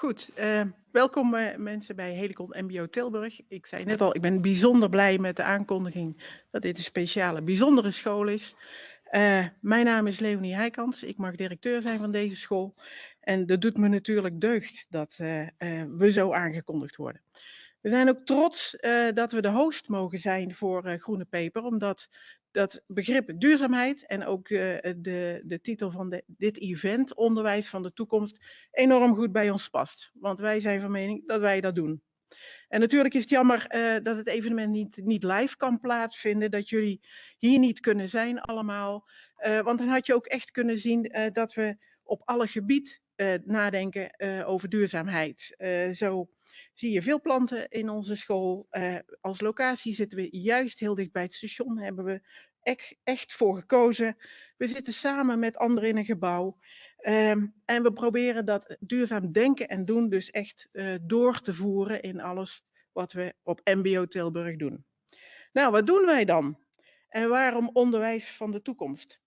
Goed, uh, welkom uh, mensen bij Helicon MBO Tilburg. Ik zei net al, ik ben bijzonder blij met de aankondiging dat dit een speciale, bijzondere school is. Uh, mijn naam is Leonie Heikans, ik mag directeur zijn van deze school. En dat doet me natuurlijk deugd dat we zo aangekondigd worden. We zijn ook trots dat we de host mogen zijn voor Groene Peper, omdat dat begrip duurzaamheid en ook uh, de, de titel van de, dit event, Onderwijs van de Toekomst, enorm goed bij ons past. Want wij zijn van mening dat wij dat doen. En natuurlijk is het jammer uh, dat het evenement niet, niet live kan plaatsvinden, dat jullie hier niet kunnen zijn allemaal. Uh, want dan had je ook echt kunnen zien dat we op alle gebied nadenken over duurzaamheid. zo zie je veel planten in onze school. Als locatie zitten we juist heel dicht bij het station, hebben we echt, voor gekozen. We zitten samen met anderen in een gebouw. Um, en we proberen dat duurzaam denken en doen dus echt uh, door te voeren in alles wat we op MBO Tilburg doen. Nou, wat doen wij dan? En waarom onderwijs van de toekomst?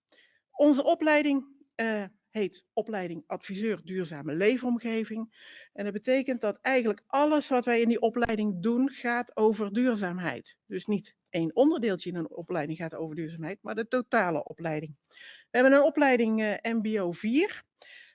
Onze opleiding uh, heet opleiding adviseur duurzame leefomgeving. En dat betekent dat eigenlijk alles wat wij in die opleiding doen gaat over duurzaamheid. Dus niet één onderdeeltje in een opleiding gaat over duurzaamheid, maar de totale opleiding. We hebben een opleiding uh, MBO 4.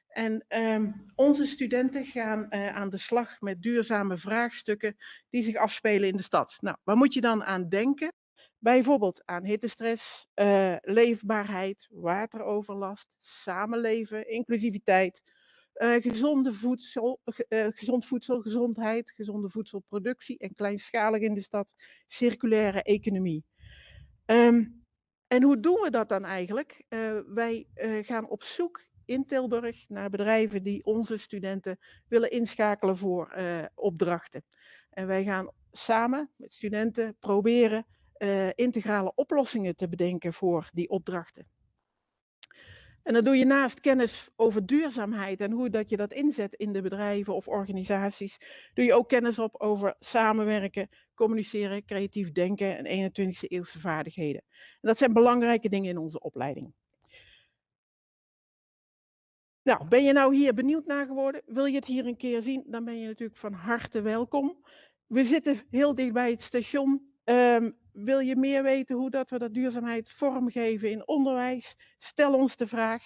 En um, onze studenten gaan uh, aan de slag met duurzame vraagstukken die zich afspelen in de stad. Nou, waar moet je dan aan denken? Bijvoorbeeld aan hittestress, uh, leefbaarheid, wateroverlast, samenleven, inclusiviteit, gezonde voedsel, uh, gezond voedsel, gezondheid, gezonde voedselproductie en kleinschalig in de stad, circulaire economie. Um, en hoe doen we dat dan eigenlijk? wij gaan op zoek in Tilburg naar bedrijven die onze studenten willen inschakelen voor opdrachten. En wij gaan samen met studenten proberen integrale oplossingen te bedenken voor die opdrachten. En dan doe je naast kennis over duurzaamheid en hoe dat je dat inzet in de bedrijven of organisaties, doe je ook kennis op over samenwerken, communiceren, creatief denken en 21e eeuwse vaardigheden. En dat zijn belangrijke dingen in onze opleiding. Nou, ben je nou hier benieuwd naar geworden? Wil je het hier een keer zien? Dan ben je natuurlijk van harte welkom. We zitten heel dicht bij het station. Um, wil je meer weten hoe dat we dat duurzaamheid vormgeven in onderwijs? Stel ons de vraag.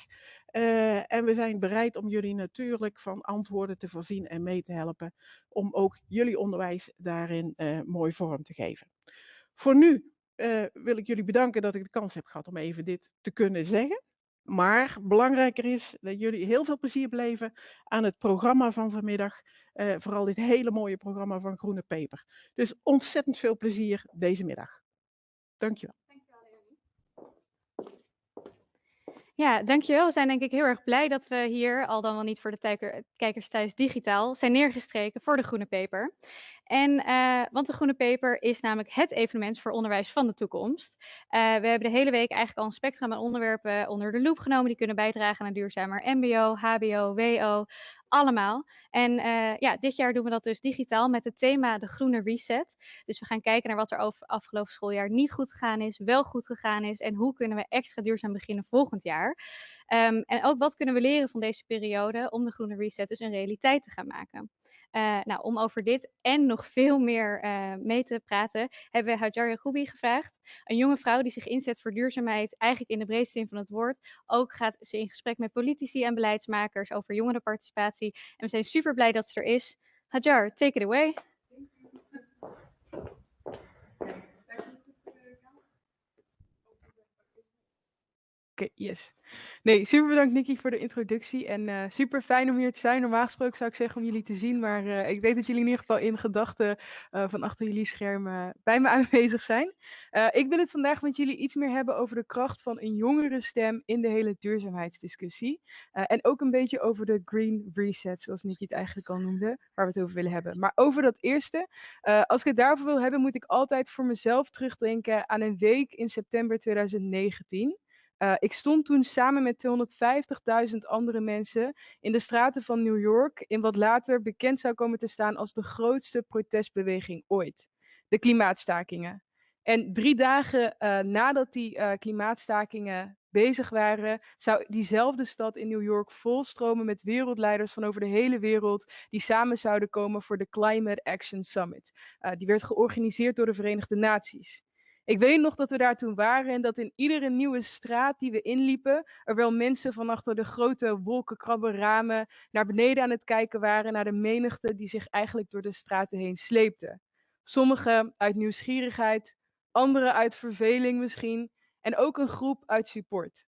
Uh, en we zijn bereid om jullie natuurlijk van antwoorden te voorzien en mee te helpen. Om ook jullie onderwijs daarin uh, mooi vorm te geven. Voor nu uh, wil ik jullie bedanken dat ik de kans heb gehad om even dit te kunnen zeggen. Maar belangrijker is dat jullie heel veel plezier beleven aan het programma van vanmiddag. Vooral dit hele mooie programma van Groene Peper. Dus ontzettend veel plezier deze middag. Dankjewel. Ja, dankjewel. We zijn denk ik heel erg blij dat we hier, al dan wel niet voor de kijkers thuis digitaal, zijn neergestreken voor de Groene Peper. En, uh, want de Groene Peper is namelijk het evenement voor onderwijs van de toekomst. Uh, we hebben de hele week eigenlijk al een spectrum aan onderwerpen onder de loep genomen die kunnen bijdragen aan een duurzamer MBO, HBO, WO, allemaal. En uh, ja, dit jaar doen we dat dus digitaal met het thema de groene reset. Dus we gaan kijken naar wat er over afgelopen schooljaar niet goed gegaan is, wel goed gegaan is en hoe kunnen we extra duurzaam beginnen volgend jaar. Um, en ook wat kunnen we leren van deze periode om de groene reset dus een realiteit te gaan maken. Uh, nou, om over dit en nog veel meer uh, mee te praten, hebben we Hajar Goubi gevraagd. Een jonge vrouw die zich inzet voor duurzaamheid, eigenlijk in de breedste zin van het woord. Ook gaat ze in gesprek met politici en beleidsmakers over jongerenparticipatie. En we zijn super blij dat ze er is. Hajar, take it away. Oké, yes. Nee, super bedankt Nicky voor de introductie en uh, super fijn om hier te zijn. Normaal gesproken zou ik zeggen om jullie te zien, maar uh, ik weet dat jullie in ieder geval in gedachten uh, van achter jullie schermen bij me aanwezig zijn. ik wil het vandaag met jullie iets meer hebben over de kracht van een jongere stem in de hele duurzaamheidsdiscussie. en ook een beetje over de green reset, zoals Nicky het eigenlijk al noemde, waar we het over willen hebben. Maar over dat eerste, als ik het daarover wil hebben, moet ik altijd voor mezelf terugdenken aan een week in september 2019. Uh, ik stond toen samen met 250.000 andere mensen in de straten van New York in wat later bekend zou komen te staan als de grootste protestbeweging ooit. De klimaatstakingen. En drie dagen uh, nadat die uh, klimaatstakingen bezig waren, zou diezelfde stad in New York volstromen met wereldleiders van over de hele wereld die samen zouden komen voor de Climate Action Summit. Die werd georganiseerd door de Verenigde Naties. Ik weet nog dat we daar toen waren en dat in iedere nieuwe straat die we inliepen, er wel mensen van achter de grote wolkenkrabbenramen naar beneden aan het kijken waren naar de menigte die zich eigenlijk door de straten heen sleepte. Sommigen uit nieuwsgierigheid, anderen uit verveling misschien en ook een groep uit support.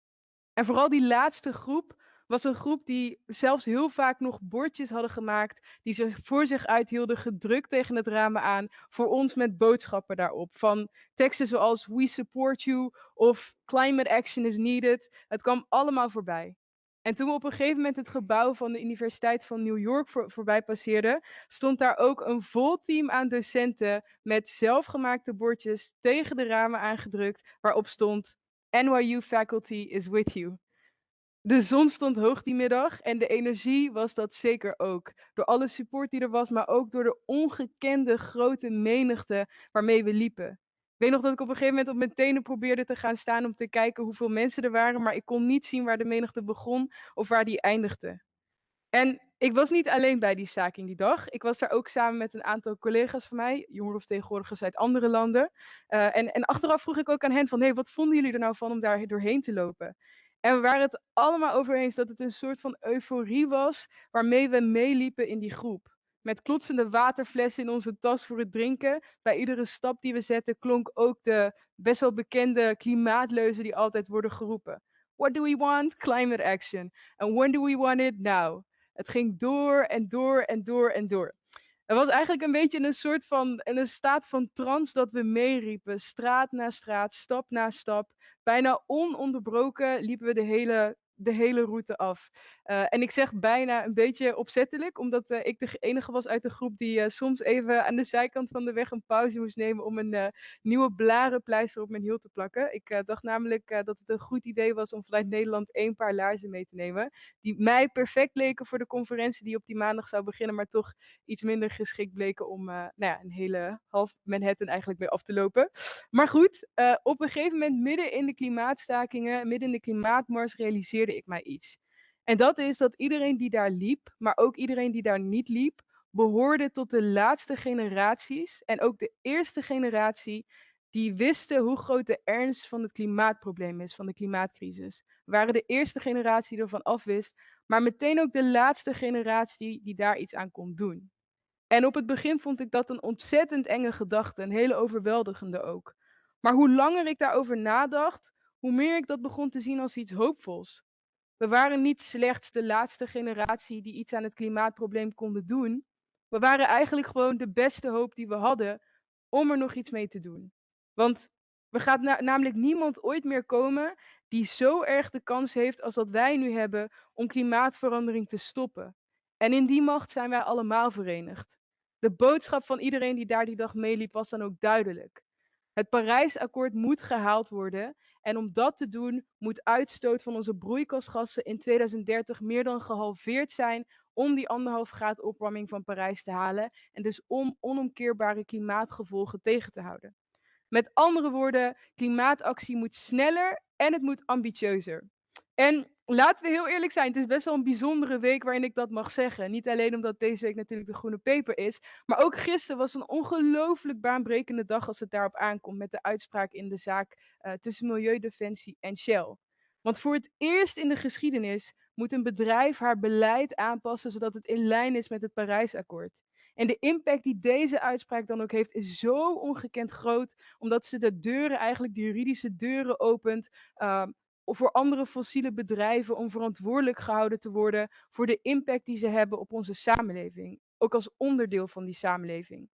En vooral die laatste groep was een groep die zelfs heel vaak nog bordjes hadden gemaakt, die ze voor zich uithielden, gedrukt tegen het ramen aan, voor ons met boodschappen daarop. Van teksten zoals We support you of Climate action is needed. Het kwam allemaal voorbij. En toen we op een gegeven moment het gebouw van de Universiteit van New York voor, voorbij passeerden, stond daar ook een vol team aan docenten met zelfgemaakte bordjes tegen de ramen aangedrukt, waarop stond NYU faculty is with you. De zon stond hoog die middag en de energie was dat zeker ook. Door alle support die er was, maar ook door de ongekende grote menigte waarmee we liepen. Ik weet nog dat ik op een gegeven moment op mijn tenen probeerde te gaan staan om te kijken hoeveel mensen er waren, maar ik kon niet zien waar de menigte begon of waar die eindigde. En ik was niet alleen bij die staking die dag. Ik was daar ook samen met een aantal collega's van mij, jongerenvertegenwoordigers uit andere landen. Uh, en, en achteraf vroeg ik ook aan hen van, hey, wat vonden jullie er nou van om daar doorheen te lopen? En we waren het allemaal over eens dat het een soort van euforie was waarmee we meeliepen in die groep. Met klotsende waterflessen in onze tas voor het drinken. Bij iedere stap die we zetten klonk ook de best wel bekende klimaatleuzen die altijd worden geroepen. What do we want? Climate action. And when do we want it? Now. Het ging door en door en door en door. Het was eigenlijk een beetje een soort van, in een staat van trance dat we meeriepen. Straat na straat, stap na stap. Bijna ononderbroken liepen we de hele de hele route af. Uh, en ik zeg bijna een beetje opzettelijk, omdat uh, ik de enige was uit de groep die uh, soms even aan de zijkant van de weg een pauze moest nemen om een nieuwe blarenpleister op mijn hiel te plakken. Ik dacht namelijk dat het een goed idee was om vanuit Nederland één paar laarzen mee te nemen, die mij perfect leken voor de conferentie die op die maandag zou beginnen, maar toch iets minder geschikt bleken om nou ja, een hele half Manhattan eigenlijk mee af te lopen. Maar goed, op een gegeven moment midden in de klimaatstakingen, midden in de klimaatmars realiseerde ik mij iets. En dat is dat iedereen die daar liep, maar ook iedereen die daar niet liep, behoorde tot de laatste generaties en ook de eerste generatie die wisten hoe groot de ernst van het klimaatprobleem is, van de klimaatcrisis. We waren de eerste generatie die ervan afwist, maar meteen ook de laatste generatie die daar iets aan kon doen. En op het begin vond ik dat een ontzettend enge gedachte, een hele overweldigende ook. Maar hoe langer ik daarover nadacht, hoe meer ik dat begon te zien als iets hoopvols. We waren niet slechts de laatste generatie die iets aan het klimaatprobleem konden doen. We waren eigenlijk gewoon de beste hoop die we hadden om er nog iets mee te doen. Want er gaat na namelijk niemand ooit meer komen die zo erg de kans heeft als dat wij nu hebben om klimaatverandering te stoppen. En in die macht zijn wij allemaal verenigd. De boodschap van iedereen die daar die dag meeliep was dan ook duidelijk. Het Parijsakkoord moet gehaald worden en om dat te doen moet uitstoot van onze broeikasgassen in 2030 meer dan gehalveerd zijn om die anderhalf graad opwarming van Parijs te halen en dus om onomkeerbare klimaatgevolgen tegen te houden. Met andere woorden, klimaatactie moet sneller en het moet ambitieuzer. En laten we heel eerlijk zijn, het is best wel een bijzondere week waarin ik dat mag zeggen. Niet alleen omdat deze week natuurlijk de Groene Peper is, maar ook gisteren was een ongelooflijk baanbrekende dag als het daarop aankomt met de uitspraak in de zaak uh, tussen Milieudefensie en Shell. Want voor het eerst in de geschiedenis moet een bedrijf haar beleid aanpassen zodat het in lijn is met het Parijsakkoord. En de impact die deze uitspraak dan ook heeft, is zo ongekend groot, omdat ze de deuren, eigenlijk de juridische deuren opent, uh, of voor andere fossiele bedrijven om verantwoordelijk gehouden te worden voor de impact die ze hebben op onze samenleving, ook als onderdeel van die samenleving.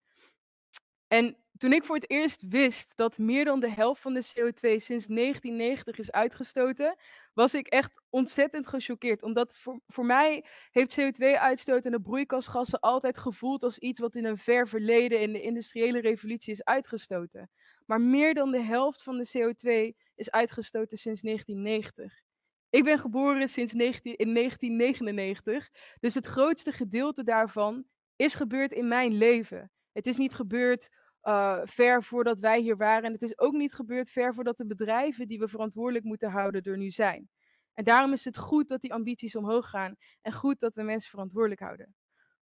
En toen ik voor het eerst wist dat meer dan de helft van de CO2 sinds 1990 is uitgestoten, was ik echt ontzettend gechoqueerd. Omdat voor, voor mij heeft CO2-uitstoot en de broeikasgassen altijd gevoeld als iets wat in een ver verleden in de industriële revolutie is uitgestoten. Maar meer dan de helft van de CO2 is uitgestoten sinds 1990. Ik ben geboren sinds 19, in 1999, dus het grootste gedeelte daarvan is gebeurd in mijn leven. Het is niet gebeurd uh, ver voordat wij hier waren. En het is ook niet gebeurd ver voordat de bedrijven die we verantwoordelijk moeten houden er nu zijn. En daarom is het goed dat die ambities omhoog gaan en goed dat we mensen verantwoordelijk houden.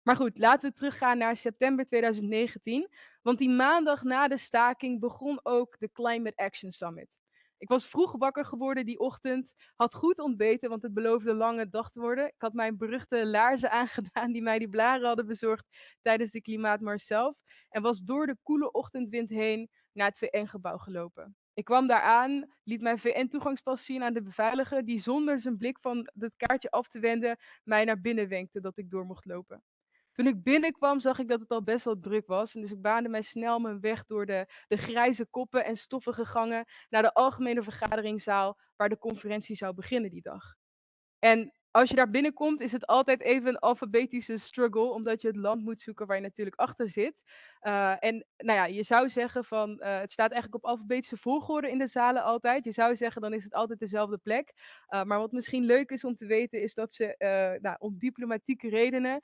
Maar goed, laten we teruggaan naar september 2019, want die maandag na de staking begon ook de Climate Action Summit. Ik was vroeg wakker geworden die ochtend, had goed ontbeten, want het beloofde lange dag te worden. Ik had mijn beruchte laarzen aangedaan die mij die blaren hadden bezorgd tijdens de klimaatmars zelf en was door de koele ochtendwind heen naar het VN-gebouw gelopen. Ik kwam daar aan, liet mijn VN-toegangspas zien aan de beveiliger, die zonder zijn blik van het kaartje af te wenden mij naar binnen wenkte dat ik door mocht lopen. Toen ik binnenkwam zag ik dat het al best wel druk was. En dus ik baande mij snel mijn weg door de, de grijze koppen en stoffige gangen naar de algemene vergaderingszaal waar de conferentie zou beginnen die dag. En als je daar binnenkomt, is het altijd even een alfabetische struggle, omdat je het land moet zoeken waar je natuurlijk achter zit. Uh, en nou ja, je zou zeggen van, uh, het staat eigenlijk op alfabetische volgorde in de zalen altijd. Je zou zeggen, dan is het altijd dezelfde plek. Uh, maar wat misschien leuk is om te weten, is dat ze nou, om diplomatieke redenen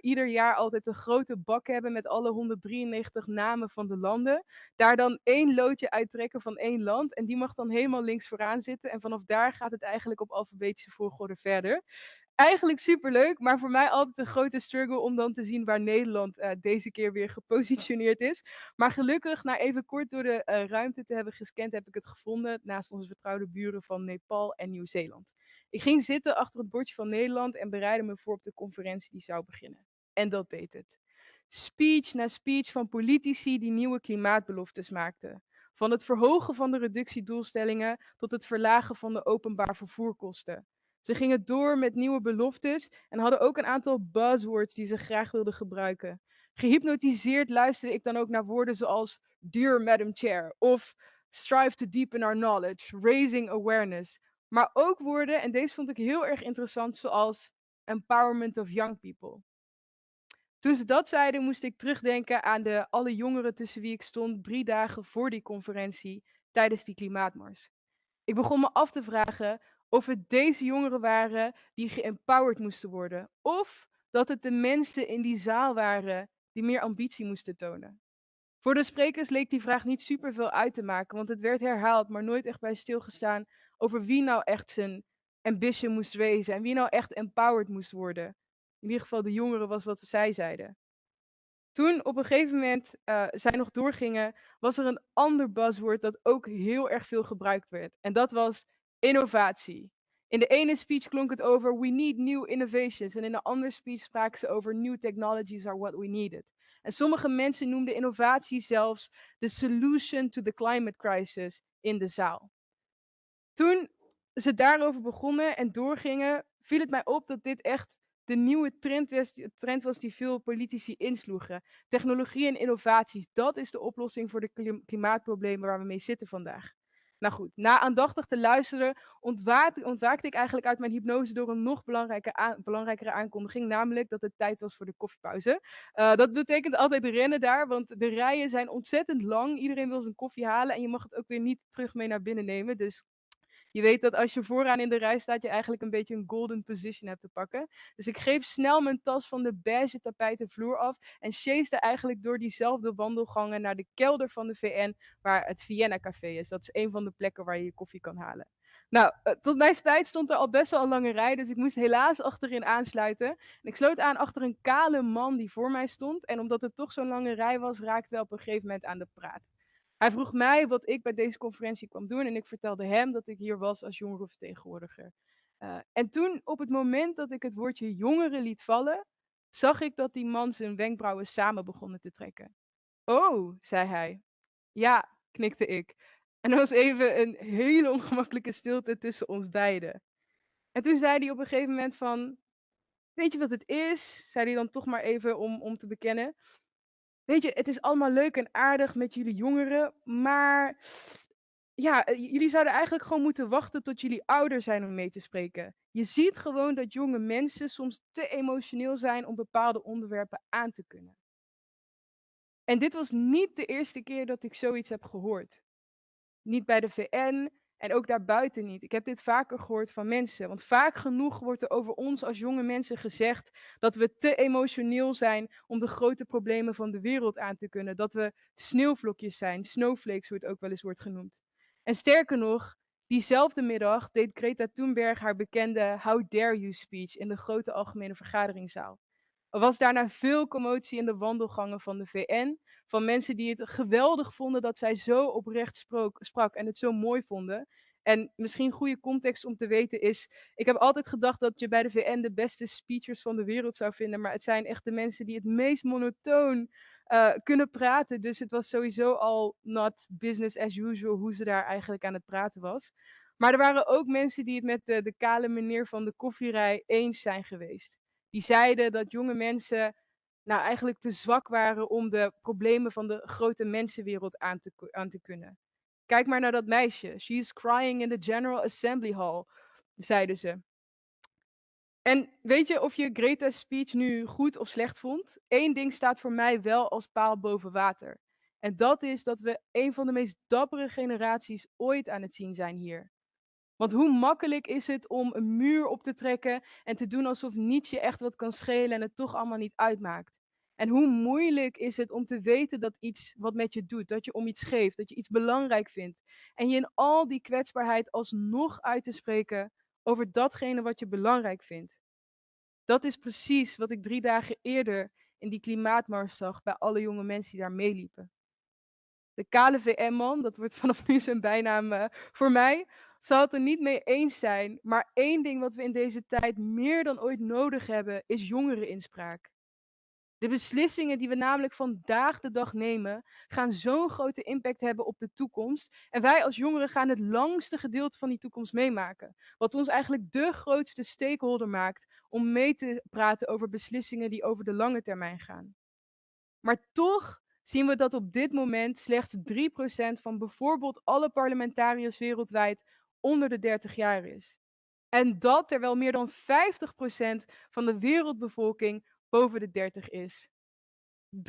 ieder jaar altijd een grote bak hebben met alle 193 namen van de landen. Daar dan één loodje uittrekken van één land. En die mag dan helemaal links vooraan zitten. En vanaf daar gaat het eigenlijk op alfabetische volgorde verder eigenlijk superleuk, maar voor mij altijd een grote struggle om dan te zien waar Nederland uh, deze keer weer gepositioneerd is. Maar gelukkig, na even kort door de uh, ruimte te hebben gescand, heb ik het gevonden naast onze vertrouwde buren van Nepal en Nieuw-Zeeland. Ik ging zitten achter het bordje van Nederland en bereidde me voor op de conferentie die zou beginnen. En dat deed het. Speech na speech van politici die nieuwe klimaatbeloftes maakten. Van het verhogen van de reductiedoelstellingen tot het verlagen van de openbaar vervoerkosten. Ze gingen door met nieuwe beloftes en hadden ook een aantal buzzwords die ze graag wilden gebruiken. Gehypnotiseerd luisterde ik dan ook naar woorden zoals Dear Madam Chair of Strive to deepen our knowledge, raising awareness. Maar ook woorden, en deze vond ik heel erg interessant, zoals empowerment of young people. Toen ze dat zeiden, moest ik terugdenken aan de alle jongeren tussen wie ik stond drie dagen voor die conferentie tijdens die klimaatmars. Ik begon me af te vragen of het deze jongeren waren die geempowered moesten worden, of dat het de mensen in die zaal waren die meer ambitie moesten tonen. Voor de sprekers leek die vraag niet superveel uit te maken, want het werd herhaald, maar nooit echt bij stilgestaan over wie nou echt zijn ambition moest wezen en wie nou echt empowered moest worden. In ieder geval de jongeren was wat zij zeiden. Toen op een gegeven moment uh, zij nog doorgingen, was er een ander buzzword dat ook heel erg veel gebruikt werd. En dat was innovatie. In de ene speech klonk het over we need new innovations. En in de andere speech spraken ze over new technologies are what we needed. En sommige mensen noemden innovatie zelfs de solution to the climate crisis in de zaal. Toen ze daarover begonnen en doorgingen, viel het mij op dat dit echt de nieuwe trend was, trend was die veel politici insloegen. Technologie en innovaties, dat is de oplossing voor de klimaatproblemen waar we mee zitten vandaag. Nou goed, na aandachtig te luisteren ontwaakte, ik eigenlijk uit mijn hypnose door een nog belangrijke belangrijkere aankondiging, namelijk dat het tijd was voor de koffiepauze. Uh, dat betekent altijd rennen daar, want de rijen zijn ontzettend lang. Iedereen wil zijn koffie halen en je mag het ook weer niet terug mee naar binnen nemen. Dus je weet dat als je vooraan in de rij staat, je eigenlijk een beetje een golden position hebt te pakken. Dus ik greep snel mijn tas van de beige tapijten vloer af en chaste eigenlijk door diezelfde wandelgangen naar de kelder van de VN, waar het Vienna Café is. Dat is een van de plekken waar je je koffie kan halen. Nou, eh, tot mijn spijt stond er al best wel een lange rij, dus ik moest helaas achterin aansluiten. En ik sloot aan achter een kale man die voor mij stond. En omdat het toch zo'n lange rij was, raakten we op een gegeven moment aan de praat. Hij vroeg mij wat ik bij deze conferentie kwam doen en ik vertelde hem dat ik hier was als jongerenvertegenwoordiger. Uh, en toen, op het moment dat ik het woordje jongeren liet vallen, zag ik dat die man zijn wenkbrauwen samen begonnen te trekken. Oh, zei hij. Ja, knikte ik. En er was even een hele ongemakkelijke stilte tussen ons beiden. En toen zei hij op een gegeven moment van, weet je wat het is? Zei hij dan toch maar even om, om te bekennen. Weet je, het is allemaal leuk en aardig met jullie jongeren, maar ja, eh, jullie zouden eigenlijk gewoon moeten wachten tot jullie ouder zijn om mee te spreken. Je ziet gewoon dat jonge mensen soms te emotioneel zijn om bepaalde onderwerpen aan te kunnen. En dit was niet de eerste keer dat ik zoiets heb gehoord. Niet bij de VN En ook daarbuiten niet. Ik heb dit vaker gehoord van mensen. Want vaak genoeg wordt er over ons als jonge mensen gezegd dat we te emotioneel zijn om de grote problemen van de wereld aan te kunnen. Dat we sneeuwvlokjes zijn, snowflakes, hoe het ook wel eens wordt genoemd. En sterker nog, diezelfde middag deed Greta Thunberg haar bekende How Dare You speech in de grote algemene vergaderingzaal. Er was daarna veel commotie in de wandelgangen van de VN. Van mensen die het geweldig vonden dat zij zo oprecht sprak, en het zo mooi vonden. En misschien goede context om te weten is, ik heb altijd gedacht dat je bij de VN de beste speechers van de wereld zou vinden, maar het zijn echt de mensen die het meest monotoon uh, kunnen praten. Dus het was sowieso al not business as usual hoe ze daar eigenlijk aan het praten was. Maar er waren ook mensen die het met de, de kale meneer van de koffierij eens zijn geweest. Die zeiden dat jonge mensen nou eigenlijk te zwak waren om de problemen van de grote mensenwereld aan te, aan te kunnen. Kijk maar naar dat meisje. She is crying in the General Assembly Hall, zeiden ze. En weet je of je Greta's speech nu goed of slecht vond? Eén ding staat voor mij wel als paal boven water. En dat is dat we een van de meest dappere generaties ooit aan het zien zijn hier. Want hoe makkelijk is het om een muur op te trekken en te doen alsof niets je echt wat kan schelen en het toch allemaal niet uitmaakt. En hoe moeilijk is het om te weten dat iets wat met je doet, dat je om iets geeft, dat je iets belangrijk vindt. En je in al die kwetsbaarheid alsnog uit te spreken over datgene wat je belangrijk vindt. Dat is precies wat ik drie dagen eerder in die klimaatmars zag bij alle jonge mensen die daar meeliepen. De KLVM-man, dat wordt vanaf nu zijn bijnaam uh, voor mij, zal het er niet mee eens zijn. Maar één ding wat we in deze tijd meer dan ooit nodig hebben, is jongereninspraak. De beslissingen die we namelijk vandaag de dag nemen, gaan zo'n grote impact hebben op de toekomst. En wij als jongeren gaan het langste gedeelte van die toekomst meemaken. Wat ons eigenlijk de grootste stakeholder maakt om mee te praten over beslissingen die over de lange termijn gaan. Maar toch zien we dat op dit moment slechts 3% van bijvoorbeeld alle parlementariërs wereldwijd onder de 30 jaar is. En dat terwijl meer dan 50% van de wereldbevolking boven de 30 is. 3%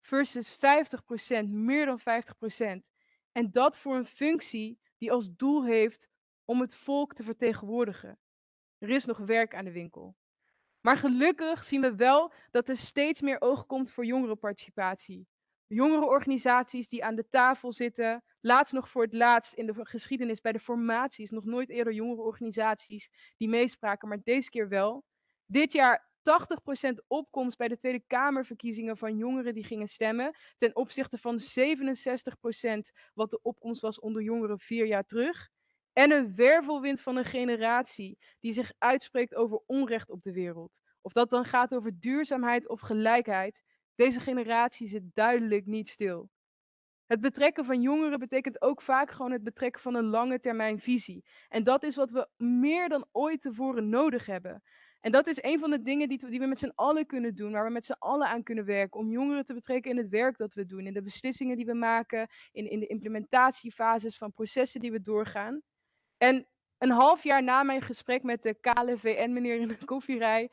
versus 50%, meer dan 50%. En dat voor een functie die als doel heeft om het volk te vertegenwoordigen. Er is nog werk aan de winkel. Maar gelukkig zien we wel dat er steeds meer oog komt voor jongerenparticipatie. Jongerenorganisaties die aan de tafel zitten. Laatst nog voor het laatst in de geschiedenis bij de formaties. Nog nooit eerder jongerenorganisaties die meespraken, maar deze keer wel. Dit jaar 80% opkomst bij de Tweede Kamerverkiezingen van jongeren die gingen stemmen. Ten opzichte van 67% wat de opkomst was onder jongeren vier jaar terug. En een wervelwind van een generatie die zich uitspreekt over onrecht op de wereld. Of dat dan gaat over duurzaamheid of gelijkheid. Deze generatie zit duidelijk niet stil. Het betrekken van jongeren betekent ook vaak gewoon het betrekken van een lange termijn visie. En dat is wat we meer dan ooit tevoren nodig hebben. En dat is een van de dingen die, die we met z'n allen kunnen doen, waar we met z'n allen aan kunnen werken. Om jongeren te betrekken in het werk dat we doen, in de beslissingen die we maken, in, in de implementatiefases van processen die we doorgaan. En een half jaar na mijn gesprek met de KLVN-meneer in de koffierij,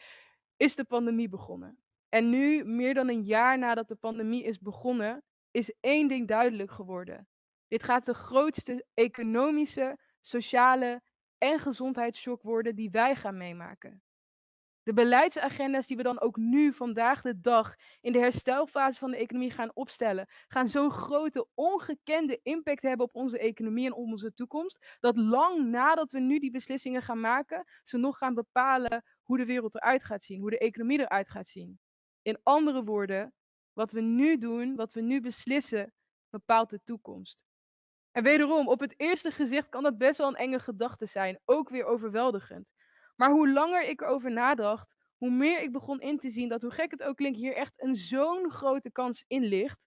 is de pandemie begonnen. En nu, meer dan een jaar nadat de pandemie is begonnen, is één ding duidelijk geworden. Dit gaat de grootste economische, sociale en gezondheidsshock worden die wij gaan meemaken. De beleidsagenda's die we dan ook nu, vandaag de dag, in de herstelfase van de economie gaan opstellen, gaan zo'n grote, ongekende impact hebben op onze economie en onze toekomst, dat lang nadat we nu die beslissingen gaan maken, ze nog gaan bepalen hoe de wereld eruit gaat zien, hoe de economie eruit gaat zien. In andere woorden, wat we nu doen, wat we nu beslissen, bepaalt de toekomst. En wederom, op het eerste gezicht kan dat best wel een enge gedachte zijn, ook weer overweldigend. Maar hoe langer ik erover nadacht, hoe meer ik begon in te zien dat, hoe gek het ook klinkt, hier echt een zo'n grote kans in ligt.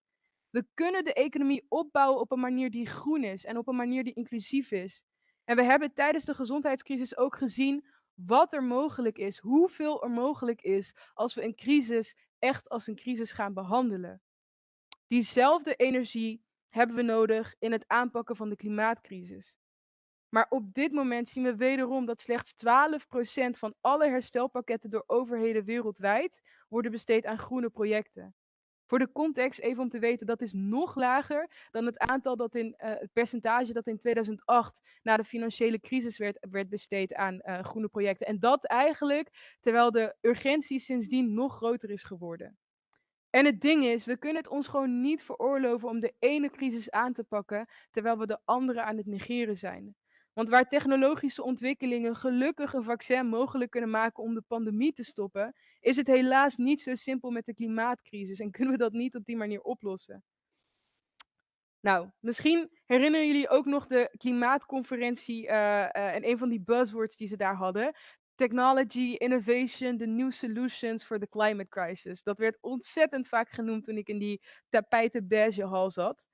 We kunnen de economie opbouwen op een manier die groen is en op een manier die inclusief is. En we hebben tijdens de gezondheidscrisis ook gezien wat er mogelijk is, hoeveel er mogelijk is als we een crisis echt als een crisis gaan behandelen. Diezelfde energie hebben we nodig in het aanpakken van de klimaatcrisis. Maar op dit moment zien we wederom dat slechts 12% van alle herstelpakketten door overheden wereldwijd worden besteed aan groene projecten. Voor de context, even om te weten, dat is nog lager dan het aantal dat in uh, het percentage dat in 2008 na de financiële crisis werd, werd besteed aan uh, groene projecten. En dat eigenlijk terwijl de urgentie sindsdien nog groter is geworden. En het ding is, we kunnen het ons gewoon niet veroorloven om de ene crisis aan te pakken terwijl we de andere aan het negeren zijn. Want waar technologische ontwikkelingen gelukkig een vaccin mogelijk kunnen maken om de pandemie te stoppen, is het helaas niet zo simpel met de klimaatcrisis en kunnen we dat niet op die manier oplossen. Nou, misschien herinneren jullie ook nog de klimaatconferentie uh, uh, en een van die buzzwords die ze daar hadden. Technology, innovation, the new solutions for the climate crisis. Dat werd ontzettend vaak genoemd toen ik in die tapijten beige hal zat.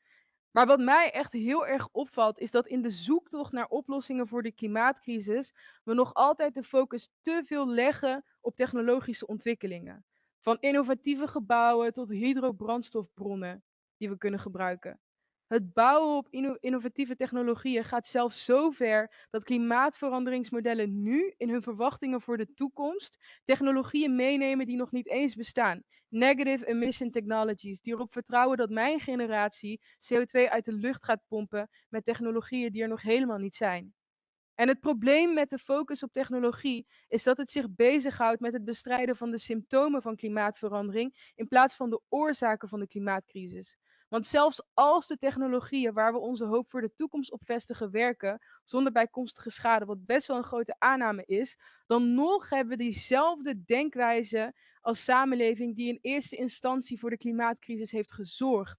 Maar wat mij echt heel erg opvalt, is dat in de zoektocht naar oplossingen voor de klimaatcrisis we nog altijd de focus te veel leggen op technologische ontwikkelingen. Van innovatieve gebouwen tot hydrobrandstofbronnen die we kunnen gebruiken. Het bouwen op innovatieve technologieën gaat zelfs zo ver dat klimaatveranderingsmodellen nu in hun verwachtingen voor de toekomst technologieën meenemen die nog niet eens bestaan. Negative emission technologies, die erop vertrouwen dat mijn generatie CO2 uit de lucht gaat pompen met technologieën die er nog helemaal niet zijn. En het probleem met de focus op technologie is dat het zich bezighoudt met het bestrijden van de symptomen van klimaatverandering in plaats van de oorzaken van de klimaatcrisis. Want zelfs als de technologieën waar we onze hoop voor de toekomst op vestigen werken, zonder bijkomstige schade, wat best wel een grote aanname is, dan nog hebben we diezelfde denkwijze als samenleving die in eerste instantie voor de klimaatcrisis heeft gezorgd.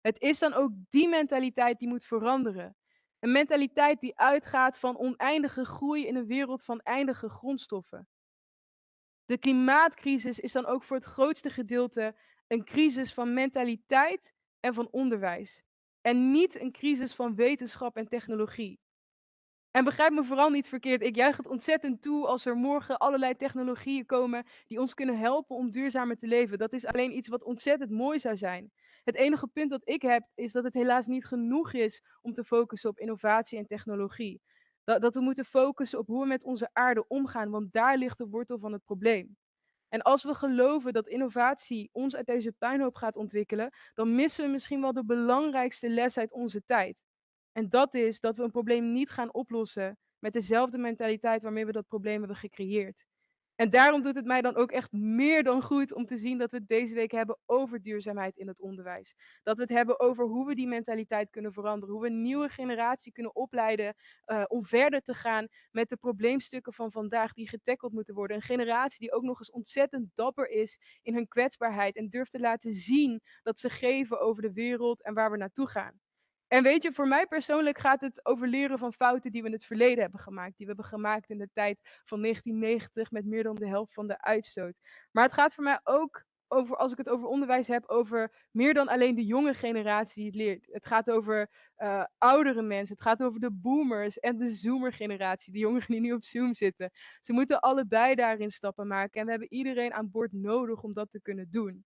Het is dan ook die mentaliteit die moet veranderen. Een mentaliteit die uitgaat van oneindige groei in een wereld van eindige grondstoffen. De klimaatcrisis is dan ook voor het grootste gedeelte een crisis van mentaliteit en van onderwijs. En niet een crisis van wetenschap en technologie. En begrijp me vooral niet verkeerd, ik juich het ontzettend toe als er morgen allerlei technologieën komen die ons kunnen helpen om duurzamer te leven. Dat is alleen iets wat ontzettend mooi zou zijn. Het enige punt dat ik heb is dat het helaas niet genoeg is om te focussen op innovatie en technologie. Dat, dat we moeten focussen op hoe we met onze aarde omgaan, want daar ligt de wortel van het probleem. En als we geloven dat innovatie ons uit deze puinhoop gaat ontwikkelen, dan missen we misschien wel de belangrijkste les uit onze tijd. En dat is dat we een probleem niet gaan oplossen met dezelfde mentaliteit waarmee we dat probleem hebben gecreëerd. En daarom doet het mij dan ook echt meer dan goed om te zien dat we het deze week hebben over duurzaamheid in het onderwijs. Dat we het hebben over hoe we die mentaliteit kunnen veranderen. Hoe we een nieuwe generatie kunnen opleiden uh, om verder te gaan met de probleemstukken van vandaag die getackeld moeten worden. Een generatie die ook nog eens ontzettend dapper is in hun kwetsbaarheid en durft te laten zien dat ze geven over de wereld en waar we naartoe gaan. En weet je, voor mij persoonlijk gaat het over leren van fouten die we in het verleden hebben gemaakt. Die we hebben gemaakt in de tijd van 1990 met meer dan de helft van de uitstoot. Maar het gaat voor mij ook over, als ik het over onderwijs heb, over meer dan alleen de jonge generatie die het leert. Het gaat over uh, oudere mensen, het gaat over de boomers en de zoomer-generatie, de jongeren die nu op Zoom zitten. Ze moeten allebei daarin stappen maken en we hebben iedereen aan boord nodig om dat te kunnen doen.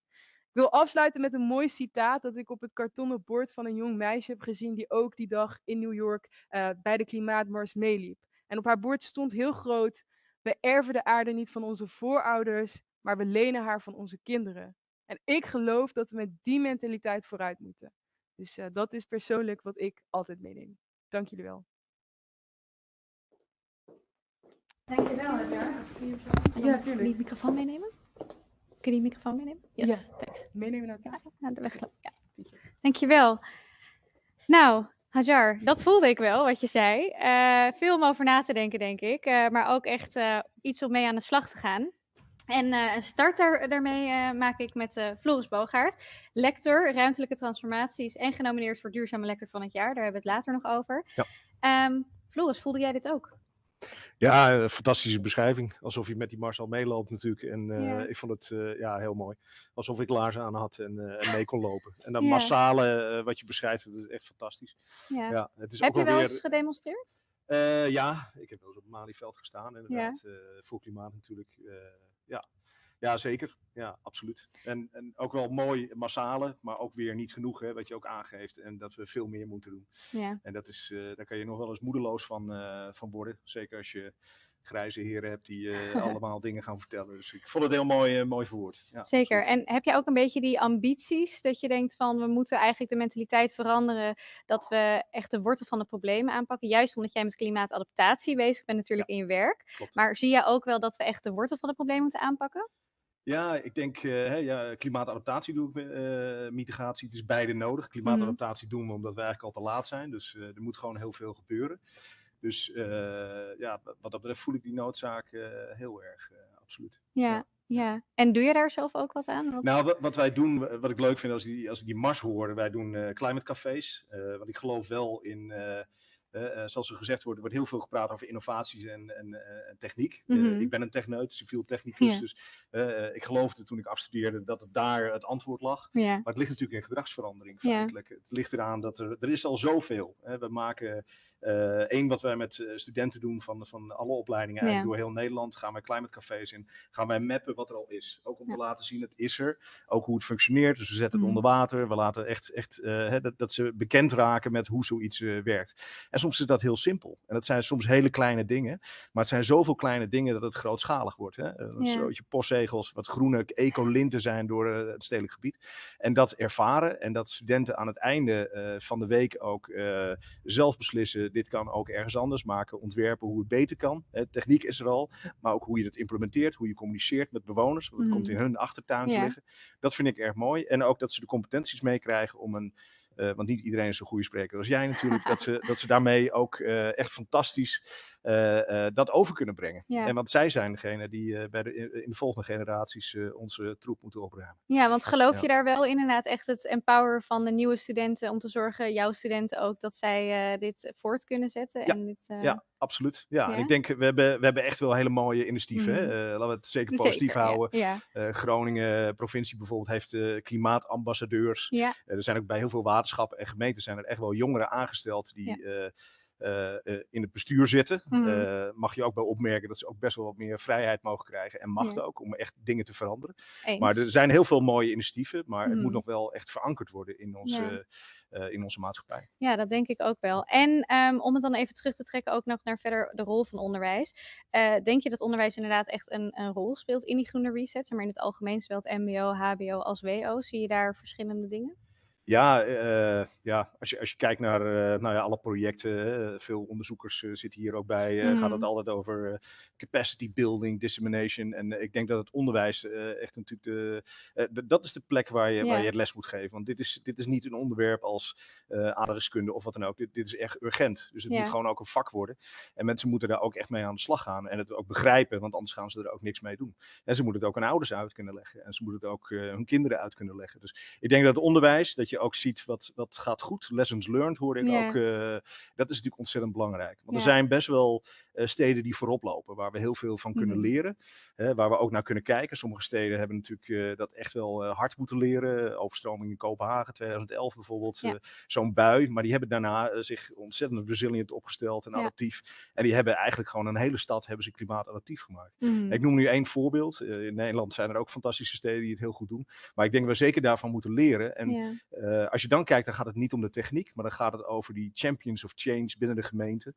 Ik wil afsluiten met een mooi citaat dat ik op het kartonnen bord van een jong meisje heb gezien die ook die dag in New York uh, bij de klimaatmars meeliep. En op haar bord stond heel groot: We erven de aarde niet van onze voorouders, maar we lenen haar van onze kinderen. En ik geloof dat we met die mentaliteit vooruit moeten. Dus uh, dat is persoonlijk wat ik altijd meeneem. Dank jullie wel. Dankjewel, Edgar. Ja, natuurlijk. Die microfoon meenemen? Kun je die microfoon meenemen? Yes, ja. thanks. Meenemen naar, ja, naar de weg. Ja. Dankjewel. Nou, Hajar, dat voelde ik wel, wat je zei. Uh, veel om over na te denken, denk ik. Uh, maar ook echt uh, iets om mee aan de slag te gaan. En een start daar, daarmee maak ik met Floris Boogaard, lector ruimtelijke transformaties en genomineerd voor duurzame lector van het jaar. Daar hebben we het later nog over. Ja. Um, Floris, voelde jij dit ook? Ja, een fantastische beschrijving. Alsof je met die Marcel meeloopt natuurlijk. En uh, ja. ik vond het uh, ja, heel mooi. Alsof ik laarzen aan had en, uh, en mee kon lopen. En dat ja. massale wat je beschrijft, dat is echt fantastisch. Ja. ja het is heb ook je wel weer... eens gedemonstreerd? ja, ik heb wel eens op het Malieveld gestaan inderdaad. voor klimaat natuurlijk. ja. Ja, zeker. Ja, absoluut. En, en ook wel mooi massale, maar ook weer niet genoeg, hè, wat je ook aangeeft. En dat we veel meer moeten doen. Ja. En dat is, uh, daar kan je nog wel eens moedeloos van, uh, van worden. Zeker als je grijze heren hebt die uh, allemaal dingen gaan vertellen. Dus ik vond het heel mooi, mooi verwoord. Ja, Zeker. Absoluut. En heb je ook een beetje die ambities dat je denkt van we moeten eigenlijk de mentaliteit veranderen dat we echt de wortel van de problemen aanpakken? Juist omdat jij met klimaatadaptatie bezig bent natuurlijk ja, in je werk. Klopt. Maar zie jij ook wel dat we echt de wortel van de problemen moeten aanpakken? Ja, ik denk uh, ja, klimaatadaptatie doe ik, uh, mitigatie. Het is beide nodig. Klimaatadaptatie doen we omdat we eigenlijk al te laat zijn. Dus uh, er moet gewoon heel veel gebeuren. Dus ja, wat dat betreft voel ik die noodzaak heel erg, absoluut. Ja, ja, ja. En doe je daar zelf ook wat aan? Wat... Nou, wat, wij doen, wat ik leuk vind als, die, als ik die mars hoor, wij doen climate cafés. want ik geloof wel in uh, zoals er gezegd wordt, er wordt heel veel gepraat over innovaties en, en, en techniek. Mm -hmm. ik ben een techneut, civiel technicus, ja. dus ik geloofde toen ik afstudeerde dat het daar het antwoord lag. Ja. Maar het ligt natuurlijk in gedragsverandering feitelijk. Het ligt eraan dat er, er is al zoveel. Hè. We maken Eén wat wij met studenten doen van, van alle opleidingen eigenlijk door heel Nederland, gaan wij climate cafés in, gaan wij mappen wat er al is. Ook om te laten zien, het is er. Ook hoe het functioneert. Dus we zetten het onder water. We laten echt, echt dat, dat ze bekend raken met hoe zoiets werkt. En soms is dat heel simpel. En dat zijn soms hele kleine dingen. Maar het zijn zoveel kleine dingen dat het grootschalig wordt. Hè? Een soortje postzegels, wat groene ecolinten zijn door uh, het stedelijk gebied. En dat ervaren en dat studenten aan het einde uh, van de week ook uh, zelf beslissen. Dit kan ook ergens anders maken. Ontwerpen hoe het beter kan. Techniek is er al. Maar ook hoe je het implementeert. Hoe je communiceert met bewoners. Want het mm. komt in hun achtertuin te liggen. Dat vind ik erg mooi. En ook dat ze de competenties meekrijgen om een want niet iedereen is een goede spreker als jij natuurlijk. dat, ze, dat ze daarmee ook uh, echt fantastisch dat over kunnen brengen. Ja. En want zij zijn degene die bij de, in de volgende generaties onze troep moeten opruimen. Ja, want geloof ja. je daar wel inderdaad echt het empoweren van de nieuwe studenten om te zorgen, jouw studenten ook, dat zij dit voort kunnen zetten? Ja, en dit, ja absoluut. Ja, ja? ik denk, we hebben, we hebben echt wel hele mooie initiatieven. Mm -hmm. uh, laten we het zeker positief zeker, houden. Ja. Uh, Groningen, provincie bijvoorbeeld, heeft uh, klimaatambassadeurs. Ja. er zijn ook bij heel veel waterschappen en gemeenten zijn er echt wel jongeren aangesteld die... Uh, uh, in het bestuur zitten. Mm. Uh, mag je ook wel opmerken dat ze ook best wel wat meer vrijheid mogen krijgen en macht ja. ook om echt dingen te veranderen. Eens. Maar er zijn heel veel mooie initiatieven, maar mm. het moet nog wel echt verankerd worden in onze, ja. in onze maatschappij. Ja, dat denk ik ook wel. En um, om het dan even terug te trekken ook nog naar verder de rol van onderwijs. denk je dat onderwijs inderdaad echt een, een, rol speelt in die groene reset? Maar in het algemeen, zowel het mbo, hbo als wo. Zie je daar verschillende dingen? Ja, uh, ja als, je, als je kijkt naar uh, nou ja, alle projecten, veel onderzoekers zitten hier ook bij, mm. gaat het altijd over capacity building, dissemination. En ik denk dat het onderwijs echt natuurlijk de, de, dat is de plek waar je, yeah. waar je het les moet geven. Want dit is, dit is niet een onderwerp als aardrijkskunde of wat dan ook. Dit, dit is echt urgent. Dus het yeah. moet gewoon ook een vak worden. En mensen moeten daar ook echt mee aan de slag gaan en het ook begrijpen, want anders gaan ze er ook niks mee doen. En ze moeten het ook aan ouders uit kunnen leggen en ze moeten het ook hun kinderen uit kunnen leggen. Dus ik denk dat het onderwijs, dat je je ook ziet wat, wat gaat goed. Lessons learned hoorde ik yeah. ook. Uh, dat is natuurlijk ontzettend belangrijk. Want er zijn best wel steden die voorop lopen, waar we heel veel van kunnen -hmm. leren. Waar we ook naar kunnen kijken. Sommige steden hebben natuurlijk uh, dat echt wel hard moeten leren. Overstroming in Kopenhagen 2011 bijvoorbeeld. Ja. Zo'n bui. Maar die hebben daarna zich ontzettend resilient opgesteld en adaptief. En die hebben eigenlijk gewoon een hele stad hebben ze klimaatadaptief gemaakt. Mm -hmm. Ik noem nu één voorbeeld. in Nederland zijn er ook fantastische steden die het heel goed doen. Maar ik denk dat we zeker daarvan moeten leren. En ja. Als je dan kijkt, dan gaat het niet om de techniek, maar dan gaat het over die champions of change binnen de gemeente,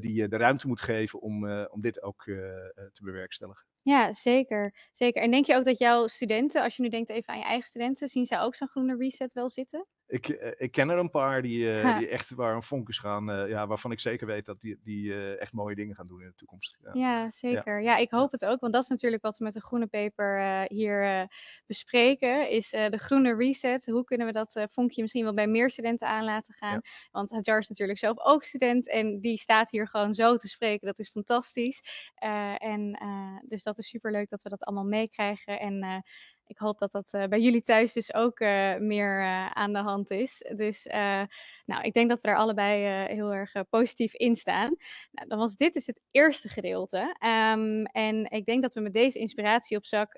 die de ruimte moet geven om, uh, om dit ook te bewerkstelligen. Ja, zeker, zeker. En denk je ook dat jouw studenten, als je nu denkt even aan je eigen studenten, zien zij ook zo'n groene reset wel zitten? Ik, ik ken er een paar die, uh, die echt waar een vonkus gaan, uh, ja, waarvan ik zeker weet dat die, die uh, echt mooie dingen gaan doen in de toekomst. Ja, ja zeker. Ja. ja. ik hoop het ook, want dat is natuurlijk wat we met de groene paper hier bespreken, is de groene reset. Hoe kunnen we dat vonkje misschien wel bij meer studenten aan laten gaan? Ja. Want Hadjar is natuurlijk zelf ook student en die staat hier gewoon zo te spreken. Dat is fantastisch. en dus dat is super leuk dat we dat allemaal meekrijgen en ik hoop dat dat uh, bij jullie thuis dus ook uh, meer uh, aan de hand is. Dus nou, ik denk dat we daar allebei heel erg positief in staan. Nou, dan was dit dus het eerste gedeelte. Um, en ik denk dat we met deze inspiratie op zak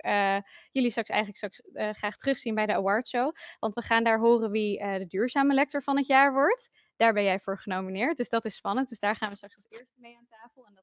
jullie straks eigenlijk straks graag terugzien bij de awardshow. Want we gaan daar horen wie de duurzame lector van het jaar wordt. Daar ben jij voor genomineerd. Dus dat is spannend. Dus daar gaan we straks als eerste mee aan tafel. En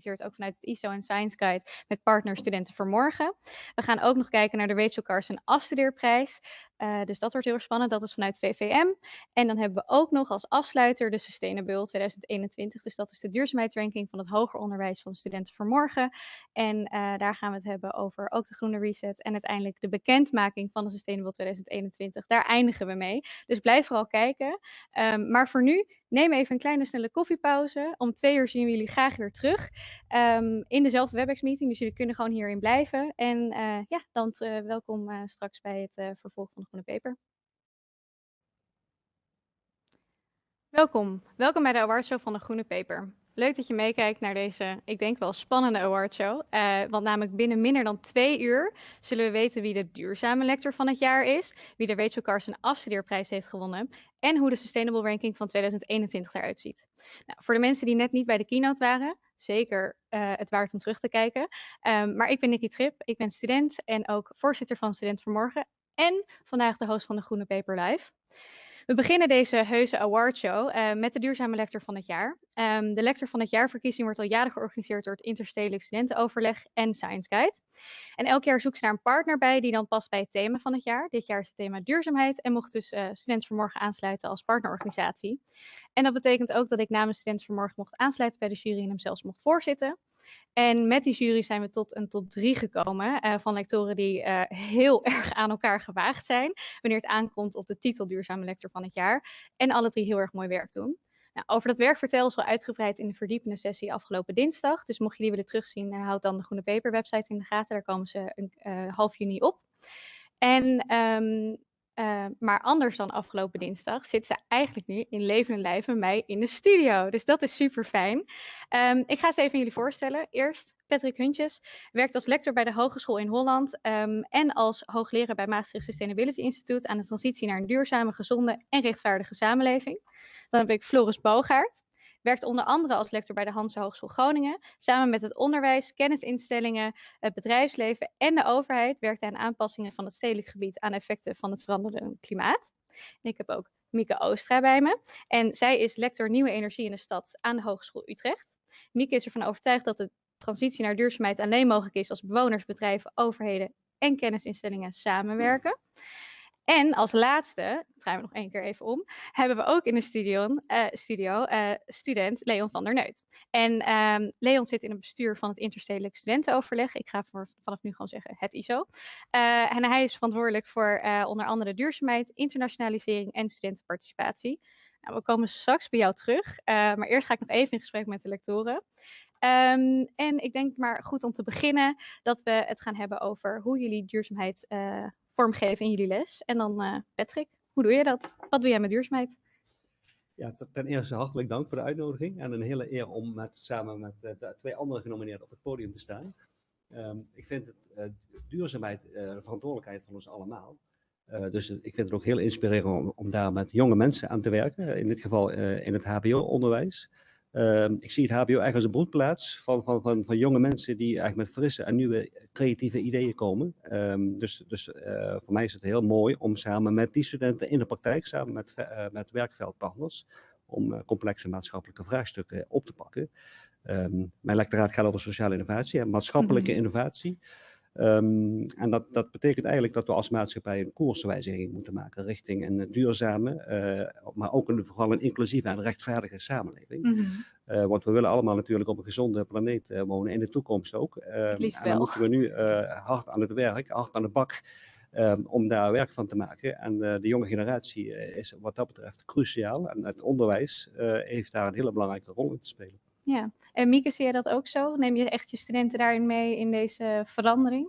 georganiseerd ook vanuit het ISO en Science Guide met partner Studenten voor Morgen. We gaan ook nog kijken naar de Rachel Carson afstudeerprijs. Uh, dus dat wordt heel erg spannend. Dat is vanuit VVM. En dan hebben we ook nog als afsluiter de Sustainable 2021. Dus dat is de duurzaamheidsranking van het hoger onderwijs van de studenten voor morgen. En uh, daar gaan we het hebben over ook de groene reset en uiteindelijk de bekendmaking van de Sustainable 2021. Daar eindigen we mee. Dus blijf vooral kijken. Um, maar voor nu Neem even een kleine snelle koffiepauze. Om twee uur zien we jullie graag weer terug um, in dezelfde WebEx-meeting. Dus jullie kunnen gewoon hierin blijven. En uh, ja, dan welkom straks bij het vervolg van Groene Peper. Welkom. Welkom bij de awardshow van de Groene Peper. Leuk dat je meekijkt naar deze, ik denk wel spannende awardshow. Uh, want namelijk binnen minder dan twee uur zullen we weten wie de duurzame lector van het jaar is, wie de Rachel Carson afstudeerprijs heeft gewonnen en hoe de Sustainable Ranking van 2021 eruit ziet. Nou, voor de mensen die net niet bij de keynote waren, zeker uh, het waard om terug te kijken. Um, maar ik ben Nikki Trip, ik ben student en ook voorzitter van Student Vanmorgen en vandaag de host van de Groene Paper Live. We beginnen deze heuse awardshow uh, met de duurzame lector van het jaar. Um, de lector van het jaarverkiezing wordt al jaren georganiseerd door het Interstedelijk Studentenoverleg en Science Guide. En elk jaar zoekt ze naar een partner bij die dan past bij het thema van het jaar. Dit jaar is het thema duurzaamheid en mocht dus uh, Student Vanmorgen aansluiten als partnerorganisatie. En dat betekent ook dat ik namens Student Vanmorgen mocht aansluiten bij de jury en hem zelfs mocht voorzitten. En met die jury zijn we tot een top 3 gekomen uh, van lectoren die uh, heel erg aan elkaar gewaagd zijn wanneer het aankomt op de titel duurzame lector van het jaar. En alle drie heel erg mooi werk doen. Nou, over dat werk vertel is wel uitgebreid in de verdiepende sessie afgelopen dinsdag. Dus mocht je die willen terugzien, uh, houd dan de Groene Paper website in de gaten. Daar komen ze een half juni op. En um, uh, maar anders dan afgelopen dinsdag zit ze eigenlijk nu in levende lijf met mij in de studio. Dus dat is super fijn. Um, ik ga ze even jullie voorstellen. Eerst Patrick Huntjes werkt als lector bij de Hogeschool in Holland um, en als hoogleraar bij Maastricht Sustainability Institute aan de transitie naar een duurzame, gezonde en rechtvaardige samenleving. Dan heb ik Floris Bogaert werkt onder andere als lector bij de Hanse Hogeschool Groningen. Samen met het onderwijs, kennisinstellingen, het bedrijfsleven en de overheid werkt hij aan aanpassingen van het stedelijk gebied aan effecten van het veranderende klimaat. Ik heb ook Mieke Oostra bij me. En zij is lector Nieuwe Energie in de Stad aan de Hogeschool Utrecht. Mieke is ervan overtuigd dat de transitie naar duurzaamheid alleen mogelijk is als bewoners, bedrijven, overheden en kennisinstellingen samenwerken. En als laatste, draaien we nog één keer even om, hebben we ook in de studio, uh, studio uh, student Leon van der Neut. En um, Leon zit in het bestuur van het Interstedelijk Studentenoverleg. Ik ga vanaf nu gewoon zeggen het ISO. Uh, en hij is verantwoordelijk voor onder andere duurzaamheid, internationalisering en studentenparticipatie. Nou, we komen straks bij jou terug, maar eerst ga ik nog even in gesprek met de lectoren. Um, en ik denk maar goed om te beginnen dat we het gaan hebben over hoe jullie duurzaamheid vormgeven in jullie les. En dan uh, Patrick, hoe doe je dat? Wat doe jij met duurzaamheid? Ja, ten eerste hartelijk dank voor de uitnodiging en een hele eer om met, samen met uh, de twee andere genomineerden op het podium te staan. Um, ik vind het, uh, duurzaamheid de verantwoordelijkheid van ons allemaal. dus ik vind het ook heel inspirerend om, om, daar met jonge mensen aan te werken, in dit geval in het HBO-onderwijs. Um, ik zie het HBO eigenlijk als een broedplaats van, van, van, van jonge mensen die eigenlijk met frisse en nieuwe creatieve ideeën komen. Um, dus dus uh, voor mij is het heel mooi om samen met die studenten in de praktijk, samen met, uh, met werkveldpartners, om uh, complexe maatschappelijke vraagstukken op te pakken. Um, mijn lectoraat gaat over sociale innovatie en maatschappelijke mm -hmm. innovatie. Um, en dat, dat betekent eigenlijk dat we als maatschappij een koerswijziging moeten maken richting een duurzame, uh, maar ook een, vooral een inclusieve en rechtvaardige samenleving. Mm -hmm. uh, want we willen allemaal natuurlijk op een gezonde planeet uh, wonen, in de toekomst ook. en dan moeten we nu hard aan het werk, hard aan de bak. Um, om daar werk van te maken. En de jonge generatie is wat dat betreft cruciaal. En het onderwijs heeft daar een hele belangrijke rol in te spelen. Ja, en Mieke, zie je dat ook zo? Neem je echt je studenten daarin mee in deze verandering?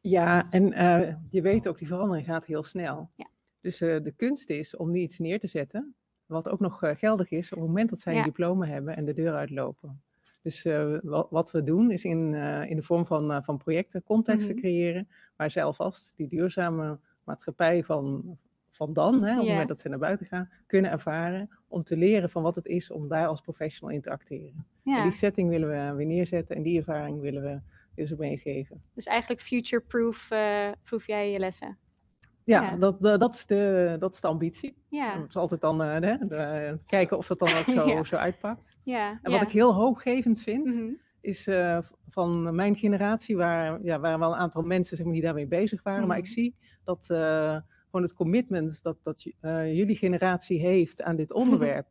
Ja, en uh, je weet ook, die verandering gaat heel snel. Ja. Dus uh, de kunst is om niet iets neer te zetten, wat ook nog uh, geldig is op het moment dat zij ja. een diploma hebben en de deur uitlopen. Dus wat, wat, we doen is in, in de vorm van, van projecten contexten mm -hmm. creëren, waar zij alvast die duurzame maatschappij van, van dan, hè, op het moment dat ze naar buiten gaan, kunnen ervaren om te leren van wat het is om daar als professional in te acteren. Ja. die setting willen we weer neerzetten en die ervaring willen we dus ook meegeven. Dus eigenlijk future-proof uh, proof jij je lessen? Ja, ja. Dat, dat, dat, is de, dat is de ambitie. Ja. Het is altijd dan uh, de, de, kijken of het dan ook zo, ja. zo uitpakt. Ja. En wat ik heel hoopgevend vind, mm -hmm. is uh, van mijn generatie, waar, ja, waar wel een aantal mensen zeg maar, die daarmee bezig waren, mm -hmm. maar ik zie dat gewoon het commitment dat, dat uh, jullie generatie heeft aan dit onderwerp.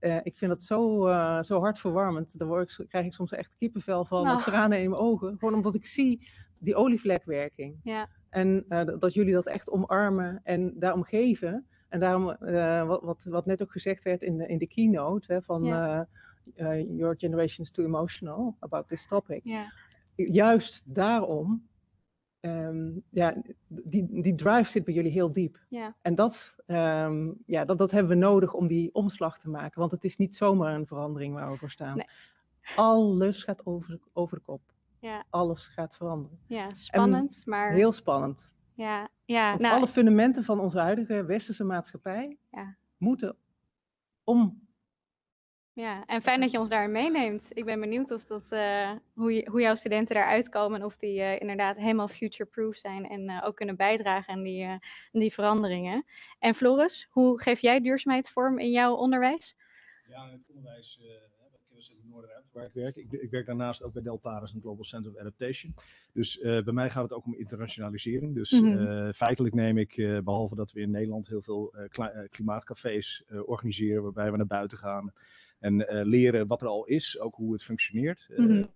Uh, ik vind dat zo, uh, zo hartverwarmend. Daar word ik, krijg ik soms echt kippenvel van, nou. of tranen in mijn ogen. Gewoon omdat ik zie die olievlekwerking. Ja. En dat jullie dat echt omarmen en daarom geven. En daarom, wat, wat, wat net ook gezegd werd in de, in de keynote, hè, van ja. Your generation is too emotional about this topic. Ja. Juist daarom Um, ja, die, die drive zit bij jullie heel diep. Ja. En dat, um, ja, dat, dat hebben we nodig om die omslag te maken. Want het is niet zomaar een verandering waar we voor staan. Nee. Alles gaat over, over de kop. Ja. Alles gaat veranderen. Ja, spannend, en maar... Heel spannend. Ja, ja. Want nou, alle fundamenten van onze huidige westerse maatschappij ja. moeten om ja, en fijn dat je ons daarin meeneemt. Ik ben benieuwd of dat, uh, hoe, je, hoe jouw studenten daaruit komen en of die uh, inderdaad helemaal future-proof zijn en uh, ook kunnen bijdragen aan die, aan die veranderingen. En Floris, hoe geef jij duurzaamheid vorm in jouw onderwijs? Ja, in het onderwijs, ik was in het Noorderend waar ik werk. Ik, ik, werk daarnaast ook bij Deltaris en Global Center of Adaptation. Dus bij mij gaat het ook om internationalisering. Dus mm -hmm. feitelijk neem ik, behalve dat we in Nederland heel veel klimaatcafés organiseren waarbij we naar buiten gaan en uh, leren wat er al is, ook hoe het functioneert. Mm -hmm.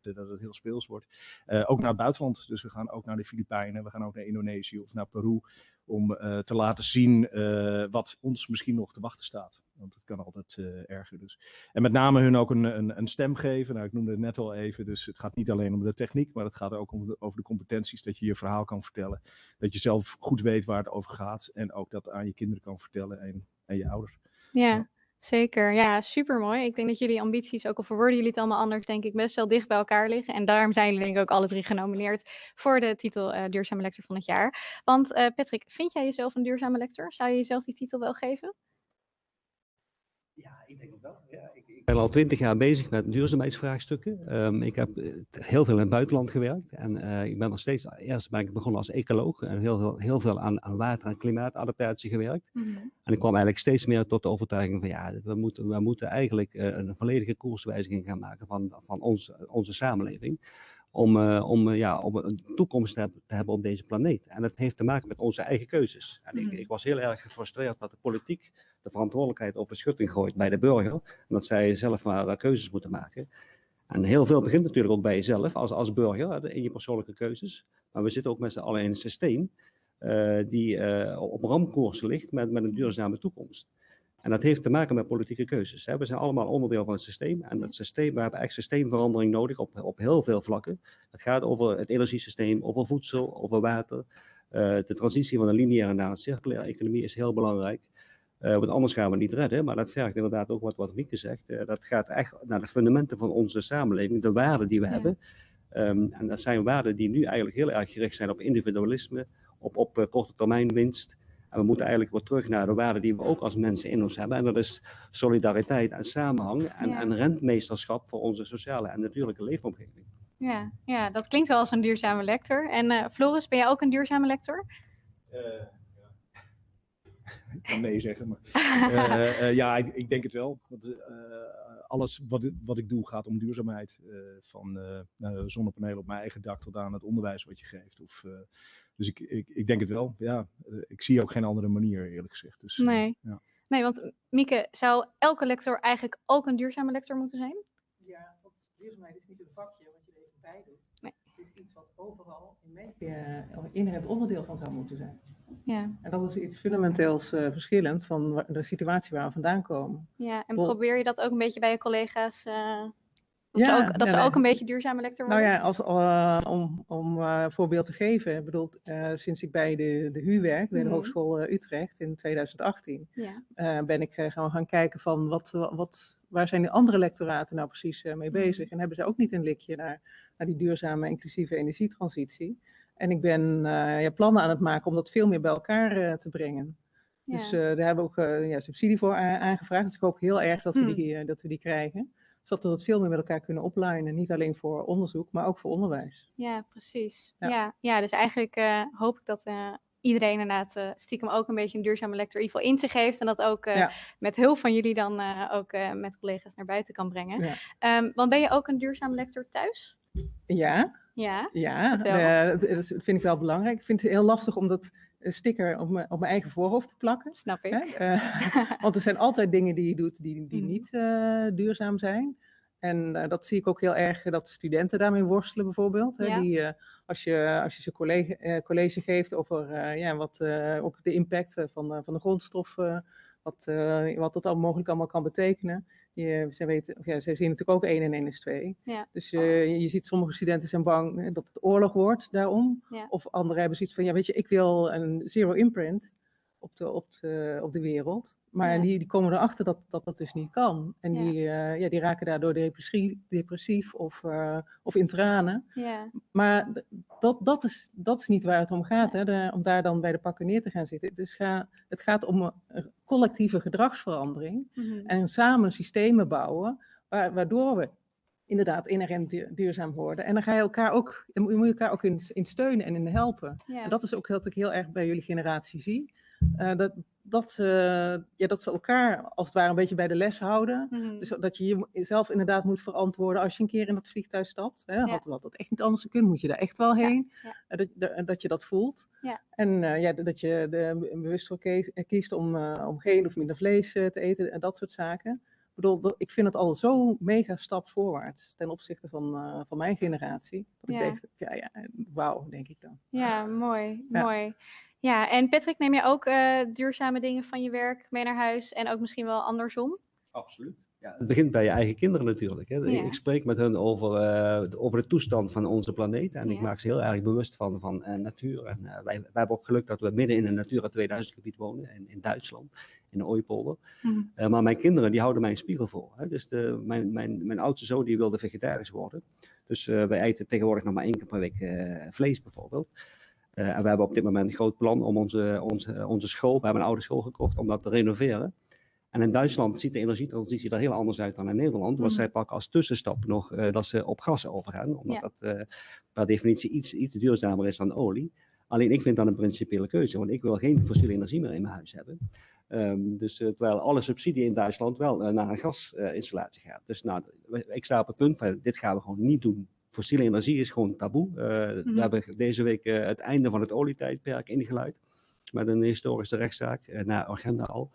Dat het heel speels wordt. Uh, ook naar het buitenland. Dus we gaan ook naar de Filipijnen, we gaan ook naar Indonesië of naar Peru. Om te laten zien wat ons misschien nog te wachten staat. Want het kan altijd erger. Dus. En met name hun ook een, een, een, stem geven. Nou, ik noemde het net al even. Dus het gaat niet alleen om de techniek, maar het gaat ook om de, over de competenties. Dat je je verhaal kan vertellen. Dat je zelf goed weet waar het over gaat. En ook dat aan je kinderen kan vertellen en, en je ouders. Ja. ja. Zeker, ja, super mooi. Ik denk dat jullie ambities, ook al verwoorden jullie het allemaal anders, denk ik best wel dicht bij elkaar liggen. En daarom zijn jullie denk ik ook alle drie genomineerd voor de titel uh, Duurzame Lector van het jaar. Want uh, Patrick, vind jij jezelf een duurzame lector? Zou je jezelf die titel wel geven? Ja, ik denk het wel. Ja, ben al twintig jaar bezig met duurzaamheidsvraagstukken. Um, ik heb heel veel in het buitenland gewerkt en uh, ik ben nog steeds, eerst ben ik begonnen als ecoloog en heel, heel, heel veel aan, aan water- en klimaatadaptatie gewerkt. Mm -hmm. En ik kwam eigenlijk steeds meer tot de overtuiging van ja, we moeten, we moeten eigenlijk uh, een volledige koerswijziging gaan maken van, van ons, onze samenleving. Om, uh, om, ja, om een toekomst te, te, hebben op deze planeet. En dat heeft te maken met onze eigen keuzes. En ik, ik was heel erg gefrustreerd dat de politiek de verantwoordelijkheid op de schutting gooit bij de burger. En dat zij zelf maar uh, keuzes moeten maken. En heel veel begint natuurlijk ook bij jezelf als, als burger, in je persoonlijke keuzes. Maar we zitten ook met z'n allen in een systeem uh, die uh, op ramkoers ligt met, met een duurzame toekomst. En dat heeft te maken met politieke keuzes. Hè. We zijn allemaal onderdeel van het systeem. En dat systeem, we hebben echt systeemverandering nodig op, op heel veel vlakken. Het gaat over het energiesysteem, over voedsel, over water. De transitie van een lineaire naar een circulaire economie is heel belangrijk. Uh, want anders gaan we het niet redden. Maar dat vergt inderdaad ook wat, wat Mieke zegt. Uh, dat gaat echt naar de fundamenten van onze samenleving, de waarden die we ja. hebben. Um, en dat zijn waarden die nu eigenlijk heel erg gericht zijn op individualisme, op, op uh, korte termijn winst. En we moeten eigenlijk weer terug naar de waarden die we ook als mensen in ons hebben. En dat is solidariteit en samenhang en, Ja. en rentmeesterschap voor onze sociale en natuurlijke leefomgeving. Ja, ja, dat klinkt wel als een duurzame lector. En eh, Floris, ben jij ook een duurzame lector? Ja. ik kan nee zeggen, maar eh, eh, ja, ik, ik denk het wel. Want, eh, alles wat, ik- wat ik doe gaat om duurzaamheid. eh, van zonnepanelen op mijn eigen dak tot aan het onderwijs wat je geeft. Of, eh, dus ik, ik, ik denk het wel. Ja, ik zie ook geen andere manier eerlijk gezegd. Dus, Nee. ja. Nee, want Mieke, zou elke lector eigenlijk ook een duurzame lector moeten zijn? Ja, want duurzaamheid is niet een vakje wat je er even bij doet. Nee. Het is iets wat overal in mijn uh, inherent onderdeel van zou moeten zijn. Ja, En dat is iets fundamenteels eh, verschillend van de situatie waar we vandaan komen. ja. en probeer je dat ook een beetje bij je collega's? eh, dat Ja, ze ook, dat ze ook een beetje duurzame lector Nou worden? ja, als, eh, om, om een voorbeeld te geven. Ik bedoel, sinds ik bij de, de HU werk, bij de Mhm. Hogeschool Utrecht in 2018, Ja, eh, ben ik gewoon gaan kijken van wat, wat, waar zijn de andere lectoraten nou precies mee Mhm. bezig. En hebben ze ook niet een likje naar, naar die duurzame inclusieve energietransitie. En ik ben eh, ja, plannen aan het maken om dat veel meer bij elkaar eh, te brengen. ja. Dus eh, daar hebben we ook ja, subsidie voor aangevraagd. Dus ik hoop heel erg dat we, Hmm. die, eh, dat we die krijgen. Zodat we dat veel meer met elkaar kunnen oplinen. Niet alleen voor onderzoek, maar ook voor onderwijs. Ja, precies. Ja, Ja. ja, dus eigenlijk hoop ik dat iedereen inderdaad stiekem ook een beetje een duurzame lector geval in zich heeft. En dat ook Ja. met hulp van jullie dan ook met collega's naar buiten kan brengen. Ja. Ehm, want ben je ook een duurzame lector thuis? Ja, Ja. ja Vertel. eh, dat, dat vind ik wel belangrijk. Ik vind het heel lastig om dat een sticker op mijn, op mijn eigen voorhoofd te plakken. Snap ik. Uh, want er zijn altijd dingen die je doet die, die mm. niet uh, duurzaam zijn. En dat zie ik ook heel erg dat studenten daarmee worstelen bijvoorbeeld. Hè? Ja. Die, als, je, als je ze college, college geeft over ja, wat, ook de impact van, van de grondstoffen, wat, wat dat al mogelijk allemaal kan betekenen. Je, zij, weten, of ja, zij zien natuurlijk ook 1 en 1 is 2. Ja. Dus uh, je ziet sommige studenten zijn bang hè, dat het oorlog wordt daarom. Ja. Of anderen hebben zoiets van, ja weet je, ik wil een zero imprint op de, op de, op de wereld. Maar Ja. die, die komen erachter dat, dat dat dus niet kan. En Ja. die, eh, ja, die raken daardoor depressief, depressief of, eh, of in tranen. Ja. Maar dat, dat, is, dat is niet waar het om gaat, hè? De- om daar dan bij de pakken neer te gaan zitten. Het, is ga, het gaat om een- collectieve gedragsverandering Mhm. en samen systemen bouwen, wa- waardoor we inderdaad inherent du- duurzaam worden. En dan ga je elkaar ook, moet je moet elkaar ook in, in steunen en in helpen. En dat is ook wat ik heel erg bij jullie generatie zie. Eh, dat, dat, ze, ja, dat ze elkaar als het ware een beetje bij de les houden. Mhm. Dus dat je jezelf inderdaad moet verantwoorden als je een keer in dat vliegtuig stapt. Hè, Ja. had, had dat echt niet anders gekund, moet je daar echt wel heen. ja. Eh, Dat, dat, dat je dat voelt. En eh, ja, dat je de, bewust voor eh, kiest om, eh, om geen of minder vlees eh, te eten en dat soort zaken. Ik bedoel, ik vind het al zo mega stap voorwaarts ten opzichte van, eh, van mijn generatie. Dat Ja. ik denk, ja, ja, wauw, denk ik dan. Ja, mooi, Ja. mooi. Ja, en Patrick, neem je ook eh, duurzame dingen van je werk mee naar huis en ook misschien wel andersom? Absoluut. Ja, het begint bij je eigen kinderen natuurlijk. Hè. Ja. Ik spreek met hen over, eh, de- over de toestand van onze planeet. En ik maak ze heel erg bewust van, van natuur. En eh, wij, wij hebben ook geluk dat we midden in een Natura 2000 gebied wonen. In, in Duitsland, in de Ooipolder. Mhm. Eh, maar mijn kinderen die houden mij een spiegel voor. Hè. Dus de, mijn, mijn, mijn oudste zoon die wilde vegetarisch worden. Dus eh, wij eten tegenwoordig nog maar één keer per week eh, vlees bijvoorbeeld. En we hebben op dit moment een groot plan om onze, onze, onze school, we hebben een oude school gekocht, om dat te renoveren. En in Duitsland ziet de energietransitie er heel anders uit dan in Nederland. Want Mhm. zij pakken als tussenstap nog dat ze op gas overgaan. Omdat Ja. dat per definitie iets, iets duurzamer is dan olie. Alleen ik vind dat een principiële keuze, want ik wil geen fossiele energie meer in mijn huis hebben. Ehm, dus eh, terwijl alle subsidie in Duitsland wel eh, naar een gasinstallatie gaat. Dus nou, ik sta op het punt van dit gaan we gewoon niet doen. Fossiele energie is gewoon taboe. Eh, Mhm. We hebben deze week het einde van het olietijdperk ingeluid. Met een historische rechtszaak naar agenda al.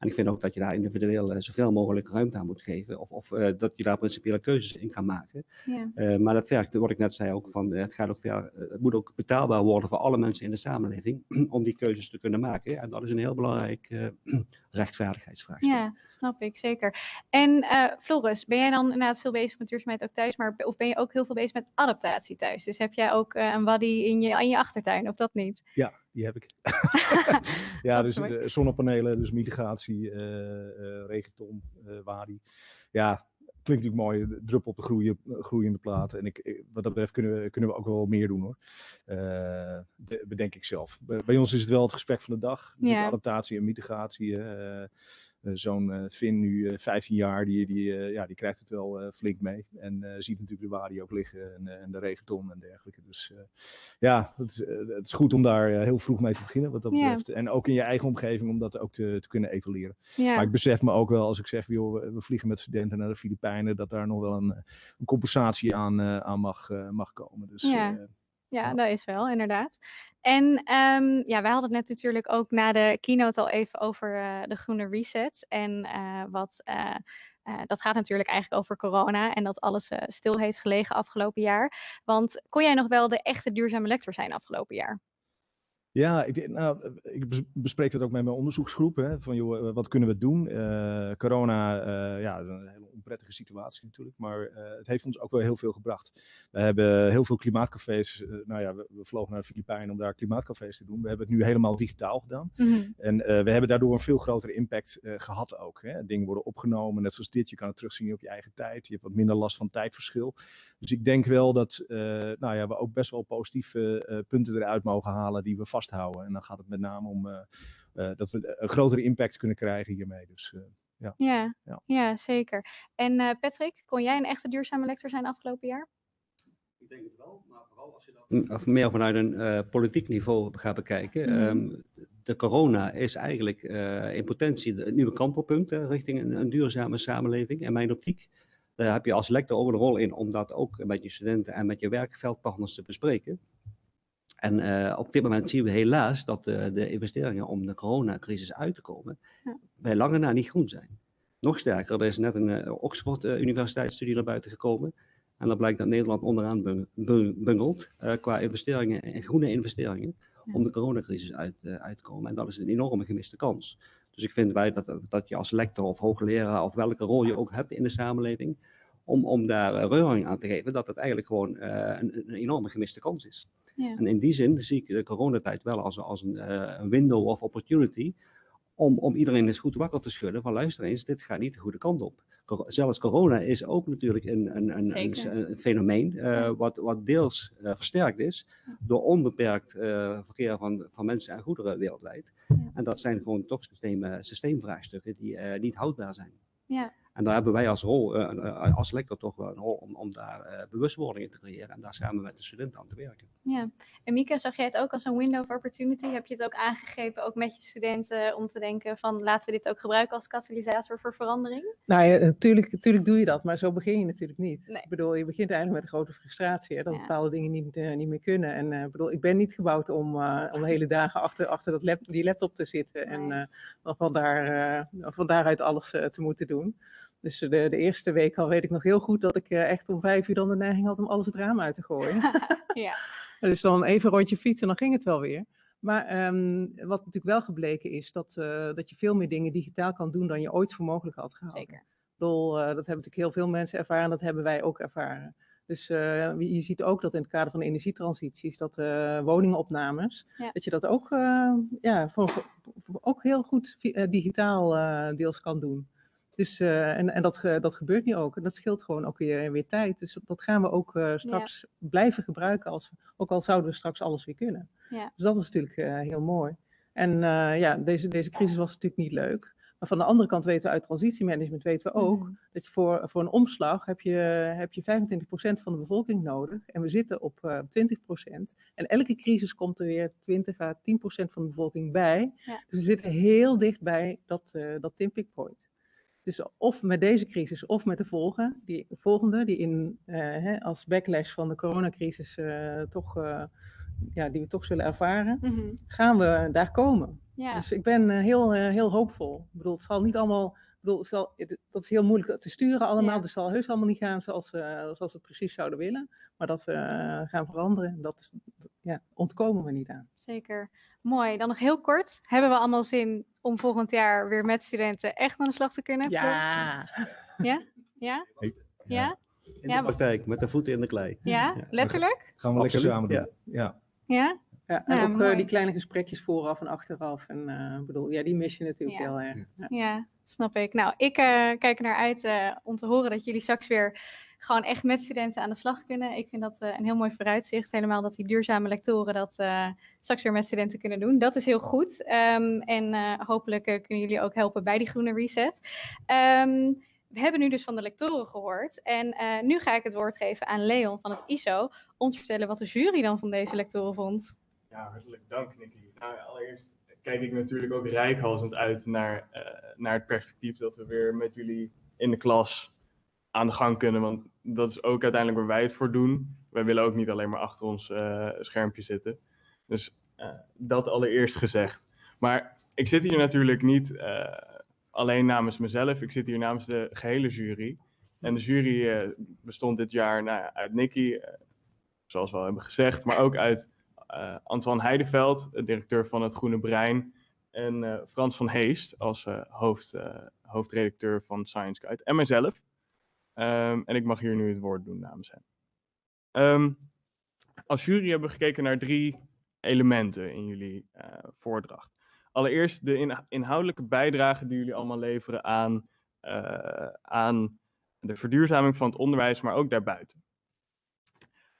En ik vind ook dat je daar individueel eh, zoveel mogelijk ruimte aan moet geven. Of, of eh, dat je daar principiële keuzes in kan maken. Ja. Eh, maar dat vergt, wat ik net zei ook, van, het, gaat ook ver, het moet ook betaalbaar worden voor alle mensen in de samenleving. om die keuzes te kunnen maken. En dat is een heel belangrijk rechtvaardigheidsvraagstuk. Ja, snap ik, zeker. En Floris, ben jij dan inderdaad veel bezig met duurzaamheid ook thuis, maar of ben je ook heel veel bezig met adaptatie thuis? Dus heb jij ook een waddy in je, in je achtertuin, of dat niet? Ja, die heb ik. ja, dus de zonnepanelen, dus mitigatie, eh eh regenton, eh wadi. Ja, klinkt natuurlijk mooi, druppel op de groeien, groeiende plaat. En ik, wat dat betreft kunnen we, kunnen we ook wel meer doen hoor. Eh, be- bedenk ik zelf. Bij, bij ons is het wel het gesprek van de dag. Dus Ja. Adaptatie en mitigatie. hè. Eh, eh, Zo'n eh, Finn, nu eh, 15 jaar, die, die, eh, ja, die krijgt het wel eh, flink mee. En eh, ziet natuurlijk de wadi ook liggen en, eh, en de regenton en dergelijke. Dus eh, ja, het is, eh, het is goed om daar eh, heel vroeg mee te beginnen wat dat Ja. betreft. En ook in je eigen omgeving om dat ook te, te kunnen etaleren. Maar ik besef me ook wel als ik zeg, joh, we, vliegen met studenten naar de Filipijnen, dat daar nog wel een, eh, een compensatie aan, eh, aan mag, eh, mag komen. Dus Ja. Ja, dat is wel, inderdaad. En ehm, ja, wij hadden het net natuurlijk ook na de keynote al even over eh, de groene reset. En eh, wat, eh, dat gaat natuurlijk eigenlijk over corona en dat alles stil heeft gelegen afgelopen jaar. Want kon jij nog wel de echte duurzame lector zijn afgelopen jaar? Ja, ik, nou, ik bes- bespreek dat ook met mijn onderzoeksgroep. Hè, van joh, eh, wat kunnen we doen? Eh, corona, eh, ja, een hele onprettige situatie natuurlijk. Maar het heeft ons ook wel heel veel gebracht. We hebben heel veel klimaatcafés. nou ja, we, we vlogen naar de Filipijnen om daar klimaatcafés te doen. We hebben het nu helemaal digitaal gedaan. En eh, we hebben daardoor een veel grotere impact eh, gehad ook. Hè. Dingen worden opgenomen, net zoals dit. Je kan het terugzien op je eigen tijd. Je hebt wat minder last van tijdverschil. Dus ik denk wel dat nou ja, we ook best wel positieve punten eruit mogen halen die we vasthouden. En dan gaat het met name om eh, eh, dat we een grotere impact kunnen krijgen hiermee. Dus eh, ja. Ja, Ja. ja. zeker. En eh, Patrick, kon jij een echte duurzame lector zijn afgelopen jaar? Ik denk het wel, maar vooral als je dat of meer vanuit een eh, politiek niveau gaat bekijken. Mhm. Ehm, de corona is eigenlijk eh, in potentie het nieuwe kantelpunt richting een, een duurzame samenleving. In mijn optiek, daar heb je als lector ook een rol in om dat ook met je studenten en met je werkveldpartners te bespreken. En eh, op dit moment zien we helaas dat de, de investeringen om de coronacrisis uit te komen Ja. bij lange na niet groen zijn. Nog sterker, er is net een eh, Oxford eh, universiteitsstudie naar buiten gekomen. En dan blijkt dat Nederland onderaan bung- bung- bungelt qua investeringen en groene investeringen Ja. om de coronacrisis uit, uit te komen. En dat is een enorme gemiste kans. Dus ik vind wij dat, dat je als lector of hoogleraar of welke rol je ook hebt in de samenleving, om, om daar reuring aan te geven, dat het eigenlijk gewoon een, een enorme gemiste kans is. Ja. En in die zin zie ik de coronatijd wel als, als een, eh, een window of opportunity om, om iedereen eens goed wakker te schudden van luister eens, dit gaat niet de goede kant op. Zelfs corona is ook natuurlijk een, een, een, een, fenomeen eh, Ja. wat, wat deels eh, versterkt is door onbeperkt verkeer van, van mensen en goederen wereldwijd. Ja. En dat zijn gewoon toch systeem, systeemvraagstukken die niet houdbaar zijn. Ja. En daar hebben wij als rol, eh, eh, als lector toch wel een rol om, om daar eh, bewustwording in te creëren en daar samen met de studenten aan te werken. Ja, en Mieke, zag jij het ook als een window of opportunity? Heb je het ook aangegrepen, ook met je studenten, om te denken van laten we dit ook gebruiken als katalysator voor verandering? Nou ja, natuurlijk, natuurlijk doe je dat, maar zo begin je natuurlijk niet. Nee. Ik bedoel, je begint eigenlijk met een grote frustratie, hè, dat Ja. bepaalde dingen niet, niet meer kunnen. En eh, ik bedoel, ik ben niet gebouwd om, eh, om de hele dagen achter, achter dat lap, die laptop te zitten en Nee. eh, van, daar, eh, van daaruit alles te moeten doen. Dus de, de eerste week al weet ik nog heel goed dat ik eh, echt om vijf uur dan de neiging had om alles het raam uit te gooien. ja, Dus dan even een rondje fietsen, dan ging het wel weer. Maar ehm, wat natuurlijk wel gebleken is, dat, eh, dat je veel meer dingen digitaal kan doen dan je ooit voor mogelijk had gehouden. zeker. Bedoel, eh, dat hebben natuurlijk heel veel mensen ervaren, dat hebben wij ook ervaren. Dus je ziet ook dat in het kader van de energietransities, dat woningopnames, Ja. dat je dat ook, ja, voor, voor- ook heel goed digitaal deels kan doen. Dus, eh, en en dat, dat gebeurt nu ook. En dat scheelt gewoon ook weer, weer tijd. Dus dat, gaan we ook eh, straks blijven gebruiken, als, ook al zouden we straks alles weer kunnen. Ja. Dus dat is natuurlijk eh, heel mooi. En ja, deze, deze crisis was natuurlijk niet leuk. Maar van de andere kant weten we uit transitiemanagement weten we ook Mhm. dat je voor, voor een omslag heb je, heb je 25% van de bevolking nodig. En we zitten op eh 20%. En elke crisis komt er weer 20 à 10% van de bevolking bij. Ja. Dus we zitten heel dicht bij dat, eh dat tipping point. Dus of met deze crisis of met de volgende, die, volgende, die in, eh, hè, als backlash van de coronacrisis eh, toch, eh, ja, die we toch zullen ervaren, Mhm. gaan we daar komen. Ja, Dus ik ben heel, heel hoopvol. Ik bedoel, het zal niet allemaal. Ik bedoel, het zal, het- dat is heel moeilijk te sturen allemaal. Ja. Dus het zal heus allemaal niet gaan zoals, we zoals we het precies zouden willen. Maar dat we gaan veranderen, dat is, ja, ontkomen we niet aan. zeker. Mooi. Dan nog heel kort. Hebben we allemaal zin om volgend jaar weer met studenten echt aan de slag te kunnen? Ja, Ja? Ja? Ja? In Ja, de praktijk, met de voeten in de klei. Ja? Letterlijk? Gaan we lekker samen doen. ja. Ja. Ja? ja en Ja, ook eh, mooi. die kleine gesprekjes vooraf en achteraf. En eh, ik bedoel, ja, die mis je natuurlijk Ja. heel erg. Ja. Ja, snap ik. Nou, ik eh, kijk er naar uit eh, om te horen dat jullie straks weer gewoon echt met studenten aan de slag kunnen. Ik vind dat eh, een heel mooi vooruitzicht. Helemaal dat die duurzame lectoren dat eh, straks weer met studenten kunnen doen. Dat is heel goed. Ehm, en eh, hopelijk kunnen jullie ook helpen bij die groene reset. Ehm, we hebben nu dus van de lectoren gehoord. En nu ga ik het woord geven aan Leon van het ISO. Te vertellen wat de jury dan van deze lectoren vond. Ja, hartelijk dank, Nicky. Nou, allereerst kijk ik natuurlijk ook rijkhalsend uit naar, naar het perspectief dat we weer met jullie in de klas aan de gang kunnen. Want dat is ook uiteindelijk waar wij het voor doen. Wij willen ook niet alleen maar achter ons eh, schermpje zitten. Dus eh, dat allereerst gezegd. Maar ik zit hier natuurlijk niet eh, alleen namens mezelf. Ik zit hier namens de gehele jury. En de jury bestond dit jaar nou, ja, uit Nicky, zoals we al hebben gezegd, maar ook uit eh, Antoine Heideveld, directeur van het Groene Brein, en Frans van Heest als hoofd, hoofdredacteur van Science Guide, en mijzelf. Ehm, en ik mag hier nu het woord doen namens hen. Ehm, als jury hebben we gekeken naar drie elementen in jullie eh, voordracht. Allereerst de in- inhoudelijke bijdrage die jullie allemaal leveren aan, eh, aan de verduurzaming van het onderwijs, maar ook daarbuiten.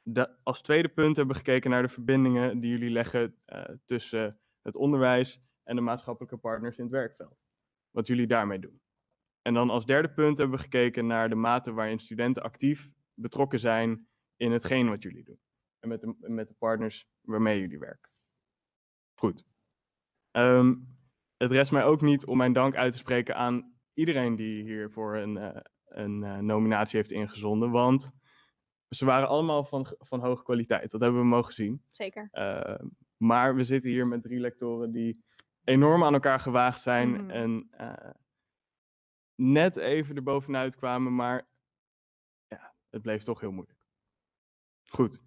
De, als tweede punt hebben we gekeken naar de verbindingen die jullie leggen eh, tussen het onderwijs en de maatschappelijke partners in het werkveld. Wat jullie daarmee doen. En dan als derde punt hebben we gekeken naar de mate waarin studenten actief betrokken zijn in hetgeen wat jullie doen. En met de, met de partners waarmee jullie werken. Goed. Ehm, het rest mij ook niet om mijn dank uit te spreken aan iedereen die hiervoor een, eh, een eh, nominatie heeft ingezonden. Want ze waren allemaal van, van hoge kwaliteit. Dat hebben we mogen zien. Zeker. Uh, maar we zitten hier met drie lectoren die enorm aan elkaar gewaagd zijn Mhm. en uh, net even erbovenuit kwamen, maar ja, het bleef toch heel moeilijk. Goed.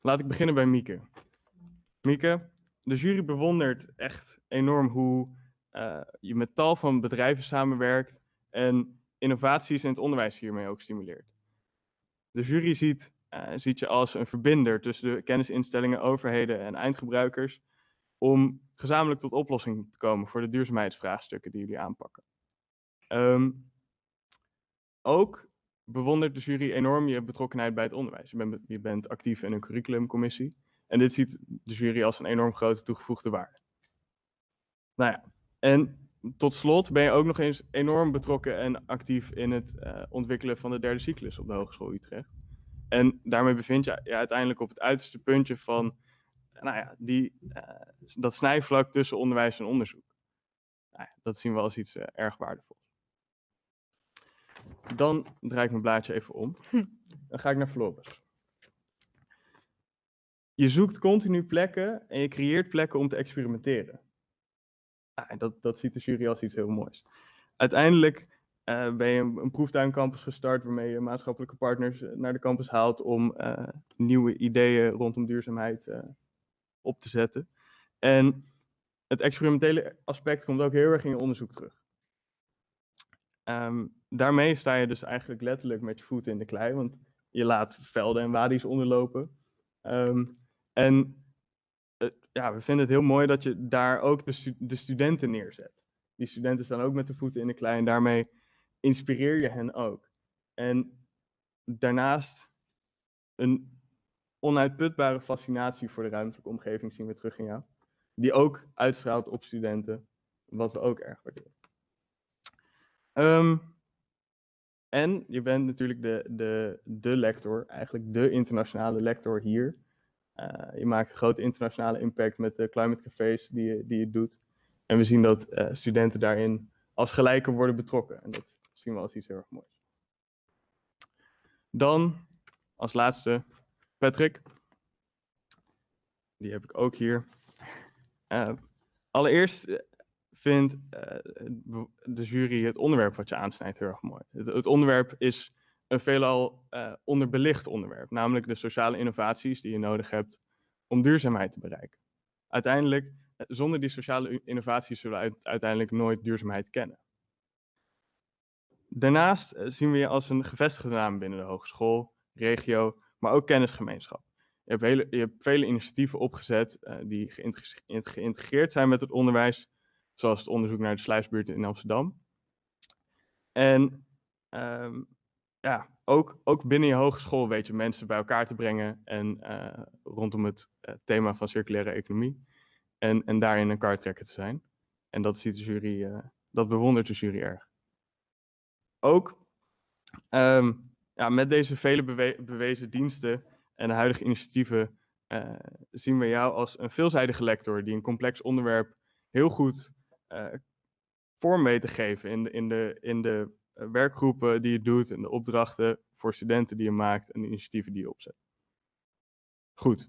Laat ik beginnen bij Mieke. Mieke, de jury bewondert echt enorm hoe uh, je met tal van bedrijven samenwerkt en innovaties in het onderwijs hiermee ook stimuleert. De jury ziet, uh, ziet je als een verbinder tussen de kennisinstellingen, overheden en eindgebruikers om gezamenlijk tot oplossing te komen voor de duurzaamheidsvraagstukken die jullie aanpakken. Um, ook bewondert de jury enorm je betrokkenheid bij het onderwijs. Je bent, je bent actief in een curriculumcommissie en dit ziet de jury als een enorm grote toegevoegde waarde. Nou ja, en tot slot ben je ook nog eens enorm betrokken en actief in het uh, ontwikkelen van de derde cyclus op de Hogeschool Utrecht. En daarmee bevind je je uiteindelijk op het uiterste puntje van nou ja, die, uh, dat snijvlak tussen onderwijs en onderzoek. Nou ja, dat zien we als iets erg waardevols. Dan draai ik mijn blaadje even om. Dan ga ik naar Floris. Je zoekt continu plekken en je creëert plekken om te experimenteren. Ah, dat, dat ziet de jury als iets heel moois. Uiteindelijk uh, ben je een, een, proeftuincampus gestart waarmee je maatschappelijke partners naar de campus haalt om uh, nieuwe ideeën rondom duurzaamheid uh, op te zetten. En het experimentele aspect komt ook heel erg in je onderzoek terug. Um, daarmee sta je dus eigenlijk letterlijk met je voeten in de klei, want je laat velden en wadi's onderlopen. Um, en ja, we vinden het heel mooi dat je daar ook de, de, studenten neerzet. Die studenten staan ook met de voeten in de klei en daarmee inspireer je hen ook. En daarnaast een onuitputbare fascinatie voor de ruimtelijke omgeving zien we terug in jou. Die ook uitstraalt op studenten, wat we ook erg waarderen. Um, en je bent natuurlijk de, de, de lector, eigenlijk de internationale lector hier. Uh, je maakt een grote internationale impact met de climate cafés die je, die je doet. En we zien dat uh, studenten daarin als gelijken worden betrokken. En dat zien we als iets heel erg moois. Dan als laatste Patrick. Die heb ik ook hier. Uh, allereerst vindt de jury het onderwerp wat je aansnijdt heel erg mooi. Het, onderwerp is een veelal uh, onderbelicht onderwerp, namelijk de sociale innovaties die je nodig hebt om duurzaamheid te bereiken. Uiteindelijk, zonder die sociale innovaties zullen we uiteindelijk nooit duurzaamheid kennen. Daarnaast zien we je als een gevestigde naam binnen de hogeschool, regio, maar ook kennisgemeenschap. Je hebt, hele, je hebt vele initiatieven opgezet die geïntegreerd zijn met het onderwijs, zoals het onderzoek naar de sluisbuurt in Amsterdam. En um, ja, ook, ook binnen je hogeschool weet je mensen bij elkaar te brengen en uh, rondom het uh, thema van circulaire economie. En, en daarin een kartrekker te zijn. En dat ziet de jury, uh, dat bewondert de jury erg. Ook um, ja, met deze vele bewe bewezen diensten en huidige initiatieven zien we jou als een veelzijdige lector die een complex onderwerp heel goed vorm weet te geven in de, in de, in de werkgroepen die je doet en de opdrachten voor studenten die je maakt en de initiatieven die je opzet. Goed.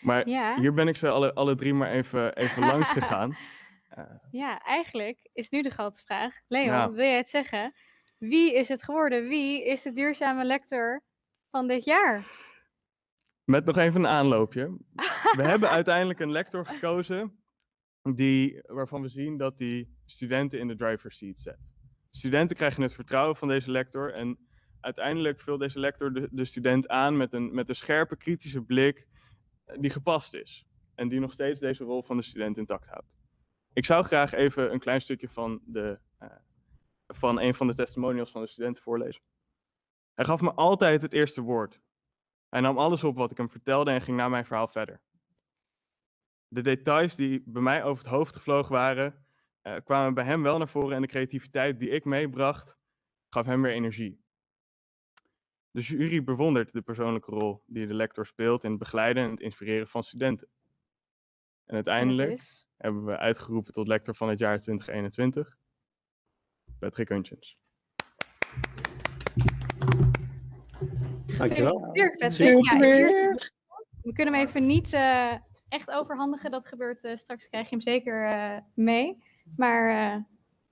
Maar Ja. hier ben ik ze alle, alle drie maar even, even langs gegaan. Eh, Ja, eigenlijk is nu de grote vraag. Leon, Ja. wil jij het zeggen? Wie is het geworden? Wie is de duurzame lector van dit jaar? met nog even een aanloopje. We hebben uiteindelijk een lector gekozen die, waarvan we zien dat die studenten in de driver's seat zet. Studenten krijgen het vertrouwen van deze lector en uiteindelijk vult deze lector de, de student aan met een, met een scherpe, kritische blik eh, die gepast is. En die nog steeds deze rol van de student intact houdt. Ik zou graag even een klein stukje van, de, eh, van een van de testimonials van de studenten voorlezen. Hij gaf me altijd het eerste woord. Hij nam alles op wat ik hem vertelde en ging na mijn verhaal verder. De details die bij mij over het hoofd gevlogen waren, eh, kwamen bij hem wel naar voren en de creativiteit die ik meebracht, gaf hem weer energie. De jury bewondert de persoonlijke rol die de lector speelt in het begeleiden en het inspireren van studenten. En uiteindelijk is- hebben we uitgeroepen tot lector van het jaar 2021, Patrick Huntjens. Dankjewel. Dirk Patrick. Zeker. Ja, hier- we kunnen hem even niet eh, echt overhandigen. Dat gebeurt eh, straks. Krijg je hem zeker eh, mee. Maar eh,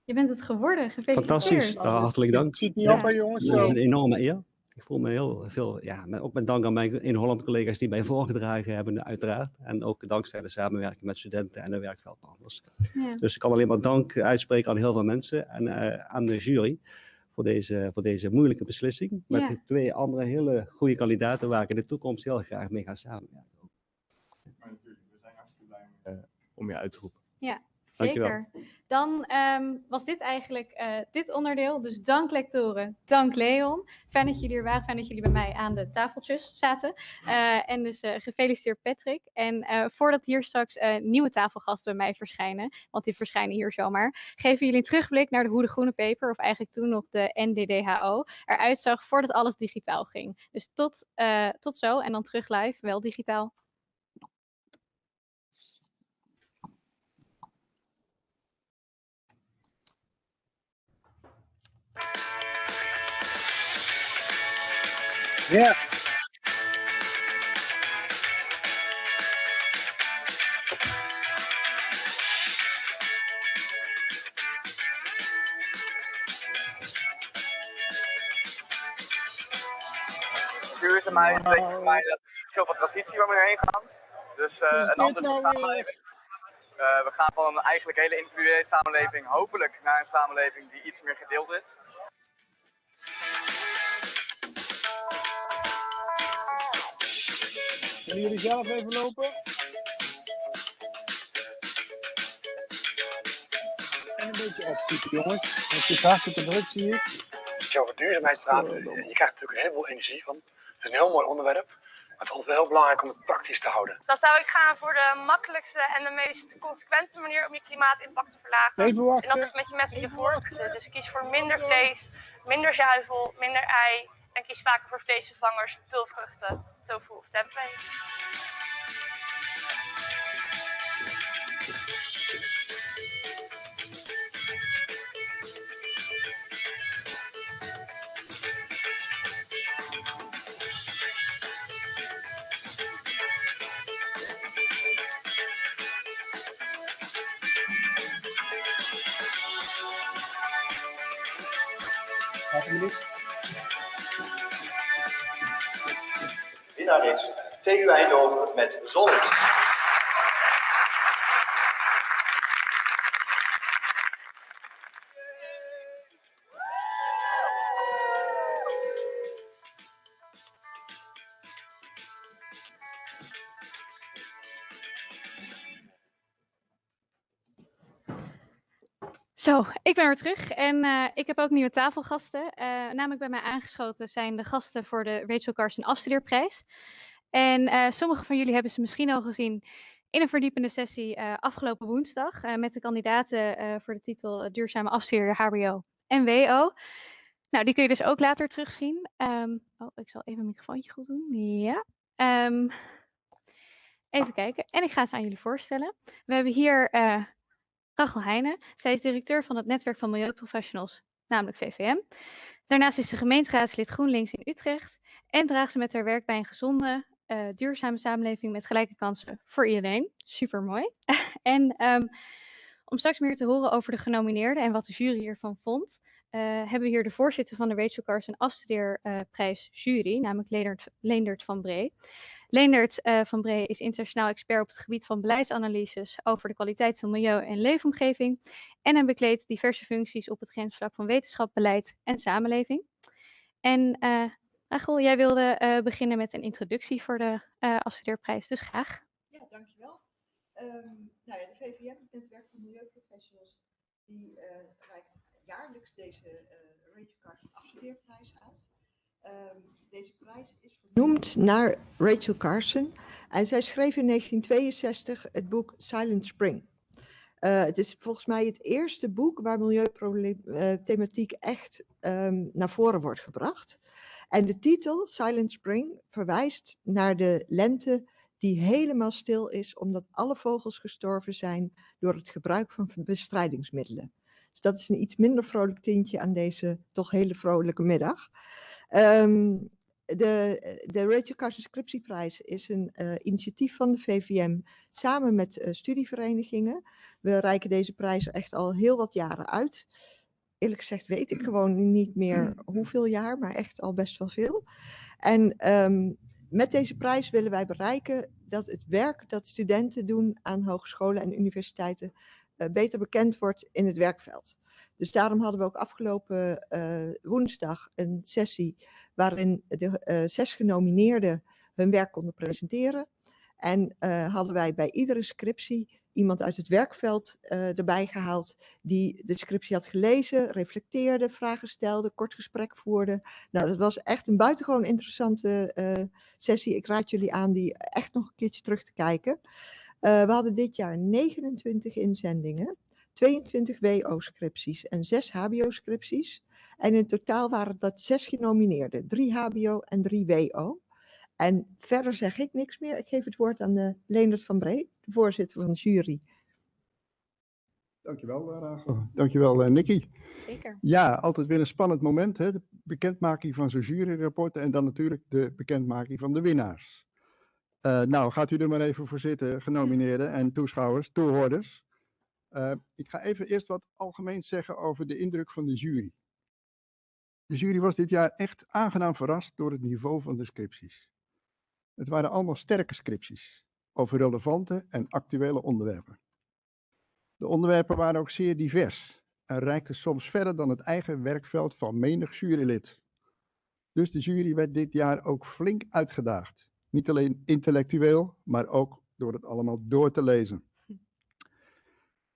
je bent het geworden. Gefeliciteerd. Fantastisch. Hartelijk dank. Ziet niet Ja. op, jongens. Dat is een enorme eer. Ik voel me heel veel, ja, met, ook met dank aan mijn in Holland collega's die mij voorgedragen hebben, uiteraard. En ook dankzij de samenwerking met studenten en de werkveldpartners. Ja. Dus ik kan alleen maar dank uitspreken aan heel veel mensen en eh, aan de jury voor deze, voor deze moeilijke beslissing. Met Ja. twee andere hele goede kandidaten waar ik in de toekomst heel graag mee ga samenwerken. Maar natuurlijk, we zijn hartstikke blij om, je uit te roepen. Ja, zeker. Dan ehm, was dit eigenlijk eh, dit onderdeel. Dus dank lectoren, dank Leon. Fijn dat jullie er waren, fijn dat jullie bij mij aan de tafeltjes zaten. Eh, en dus eh, gefeliciteerd Patrick. En voordat hier straks nieuwe tafelgasten bij mij verschijnen, want die verschijnen hier zomaar, geven jullie een terugblik naar de hoe de groene paper, of eigenlijk toen nog de NDDHO, eruit zag voordat alles digitaal ging. Dus tot, tot zo en dan terug live, wel digitaal. Ja. Duurzaamheid betekent voor mij dat er veel van transitie waar we heen gaan. Dus eh, is een andere nou samenleving. Eh, we gaan van een eigenlijk hele individuele samenleving hopelijk naar een samenleving die iets meer gedeeld is. Willen jullie zelf even lopen? En een beetje opschieten, jongens. Want het is hartstikke druk, zie ik. Als je over duurzaamheid praat, je krijgt er natuurlijk een heleboel energie van. Het is een heel mooi onderwerp. Maar het is altijd wel heel belangrijk om het praktisch te houden. Dan zou ik gaan voor de makkelijkste en de meest consequente manier om je klimaatimpact te verlagen. Even wachten. En dat is met je mes en je vork. Dus kies voor minder vlees, minder zuivel, minder ei. En kies vaker voor vleesvervangers, pulvruchten, so full of frames. Winnaar is TU Eindhoven met Zollet. Zo, ik ben weer terug en eh, ik heb ook nieuwe tafelgasten. Eh, namelijk bij mij aangeschoten zijn de gasten voor de Rachel Carson Afstudeerprijs. En eh sommigen van jullie hebben ze misschien al gezien in een verdiepende sessie afgelopen woensdag met de kandidaten voor de titel Duurzame Afstudeerder HBO en WO. Nou, die kun je dus ook later terugzien. Ehm, oh, ik zal even mijn microfoontje goed doen. Ja. Ehm, even kijken. En ik ga ze aan jullie voorstellen. We hebben hier Rachel Heijnen. Zij is directeur van het netwerk van milieuprofessionals, namelijk VVM. Daarnaast is ze gemeenteraadslid GroenLinks in Utrecht en draagt ze met haar werk bij een gezonde, eh, duurzame samenleving met gelijke kansen voor iedereen. Super mooi. en ehm, om straks meer te horen over de genomineerden en wat de jury hiervan vond, eh, hebben we hier de voorzitter van de Rachel Carson Afstudeerprijs jury, namelijk Leendert, Leendert van Bree. Leendert eh, van Bree is internationaal expert op het gebied van beleidsanalyses over de kwaliteit van milieu en leefomgeving. En hij bekleedt diverse functies op het grensvlak van wetenschap, beleid en samenleving. En Rachel, jij wilde eh, beginnen met een introductie voor de afstudeerprijs, dus graag. Ja, dankjewel. Um, nou ja, de VVM, het netwerk van milieuprofessionals, die uh, reikt jaarlijks deze uh, Rachel Carson afstudeerprijs uit. Um, deze prijs is vernoemd naar Rachel Carson en zij schreef in 1962 het boek Silent Spring. Uh, het is volgens mij het eerste boek waar milieuproblematiek echt um, naar voren wordt gebracht. En de titel Silent Spring verwijst naar de lente die helemaal stil is omdat alle vogels gestorven zijn door het gebruik van bestrijdingsmiddelen. Dus dat is een iets minder vrolijk tintje aan deze toch hele vrolijke middag. Um, de, de Rachel Carson Scriptieprijs is een uh, initiatief van de VVM samen met uh, studieverenigingen. We reiken deze prijs echt al heel wat jaren uit. Eerlijk gezegd weet ik gewoon niet meer hoeveel jaar, maar echt al best wel veel. En um, met deze prijs willen wij bereiken dat het werk dat studenten doen aan hogescholen en universiteiten uh, beter bekend wordt in het werkveld. Dus daarom hadden we ook afgelopen uh, woensdag een sessie waarin de uh, zes genomineerden hun werk konden presenteren. En uh, hadden wij bij iedere scriptie iemand uit het werkveld erbij gehaald die de scriptie had gelezen, reflecteerde, vragen stelde, kort gesprek voerde. Nou, dat was echt een buitengewoon interessante sessie. Ik raad jullie aan die echt nog een keertje terug te kijken. we hadden dit jaar 29 inzendingen. 22 WO-scripties en 6 HBO-scripties. En in totaal waren dat 6 genomineerden, 3 HBO en 3 WO. En verder zeg ik niks meer. Ik geef het woord aan de Leendert van Bree, de voorzitter van de jury. Dankjewel, Rachel. Dankjewel, uh, Nicky. Zeker. Ja, altijd weer een spannend moment. Hè? De bekendmaking van zo'n juryrapport en dan natuurlijk de bekendmaking van de winnaars. Uh, nou, gaat u er maar even voor zitten, genomineerden en toeschouwers, toehoorders. Uh, ik ga even eerst wat algemeen zeggen over de indruk van de jury. De jury was dit jaar echt aangenaam verrast door het niveau van de scripties. Het waren allemaal sterke scripties over relevante en actuele onderwerpen. De onderwerpen waren ook zeer divers en reikten soms verder dan het eigen werkveld van menig jurylid. Dus de jury werd dit jaar ook flink uitgedaagd. Niet alleen intellectueel, maar ook door het allemaal door te lezen.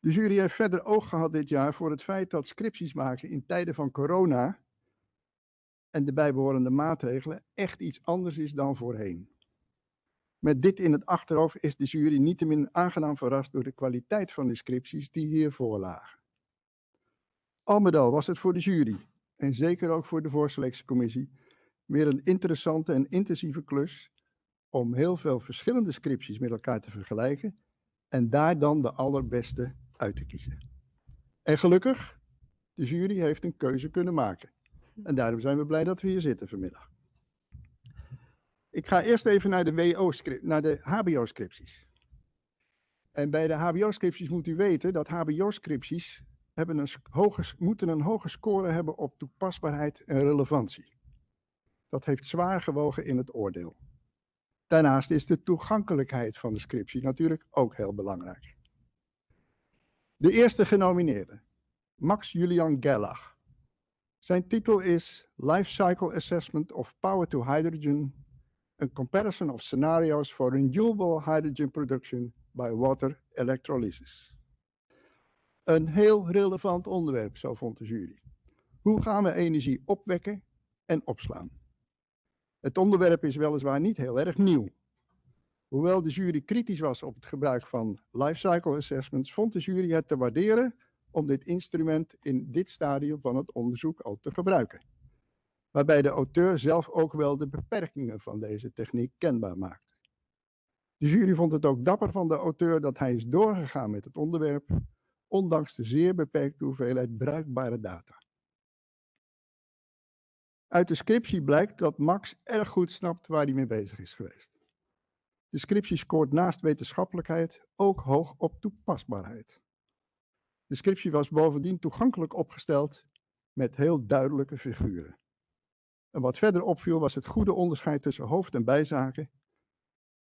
De jury heeft verder oog gehad dit jaar voor het feit dat scripties maken in tijden van corona en de bijbehorende maatregelen echt iets anders is dan voorheen. Met dit in het achterhoofd is de jury niettemin aangenaam verrast door de kwaliteit van de scripties die hiervoor lagen. Al met al was het voor de jury, en zeker ook voor de voorselectiecommissie, weer een interessante en intensieve klus om heel veel verschillende scripties met elkaar te vergelijken en daar dan de allerbeste uit te kiezen. En gelukkig, de jury heeft een keuze kunnen maken. En daarom zijn we blij dat we hier zitten vanmiddag. Ik ga eerst even naar de, WO naar de HBO-scripties. En bij de HBO-scripties moet u weten dat HBO-scripties hebben een hoge, moeten een hoge score hebben op toepasbaarheid en relevantie. Dat heeft zwaar gewogen in het oordeel. Daarnaast is de toegankelijkheid van de scriptie natuurlijk ook heel belangrijk. De eerste genomineerde, Max Julian Gerlach. Zijn titel is Life Cycle Assessment of Power to Hydrogen, a comparison of scenarios for renewable hydrogen production by water electrolysis. Een heel relevant onderwerp, zo vond de jury. Hoe gaan we energie opwekken en opslaan? Het onderwerp is weliswaar niet heel erg nieuw. Hoewel de jury kritisch was op het gebruik van lifecycle assessments, vond de jury het te waarderen om dit instrument in dit stadium van het onderzoek al te gebruiken. Waarbij de auteur zelf ook wel de beperkingen van deze techniek kenbaar maakte. De jury vond het ook dapper van de auteur dat hij is doorgegaan met het onderwerp, ondanks de zeer beperkte hoeveelheid bruikbare data. Uit de scriptie blijkt dat Max erg goed snapt waar hij mee bezig is geweest. De scriptie scoort naast wetenschappelijkheid ook hoog op toepasbaarheid. De scriptie was bovendien toegankelijk opgesteld met heel duidelijke figuren. En wat verder opviel was het goede onderscheid tussen hoofd- en bijzaken.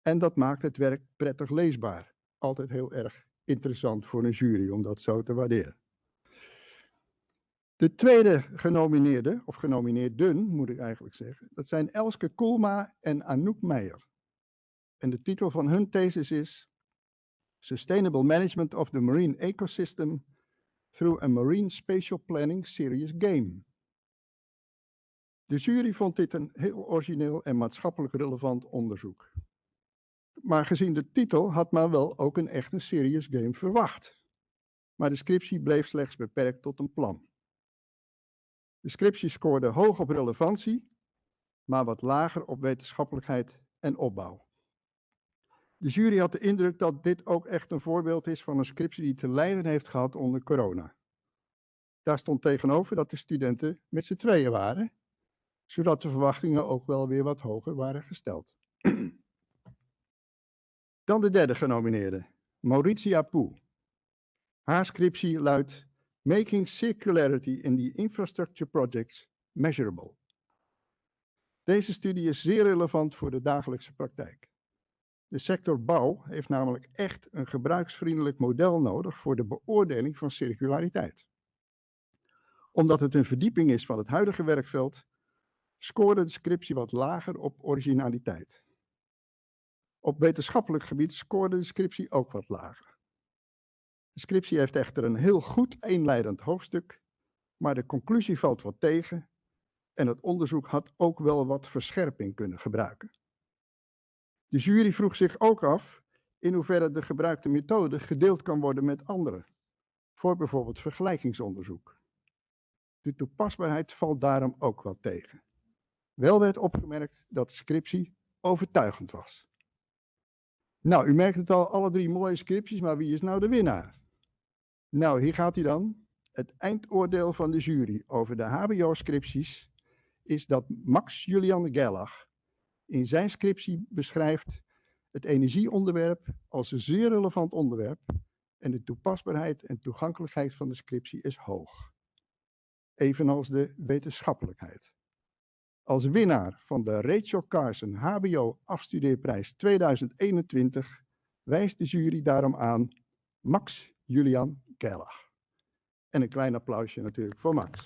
En dat maakt het werk prettig leesbaar. Altijd heel erg interessant voor een jury om dat zo te waarderen. De tweede genomineerde, of genomineerden moet ik eigenlijk zeggen, dat zijn Elske Koolma en Anouk Meijer. En de titel van hun thesis is Sustainable Management of the Marine Ecosystem through a Marine Spatial Planning Serious Game. De jury vond dit een heel origineel en maatschappelijk relevant onderzoek. Maar gezien de titel had men wel ook een echte serious game verwacht. Maar de scriptie bleef slechts beperkt tot een plan. De scriptie scoorde hoog op relevantie, maar wat lager op wetenschappelijkheid en opbouw. De jury had de indruk dat dit ook echt een voorbeeld is van een scriptie die te lijden heeft gehad onder corona. Daar stond tegenover dat de studenten met z'n tweeën waren, zodat de verwachtingen ook wel weer wat hoger waren gesteld. Dan de derde genomineerde, Mauritia Poe. Haar scriptie luidt Making Circularity in the Infrastructure Projects Measurable. Deze studie is zeer relevant voor de dagelijkse praktijk. De sector bouw heeft namelijk echt een gebruiksvriendelijk model nodig voor de beoordeling van circulariteit. Omdat het een verdieping is van het huidige werkveld, scoorde de scriptie wat lager op originaliteit. Op wetenschappelijk gebied scoorde de scriptie ook wat lager. De scriptie heeft echter een heel goed eenleidend hoofdstuk, maar de conclusie valt wat tegen en het onderzoek had ook wel wat verscherping kunnen gebruiken. De jury vroeg zich ook af in hoeverre de gebruikte methode gedeeld kan worden met anderen, voor bijvoorbeeld vergelijkingsonderzoek. De toepasbaarheid valt daarom ook wel tegen. Wel werd opgemerkt dat de scriptie overtuigend was. Nou, u merkt het al, alle drie mooie scripties, maar wie is nou de winnaar? Nou, hier gaat hij dan. Het eindoordeel van de jury over de HBO-scripties is dat Max Julian Gerlach in zijn scriptie beschrijft het energieonderwerp als een zeer relevant onderwerp en de toepasbaarheid en toegankelijkheid van de scriptie is hoog. Evenals de wetenschappelijkheid. Als winnaar van de Rachel Carson HBO Afstudeerprijs 2021 wijst de jury daarom aan Max Julian Gerlach. En een klein applausje natuurlijk voor Max.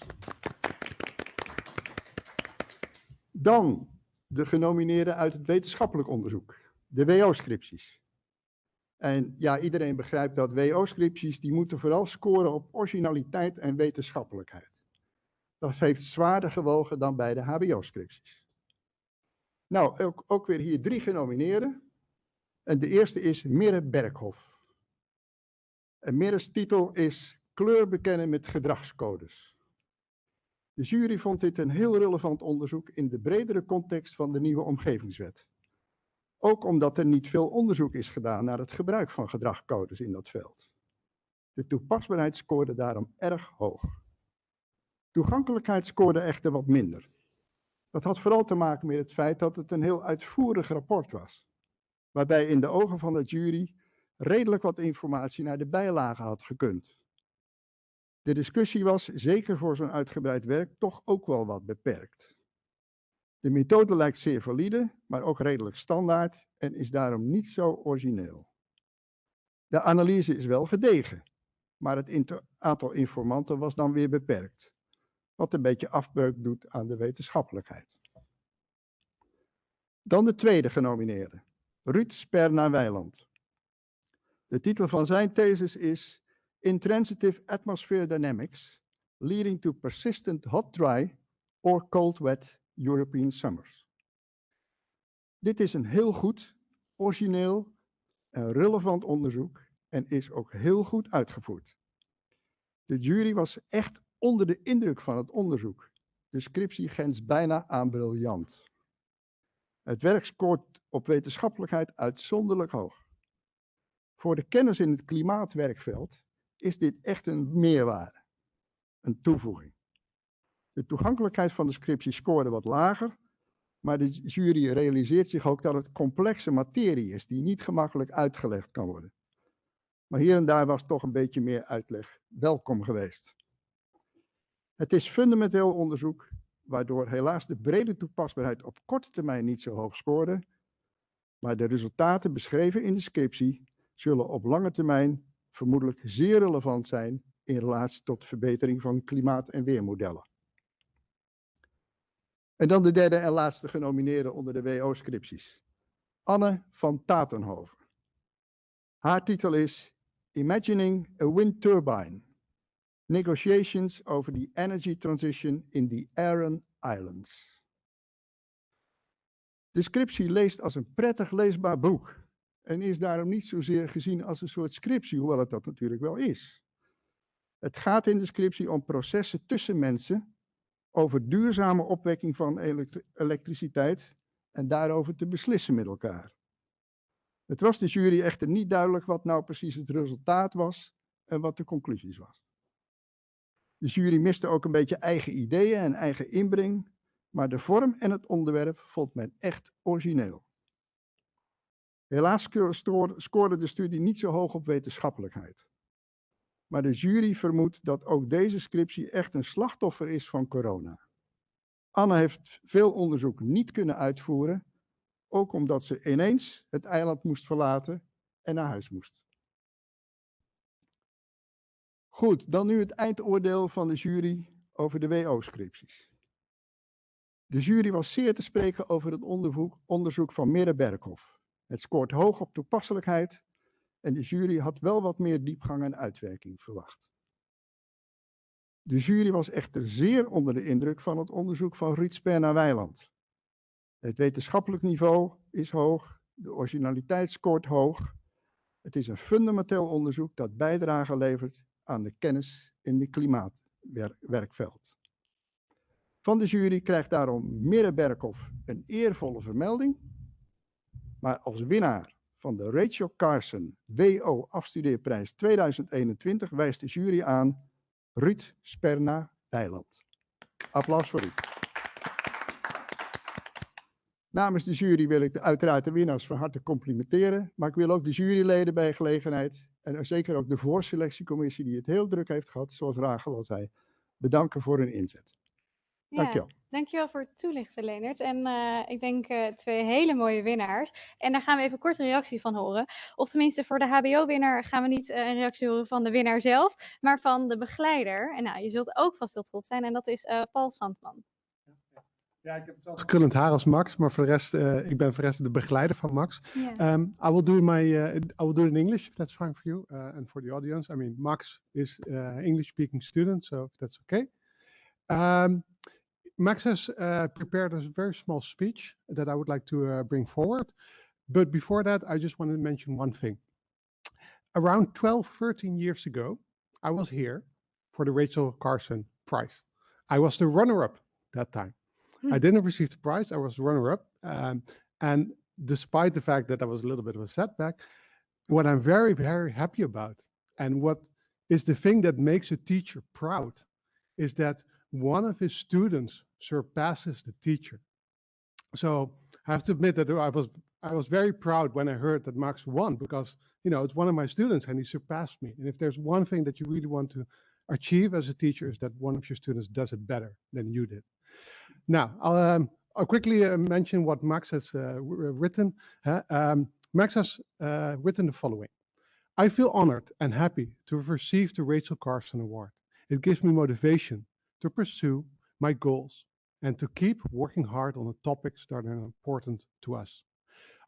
Dan de genomineerden uit het wetenschappelijk onderzoek, de WO-scripties. En ja, iedereen begrijpt dat WO-scripties, die moeten vooral scoren op originaliteit en wetenschappelijkheid. Dat heeft zwaarder gewogen dan bij de HBO-scripties. Nou, ook, ook, weer hier drie genomineerden. En de eerste is Mirre Berghoff. En Mirre's titel is Kleur bekennen met gedragscodes. De jury vond dit een heel relevant onderzoek in de bredere context van de nieuwe omgevingswet. Ook omdat er niet veel onderzoek is gedaan naar het gebruik van gedragscodes in dat veld. De toepasbaarheid scoorde daarom erg hoog. Toegankelijkheid scoorde echter wat minder. Dat had vooral te maken met het feit dat het een heel uitvoerig rapport was, waarbij in de ogen van de jury redelijk wat informatie naar de bijlagen had gekund. De discussie was, zeker voor zo'n uitgebreid werk, toch ook wel wat beperkt. De methode lijkt zeer valide, maar ook redelijk standaard en is daarom niet zo origineel. De analyse is wel gedegen, maar het aantal informanten was dan weer beperkt, wat een beetje afbreuk doet aan de wetenschappelijkheid. Dan de tweede genomineerde, Ruud Sperna-Weiland. De titel van zijn thesis is intransitive atmosphere dynamics leading to persistent hot dry or cold wet European summers. Dit is een heel goed, origineel en relevant onderzoek en is ook heel goed uitgevoerd. De jury was echt onder de indruk van het onderzoek. De scriptie grenst bijna aan briljant. Het werk scoort op wetenschappelijkheid uitzonderlijk hoog. Voor de kennis in het klimaatwerkveld is dit echt een meerwaarde, een toevoeging. De toegankelijkheid van de scriptie scoorde wat lager, maar de jury realiseert zich ook dat het complexe materie is die niet gemakkelijk uitgelegd kan worden. Maar hier en daar was toch een beetje meer uitleg welkom geweest. Het is fundamenteel onderzoek, waardoor helaas de brede toepasbaarheid op korte termijn niet zo hoog scoorde, maar de resultaten beschreven in de scriptie zullen op lange termijn vermoedelijk zeer relevant zijn in relatie tot verbetering van klimaat- en weermodellen. En dan de derde en laatste genomineerde onder de WO-scripties. Anne van Tatenhoven. Haar titel is Imagining a Wind Turbine. Negotiations over the Energy Transition in the Aran Islands. De scriptie leest als een prettig leesbaar boek en is daarom niet zozeer gezien als een soort scriptie, hoewel het dat natuurlijk wel is. Het gaat in de scriptie om processen tussen mensen over duurzame opwekking van elektriciteit en daarover te beslissen met elkaar. Het was de jury echter niet duidelijk wat nou precies het resultaat was en wat de conclusies was. De jury miste ook een beetje eigen ideeën en eigen inbreng, maar de vorm en het onderwerp vond men echt origineel. Helaas scoorde de studie niet zo hoog op wetenschappelijkheid. Maar de jury vermoedt dat ook deze scriptie echt een slachtoffer is van corona. Anne heeft veel onderzoek niet kunnen uitvoeren, ook omdat ze ineens het eiland moest verlaten en naar huis moest. Goed, dan nu het eindoordeel van de jury over de WO-scripties. De jury was zeer te spreken over het onderzoek, onderzoek van Mirre Berghoff. Het scoort hoog op toepasselijkheid en de jury had wel wat meer diepgang en uitwerking verwacht. De jury was echter zeer onder de indruk van het onderzoek van Ruud Sperna-Weiland. Het wetenschappelijk niveau is hoog, de originaliteit scoort hoog. Het is een fundamenteel onderzoek dat bijdrage levert aan de kennis in het klimaatwerkveld. Van de jury krijgt daarom Mirre Berghoff een eervolle vermelding. Maar als winnaar van de Rachel Carson WO Afstudeerprijs 2021 wijst de jury aan Ruud Sperna Weiland. Applaus voor Ruud. Namens de jury wil ik de, uiteraard de winnaars van harte complimenteren, maar ik wil ook de juryleden bij gelegenheid en zeker ook de voorselectiecommissie die het heel druk heeft gehad, zoals Rachel al zei, bedanken voor hun inzet. Dankjewel. Ja, dankjewel voor het toelichten, Leonard. En eh, ik denk eh, twee hele mooie winnaars. En daar gaan we even kort een reactie van horen. Of tenminste, voor de HBO-winnaar gaan we niet eh, een reactie horen van de winnaar zelf, maar van de begeleider. En nou, je zult ook vast heel trots zijn, en dat is eh, Paul Sandman. Ja, ik heb hetzelfde krullend haar als Max, maar voor de rest, uh, ik ben voor de rest de begeleider van Max. Yeah. Um, I will do my, uh, I will do it in English if that's fine for you uh, and for the audience. I mean, Max is English-speaking student, so if that's okay. Um, Max has uh, prepared a very small speech that I would like to uh, bring forward. But before that, I just want to mention one thing. Around 12, 13 years ago, I was here for the Rachel Carson Prize. I was the runner-up that time. Hmm. I didn't receive the prize. I was runner-up, um, and despite the fact that that was a little bit of a setback, what I'm very, very happy about, and what is the thing that makes a teacher proud, is that one of his students surpasses the teacher. So I have to admit that I was I was very proud when I heard that Max won because you know it's one of my students and he surpassed me. And if there's one thing that you really want to achieve as a teacher is that one of your students does it better than you did. Now, I'll, um, I'll quickly uh, mention what Max has uh, written. Uh, um, Max has written the following. I feel honored and happy to have received the Rachel Carson Award. It gives me motivation to pursue my goals and to keep working hard on the topics that are important to us.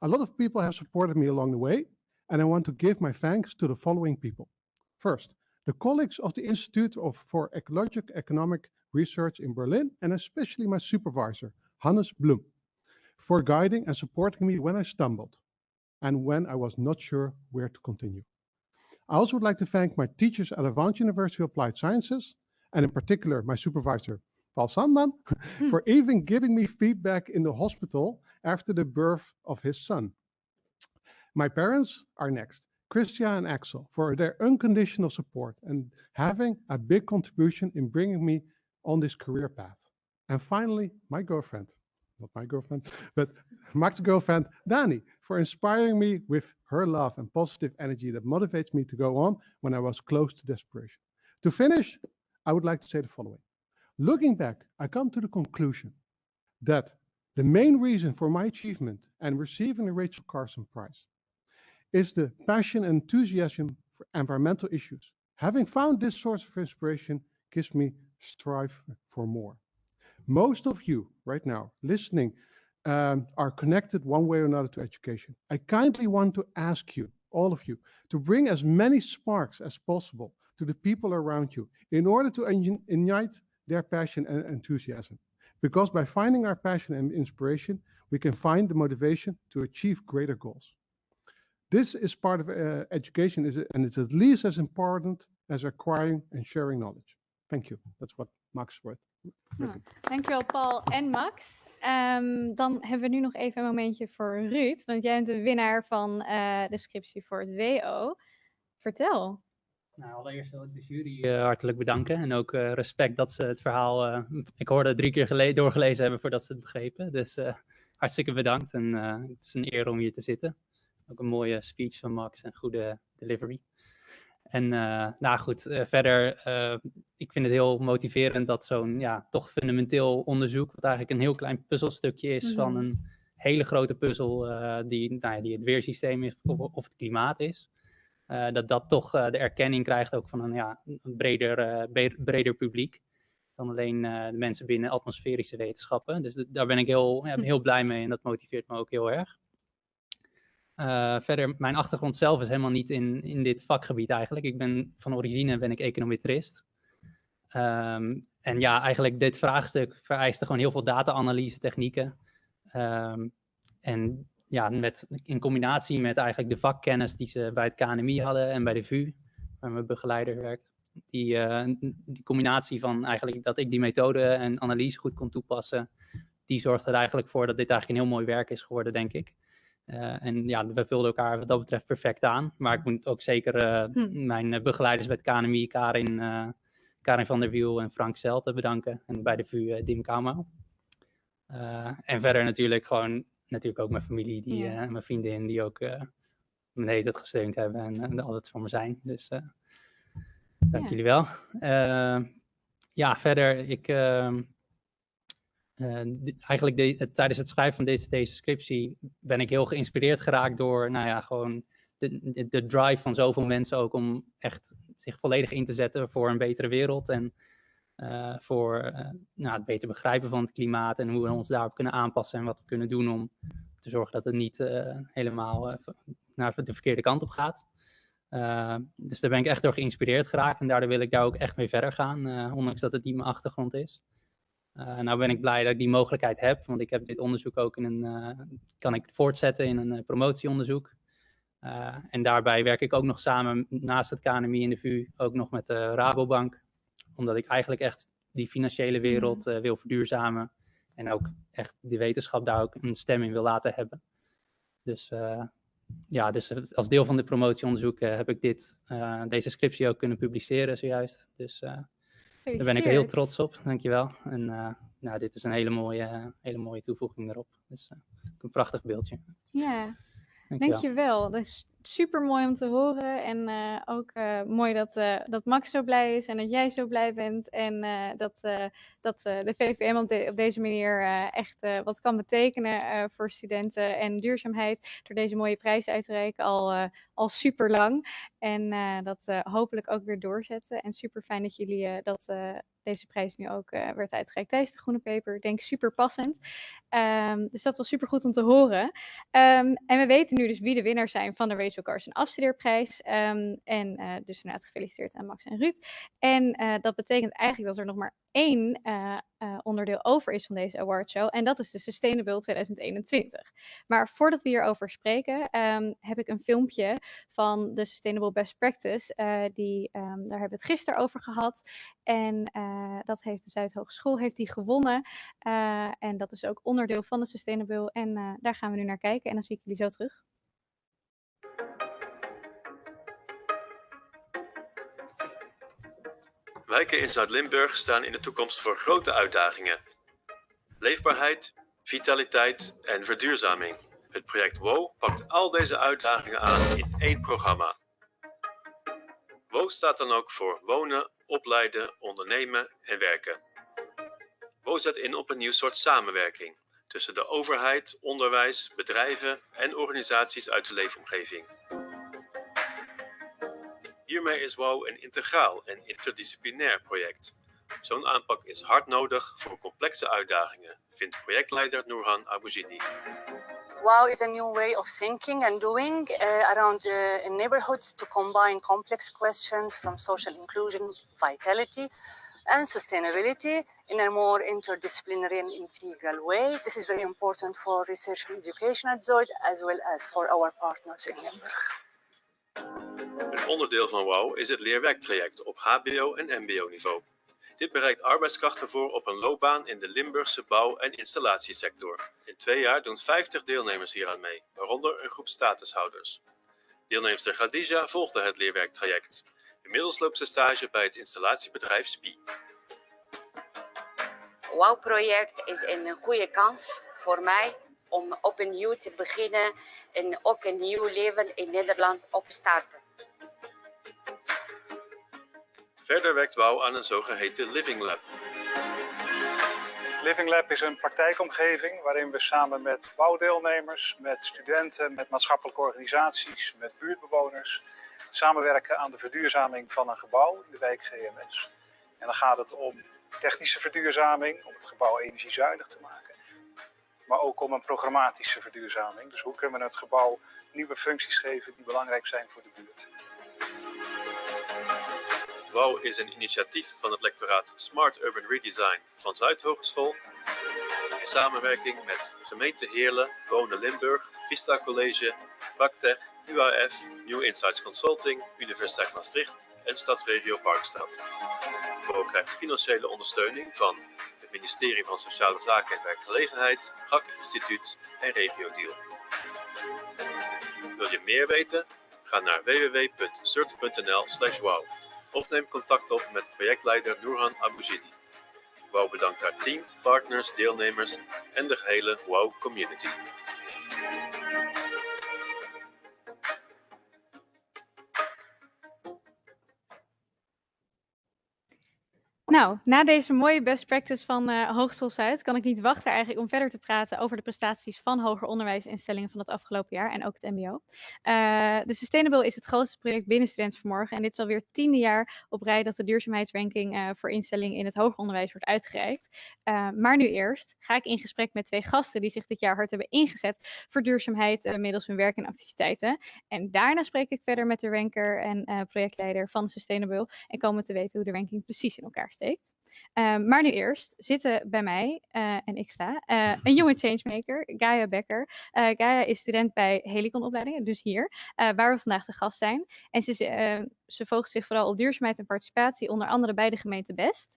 A lot of people have supported me along the way, and I want to give my thanks to the following people. First, the colleagues of the Institute of, for Ecologic Economic Research in Berlin, and especially my supervisor, Hannes Blum, for guiding and supporting me when I stumbled and when I was not sure where to continue. I also would like to thank my teachers at Avant University of Applied Sciences, and in particular my supervisor, Paul Sandman, hmm. for even giving me feedback in the hospital after the birth of his son. My parents are next. Christian and Axel for their unconditional support and having a big contribution in bringing me on this career path. And finally, my girlfriend, not my girlfriend, but Max's girlfriend, Dani, for inspiring me with her love and positive energy that motivates me to go on when I was close to desperation. To finish, I would like to say the following. Looking back, I come to the conclusion that the main reason for my achievement and receiving the Rachel Carson Prize is the passion and enthusiasm for environmental issues. Having found this source of inspiration gives me strive for more. Most of you right now listening um, are connected one way or another to education. I kindly want to ask you, all of you, to bring as many sparks as possible to the people around you in order to ignite their passion and enthusiasm. Because by finding our passion and inspiration, we can find the motivation to achieve greater goals. This is part of uh, education and it's at least as important as acquiring and sharing knowledge. Thank you. That's what Max wordt. Nou, dankjewel Paul en Max. Um, dan hebben we nu nog even een momentje voor Ruud, want jij bent de winnaar van uh, de scriptie voor het WO. Vertel. Nou, allereerst wil ik de jury uh, hartelijk bedanken. En ook uh, respect dat ze het verhaal, uh, ik hoorde drie keer doorgelezen hebben voordat ze het begrepen. Dus hartstikke bedankt en het is een eer om hier te zitten. Ook een mooie speech van Max en goede delivery. En nou goed, verder, ik vind het heel motiverend dat zo'n ja, toch fundamenteel onderzoek, wat eigenlijk een heel klein puzzelstukje is mm -hmm. van een hele grote puzzel die, nou ja, die het weersysteem is of, of het klimaat is. Uh, dat dat toch uh, de erkenning krijgt ook van een, ja, een breder, uh, breder publiek dan alleen de mensen binnen atmosferische wetenschappen. Dus daar ben ik heel, ja, heel blij mee en dat motiveert me ook heel erg. verder, mijn achtergrond zelf is helemaal niet in, in dit vakgebied eigenlijk. Ik ben van origine ben ik econometrist. Um, en ja, eigenlijk dit vraagstuk vereiste gewoon heel veel data-analyse technieken. Um, en ja, met, in combinatie met eigenlijk de vakkennis die ze bij het KNMI hadden en bij de VU, waar mijn begeleider werkt. Die, uh, die combinatie van eigenlijk dat ik die methode en analyse goed kon toepassen, die zorgde er eigenlijk voor dat dit eigenlijk een heel mooi werk is geworden, denk ik. Uh, en ja, we vulden elkaar wat dat betreft perfect aan. Maar ik moet ook zeker uh, hm. mijn begeleiders bij het KNMI, Karin, Karin van der Wiel en Frank Zelte bedanken. En bij de VU Dim Kamo. en verder natuurlijk gewoon natuurlijk ook mijn familie die, ja. uh, mijn vriendin die ook uh, me hele gesteund hebben en, en altijd voor me zijn. Dus dank ja. jullie wel. ja, verder, ik ehm, eigenlijk de, tijdens het schrijven van deze, deze scriptie ben ik heel geïnspireerd geraakt door, nou ja, gewoon de, de, drive van zoveel mensen ook om echt zich volledig in te zetten voor een betere wereld en voor uh, nou, het beter begrijpen van het klimaat en hoe we ons daarop kunnen aanpassen en wat we kunnen doen om te zorgen dat het niet uh, helemaal naar de verkeerde kant op gaat. dus daar ben ik echt door geïnspireerd geraakt en daardoor wil ik daar ook echt mee verder gaan, ondanks dat het niet mijn achtergrond is. nou ben ik blij dat ik die mogelijkheid heb, want ik heb dit onderzoek ook in een, kan ik voortzetten in een promotieonderzoek. en daarbij werk ik ook nog samen naast het KNMI in de VU, ook nog met de Rabobank, omdat ik eigenlijk echt die financiële wereld uh, wil verduurzamen. En ook echt die wetenschap daar ook een stem in wil laten hebben. Dus uh, ja, dus eh, als deel van dit promotieonderzoek uh, heb ik dit, deze scriptie ook kunnen publiceren zojuist. Dus daar ben ik heel trots op, dankjewel. En nou, dit is een hele mooie, hele mooie toevoeging erop. Dus een prachtig beeldje. Ja, dankjewel. dankjewel. Is super mooi om te horen. En uh, ook uh, mooi dat, uh, dat Max zo blij is en dat jij zo blij bent. En dat, dat de VVM op deze manier echt wat kan betekenen voor studenten en duurzaamheid. Door deze mooie prijs uit te reiken al, al super lang. En dat hopelijk ook weer doorzetten. En super fijn dat jullie dat deze prijs nu ook werd uitgereikt tijdens de Groene Peper. Ik denk super passend. Um, dus dat was super goed om te horen. Um, en we weten nu dus wie de winnaars zijn van de Rachel Carson afstudeerprijs. Um, en dus inderdaad gefeliciteerd aan Max en Ruud. En dat betekent eigenlijk dat er nog maar één uh, uh, onderdeel over is van deze awardshow. En dat is de Sustainable 2021. Maar voordat we hierover spreken, um, heb ik een filmpje van de Sustainable Best Practice. Uh, die, um, daar hebben we het gisteren over gehad. En dat heeft de Zuidhogeschool heeft die gewonnen. en dat is ook onderdeel van de Sustainable. En daar gaan we nu naar kijken. En dan zie ik jullie zo terug. Wijken in Zuid-Limburg staan in de toekomst voor grote uitdagingen. Leefbaarheid, vitaliteit en verduurzaming. Het project WO pakt al deze uitdagingen aan in één programma. WO staat dan ook voor wonen, opleiden, ondernemen en werken. WO zet in op een nieuw soort samenwerking tussen de overheid, onderwijs, bedrijven en organisaties uit de leefomgeving. Hiermee is WOW een integraal en interdisciplinair project. Zo'n aanpak is hard nodig voor complexe uitdagingen, vindt projectleider Nourhan Abouzidi. WOW is a new way of thinking and doing uh, around uh, neighborhoods to combine complex questions from social inclusion, vitality, and sustainability in a more interdisciplinary and integral way. This is very important for research and education at Zoid as well as for our partners in Limburg. Een onderdeel van WOW is het leerwerktraject op hbo- en mbo-niveau. Dit bereikt arbeidskrachten voor op een loopbaan in de Limburgse bouw- en installatiesector. In twee jaar doen 50 deelnemers hieraan mee, waaronder een groep statushouders. Deelnemster Khadija volgde het leerwerktraject. Inmiddels loopt ze stage bij het installatiebedrijf SPI. WOW-project is een goede kans voor mij om opnieuw te beginnen en ook een nieuw leven in Nederland op te starten. Verder werkt WOW aan een zogeheten Living Lab. Living Lab is een praktijkomgeving waarin we samen met bouwdeelnemers, met studenten, met maatschappelijke organisaties, met buurtbewoners samenwerken aan de verduurzaming van een gebouw in de wijk GMS. En dan gaat het om technische verduurzaming, om het gebouw energiezuinig te maken. Maar ook om een programmatische verduurzaming. Dus hoe kunnen we het gebouw nieuwe functies geven die belangrijk zijn voor de buurt. WOW is een initiatief van het lectoraat Smart Urban Redesign van Zuidhogeschool. In samenwerking met gemeente Heerlen, Wonen Limburg, Vista College, Praktech, UAF, New Insights Consulting, Universiteit Maastricht en Stadsregio Parkstad. WOW krijgt financiële ondersteuning van ministerie van Sociale Zaken en Werkgelegenheid, GAK Instituut en Regio Deal. Wil je meer weten? Ga naar www.cert.nl/wow of neem contact op met projectleider Noorhan Abouzidi. WOW bedankt haar team, partners, deelnemers en de gehele WOW community. Nou, na deze mooie best practice van uh, Zuid kan ik niet wachten eigenlijk om verder te praten over de prestaties van hoger onderwijsinstellingen van het afgelopen jaar en ook het MBO. Uh, de Sustainable is het grootste project binnen Student Vanmorgen en dit is alweer het tiende jaar op rij dat de duurzaamheidsranking uh, voor instellingen in het hoger onderwijs wordt uitgereikt. maar nu eerst ga ik in gesprek met twee gasten die zich dit jaar hard hebben ingezet voor duurzaamheid middels hun werk en activiteiten. En daarna spreek ik verder met de ranker en projectleider van Sustainable en komen te weten hoe de ranking precies in elkaar steekt. Um, maar nu eerst zitten bij mij, uh, en ik sta, uh, een jonge changemaker, Gaia Becker. Uh, Gaia is student bij Helicon-opleidingen, dus hier, waar we vandaag de gast zijn. En ze, ze focust zich vooral op duurzaamheid en participatie, onder andere bij de gemeente Best.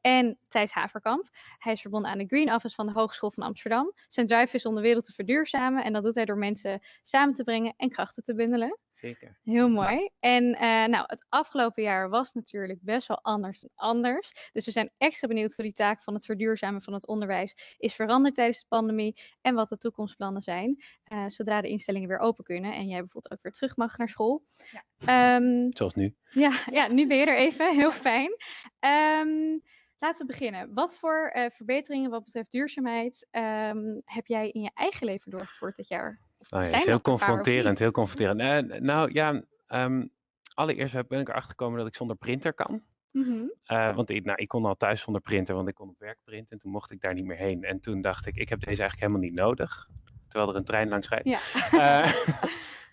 En Thijs Haverkamp. Hij is verbonden aan de Green Office van de Hogeschool van Amsterdam. Zijn drive is om de wereld te verduurzamen en dat doet hij door mensen samen te brengen en krachten te bundelen. Zeker. Heel mooi. En uh, nou, het afgelopen jaar was natuurlijk best wel anders dan anders. Dus we zijn extra benieuwd hoe die taak van het verduurzamen van het onderwijs is veranderd tijdens de pandemie en wat de toekomstplannen zijn, uh, zodra de instellingen weer open kunnen en jij bijvoorbeeld ook weer terug mag naar school. Ja. Um, Zoals nu. Ja, ja, nu ben je er even. Heel fijn. Um, Laten we beginnen. Wat voor uh, verbeteringen wat betreft duurzaamheid um, heb jij in je eigen leven doorgevoerd dit jaar? Nou ja, is heel confronterend, heel confronterend. Uh, nou ja, um, allereerst ben ik erachter gekomen dat ik zonder printer kan. Mm -hmm. uh, want ik, nou, ik kon al thuis zonder printer, want ik kon op werk printen. En toen mocht ik daar niet meer heen. En toen dacht ik, ik heb deze eigenlijk helemaal niet nodig. Terwijl er een trein langs rijdt. Ja.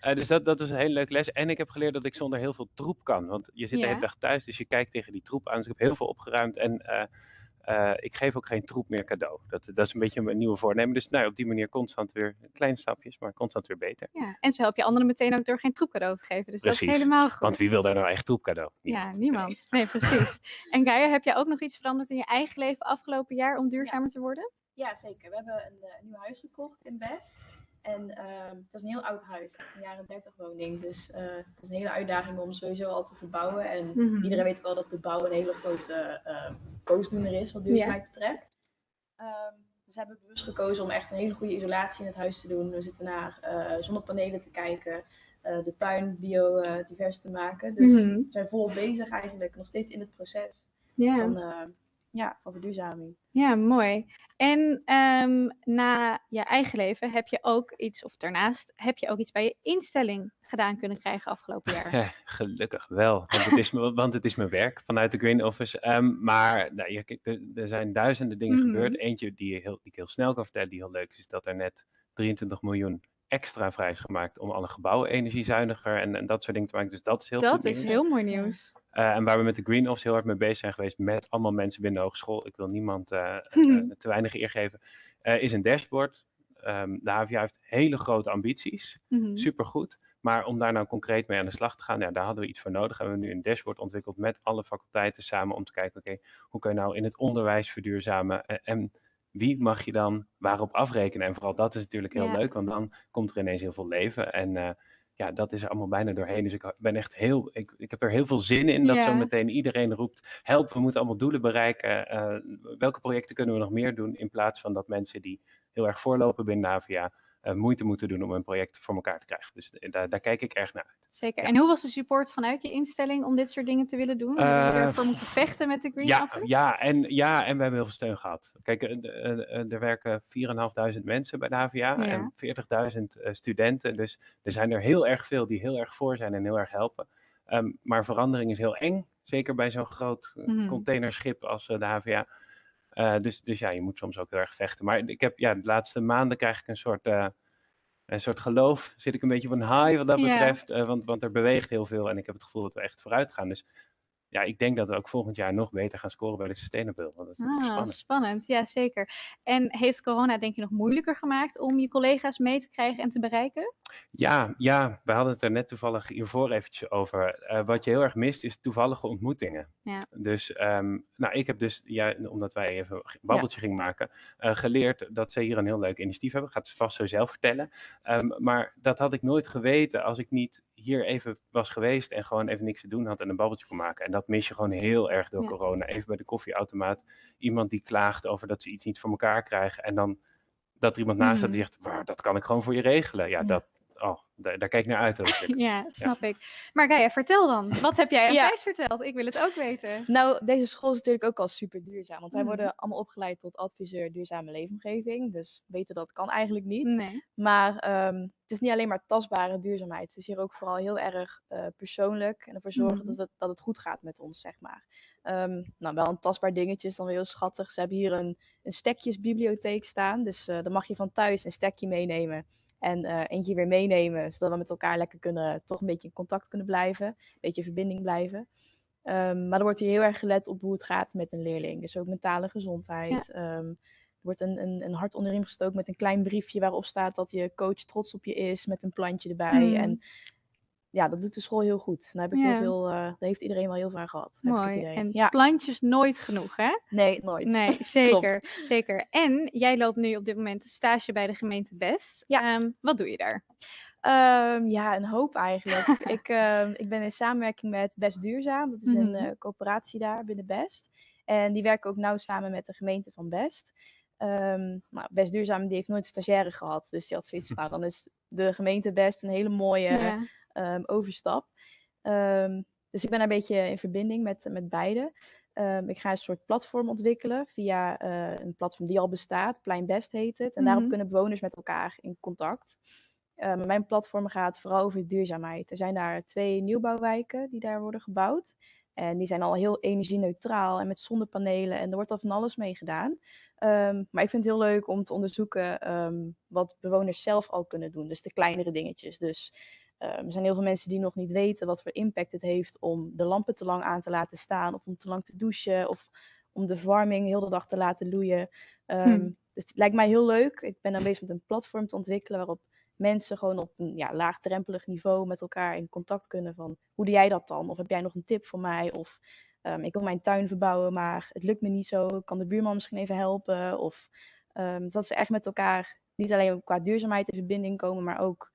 Uh, dus dat, dat was een hele leuke les. En ik heb geleerd dat ik zonder heel veel troep kan. Want je zit de hele dag thuis, dus je kijkt tegen die troep aan. Dus ik heb heel veel opgeruimd. En uh, uh, ik geef ook geen troep meer cadeau. Dat, dat is een beetje mijn nieuwe voornemen. Dus nou, op die manier constant weer kleine stapjes, maar constant weer beter. Ja, en zo help je anderen meteen ook door geen troep cadeau te geven. Dus precies. dat is helemaal goed. Want wie wil daar nou echt troep cadeau? Niemand. Ja, niemand. Nee, precies. en Gaia, heb jij ook nog iets veranderd in je eigen leven afgelopen jaar om duurzamer ja. te worden? Ja, zeker. We hebben een, een nieuw huis gekocht in Best. En uh, dat is een heel oud huis, een jaren 30 woning. Dus uh, het is een hele uitdaging om sowieso al te verbouwen. En mm -hmm. iedereen weet wel dat de bouw een hele grote uh, boosdoener is wat duurzaamheid betreft. Um, dus we hebben bewust gekozen om echt een hele goede isolatie in het huis te doen. We zitten naar zonnepanelen te kijken, de tuin biodivers te maken. Dus mm -hmm. we zijn volop bezig eigenlijk, nog steeds in het proces. Ja. Ja, van verduurzaming. Ja, mooi. En um, na je eigen leven heb je ook iets, of daarnaast heb je ook iets bij je instelling gedaan kunnen krijgen afgelopen jaar. Ja, gelukkig wel, want het is, want het is mijn werk vanuit de Green Office. Um, maar nou, ja, er, er, zijn duizenden dingen mm -hmm. gebeurd. Eentje die, heel, die ik heel snel kan vertellen, die heel leuk is, is dat er net 23 miljoen extra vrij is gemaakt om alle gebouwen energiezuiniger en, en dat soort dingen te maken. Dus dat is heel Dat is nieuws. heel mooi nieuws. Uh, en waar we met de Green Office heel hard mee bezig zijn geweest, met allemaal mensen binnen de hogeschool, ik wil niemand uh, uh, te weinig eer geven, is een dashboard. Um, de HVA heeft hele grote ambities, mm -hmm. supergoed. Maar om daar nou concreet mee aan de slag te gaan, ja, daar hadden we iets voor nodig. En we hebben nu een dashboard ontwikkeld met alle faculteiten samen om te kijken, oké, okay, hoe kun je nou in het onderwijs verduurzamen en, wie mag je dan waarop afrekenen? En vooral dat is natuurlijk heel ja. leuk, want dan komt er ineens heel veel leven. En ja, dat is er allemaal bijna doorheen. Dus ik ben echt heel, ik, ik heb er heel veel zin in dat zo meteen iedereen roept, help, we moeten allemaal doelen bereiken. Eh, welke projecten kunnen we nog meer doen? In plaats van dat mensen die heel erg voorlopen binnen Navia moeite moeten doen om een project voor elkaar te krijgen. Dus eh, daar, daar kijk ik erg naar uit. Zeker. En hoe was de support vanuit je instelling om dit soort dingen te willen doen? Hebben jullie Eh, ervoor moeten vechten met de Green Ja, Office? ja, en, ja, en we hebben heel veel steun gehad. Kijk, eh, eh, eh, er werken 4.500 mensen bij de HVA Ja. en 40.000 eh, studenten. Dus er zijn er heel erg veel die heel erg voor zijn en heel erg helpen. Ehm, maar verandering is heel eng, zeker bij zo'n groot eh, Mhm. containerschip als eh, de HVA. Eh, dus, dus ja, je moet soms ook heel erg vechten. Maar ik heb, ja, de laatste maanden krijg ik een soort, eh, een soort geloof. Zit ik een beetje op een high wat dat Ja. betreft. eh, want, want er beweegt heel veel en ik heb het gevoel dat we echt vooruit gaan. Dus ja, ik denk dat we ook volgend jaar nog beter gaan scoren bij de Sustainable. Want dat is Ah, spannend. spannend. Ja, zeker. En heeft corona denk je nog moeilijker gemaakt om je collega's mee te krijgen en te bereiken? Ja, ja, we hadden het er net toevallig hiervoor eventjes over. Eh, wat je heel erg mist is toevallige ontmoetingen. Ja. Dus, ehm, nou, ik heb dus, ja, omdat wij even een babbeltje gingen maken, eh, geleerd dat ze hier een heel leuk initiatief hebben. Gaat ze vast zo zelf vertellen. Ehm, maar dat had ik nooit geweten als ik niet hier even was geweest en gewoon even niks te doen had en een babbeltje kon maken. En dat mis je gewoon heel erg door Ja. corona. Even bij de koffieautomaat, iemand die klaagt over dat ze iets niet voor elkaar krijgen en dan dat er iemand naast staat die Mhm. zegt, "Maar dat kan ik gewoon voor je regelen. Ja, Ja. dat, daar, daar kijk ik naar uit. eigenlijk. Ja, snap ik. Maar Gaia, vertel dan. Wat heb jij aan Ja. Thijs verteld? Ik wil het ook weten. Nou, deze school is natuurlijk ook al super duurzaam. Want wij Mhm. worden allemaal opgeleid tot adviseur duurzame leefomgeving. Dus weten dat kan eigenlijk niet. Nee. Maar ehm, het is niet alleen maar tastbare duurzaamheid. Het is hier ook vooral heel erg eh, persoonlijk. En ervoor zorgen Mhm. dat, het, dat het goed gaat met ons, zeg maar. Ehm, nou, wel een tastbaar dingetje is dan weer heel schattig. Ze hebben hier een, een stekjesbibliotheek staan. Dus eh, dan mag je van thuis een stekje meenemen. En eh, eentje weer meenemen, zodat we met elkaar lekker kunnen, toch een beetje in contact kunnen blijven. Een beetje in verbinding blijven. Ehm, maar er wordt hier heel erg gelet op hoe het gaat met een leerling. Dus ook mentale gezondheid. Ehm, er wordt een, een, een hart onder de riem gestoken met een klein briefje waarop staat dat je coach trots op je is, met een plantje erbij. Mhm. En ja, dat doet de school heel goed. Daar, heb ik Ja. heel veel, eh, daar heeft iedereen wel heel veel aan gehad. Mooi. En ja. plantjes nooit genoeg, hè? Nee, nooit. Nee, zeker. zeker. En jij loopt nu op dit moment stage bij de gemeente Best. Ehm, wat doe je daar? Ehm, ja, een hoop eigenlijk. ik, ehm, ik ben in samenwerking met Best Duurzaam. Dat is een Mhm. eh, coöperatie daar binnen Best. En die werken ook nauw samen met de gemeente van Best. Nou, Best Duurzaam die heeft nooit een stagiaire gehad. Dus die had zoiets van, nou, dan is de gemeente Best een hele mooie Ja. Ehm, overstap. Ehm, dus ik ben een beetje in verbinding met, met beide. Ehm, ik ga een soort platform ontwikkelen via eh, een platform die al bestaat. Plein Best heet het. En daarop Mhm. kunnen bewoners met elkaar in contact. Mijn platform gaat vooral over duurzaamheid. Er zijn daar twee nieuwbouwwijken die daar worden gebouwd. En die zijn al heel energie-neutraal en met zonnepanelen. En er wordt al van alles mee gedaan. Maar ik vind het heel leuk om te onderzoeken wat bewoners zelf al kunnen doen. Dus de kleinere dingetjes. Dus er zijn heel veel mensen die nog niet weten wat voor impact het heeft om de lampen te lang aan te laten staan. Of om te lang te douchen. Of om de verwarming heel de dag te laten loeien. Ehm, Hm. Dus het lijkt mij heel leuk. Ik ben dan bezig met een platform te ontwikkelen waarop mensen gewoon op een ja, laagdrempelig niveau met elkaar in contact kunnen van hoe doe jij dat dan? Of heb jij nog een tip voor mij? Of ehm, ik wil mijn tuin verbouwen, maar het lukt me niet zo. Kan de buurman misschien even helpen? Of ehm, dus dat ze echt met elkaar niet alleen qua duurzaamheid in verbinding komen, maar ook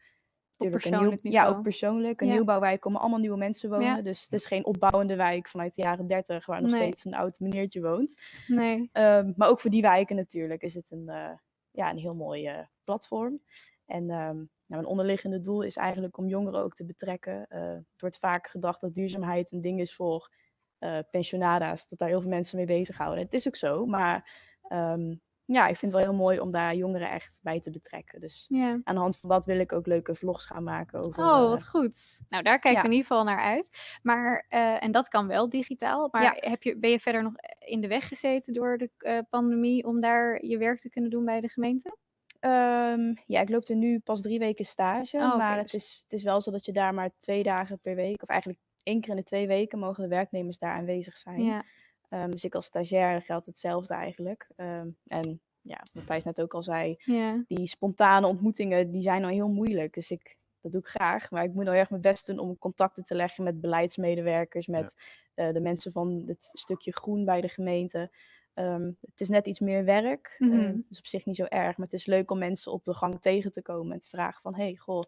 natuurlijk een nieuw, persoonlijk ja, ook persoonlijk. Een Ja. nieuwbouwwijk komen allemaal nieuwe mensen wonen. Ja. Dus het is geen opbouwende wijk vanuit de jaren 30 waar nog Nee. steeds een oud meneertje woont. Nee. Ehm, maar ook voor die wijken natuurlijk is het een, eh, ja, een heel mooi eh, platform. En ehm, nou, een onderliggende doel is eigenlijk om jongeren ook te betrekken. Eh, het wordt vaak gedacht dat duurzaamheid een ding is voor pensionada's, dat daar heel veel mensen mee bezighouden. Het is ook zo, maar ehm, ja, ik vind het wel heel mooi om daar jongeren echt bij te betrekken. Dus aan de hand van dat wil ik ook leuke vlogs gaan maken over. Oh, eh, wat goed. Nou, daar kijk ik in ieder geval naar uit. Maar, eh, en dat kan wel digitaal. Maar Ja. heb je, ben je verder nog in de weg gezeten door de eh, pandemie om daar je werk te kunnen doen bij de gemeente? Ehm, ja, ik loop er nu pas drie weken stage. Oh, maar dus- het, is, het is wel zo dat je daar maar twee dagen per week, of eigenlijk één keer in de twee weken, mogen de werknemers daar aanwezig zijn. Ja. Ehm, dus ik als stagiair geldt hetzelfde eigenlijk. Ehm, en ja, wat Thijs net ook al zei, Ja. die spontane ontmoetingen, die zijn al heel moeilijk. Dus ik, dat doe ik graag. Maar ik moet nou erg mijn best doen om contacten te leggen met beleidsmedewerkers, met eh, de mensen van het stukje groen bij de gemeente. Ehm, het is net iets meer werk, Mhm. dus op zich niet zo erg. Maar het is leuk om mensen op de gang tegen te komen en te vragen van... hey, goh,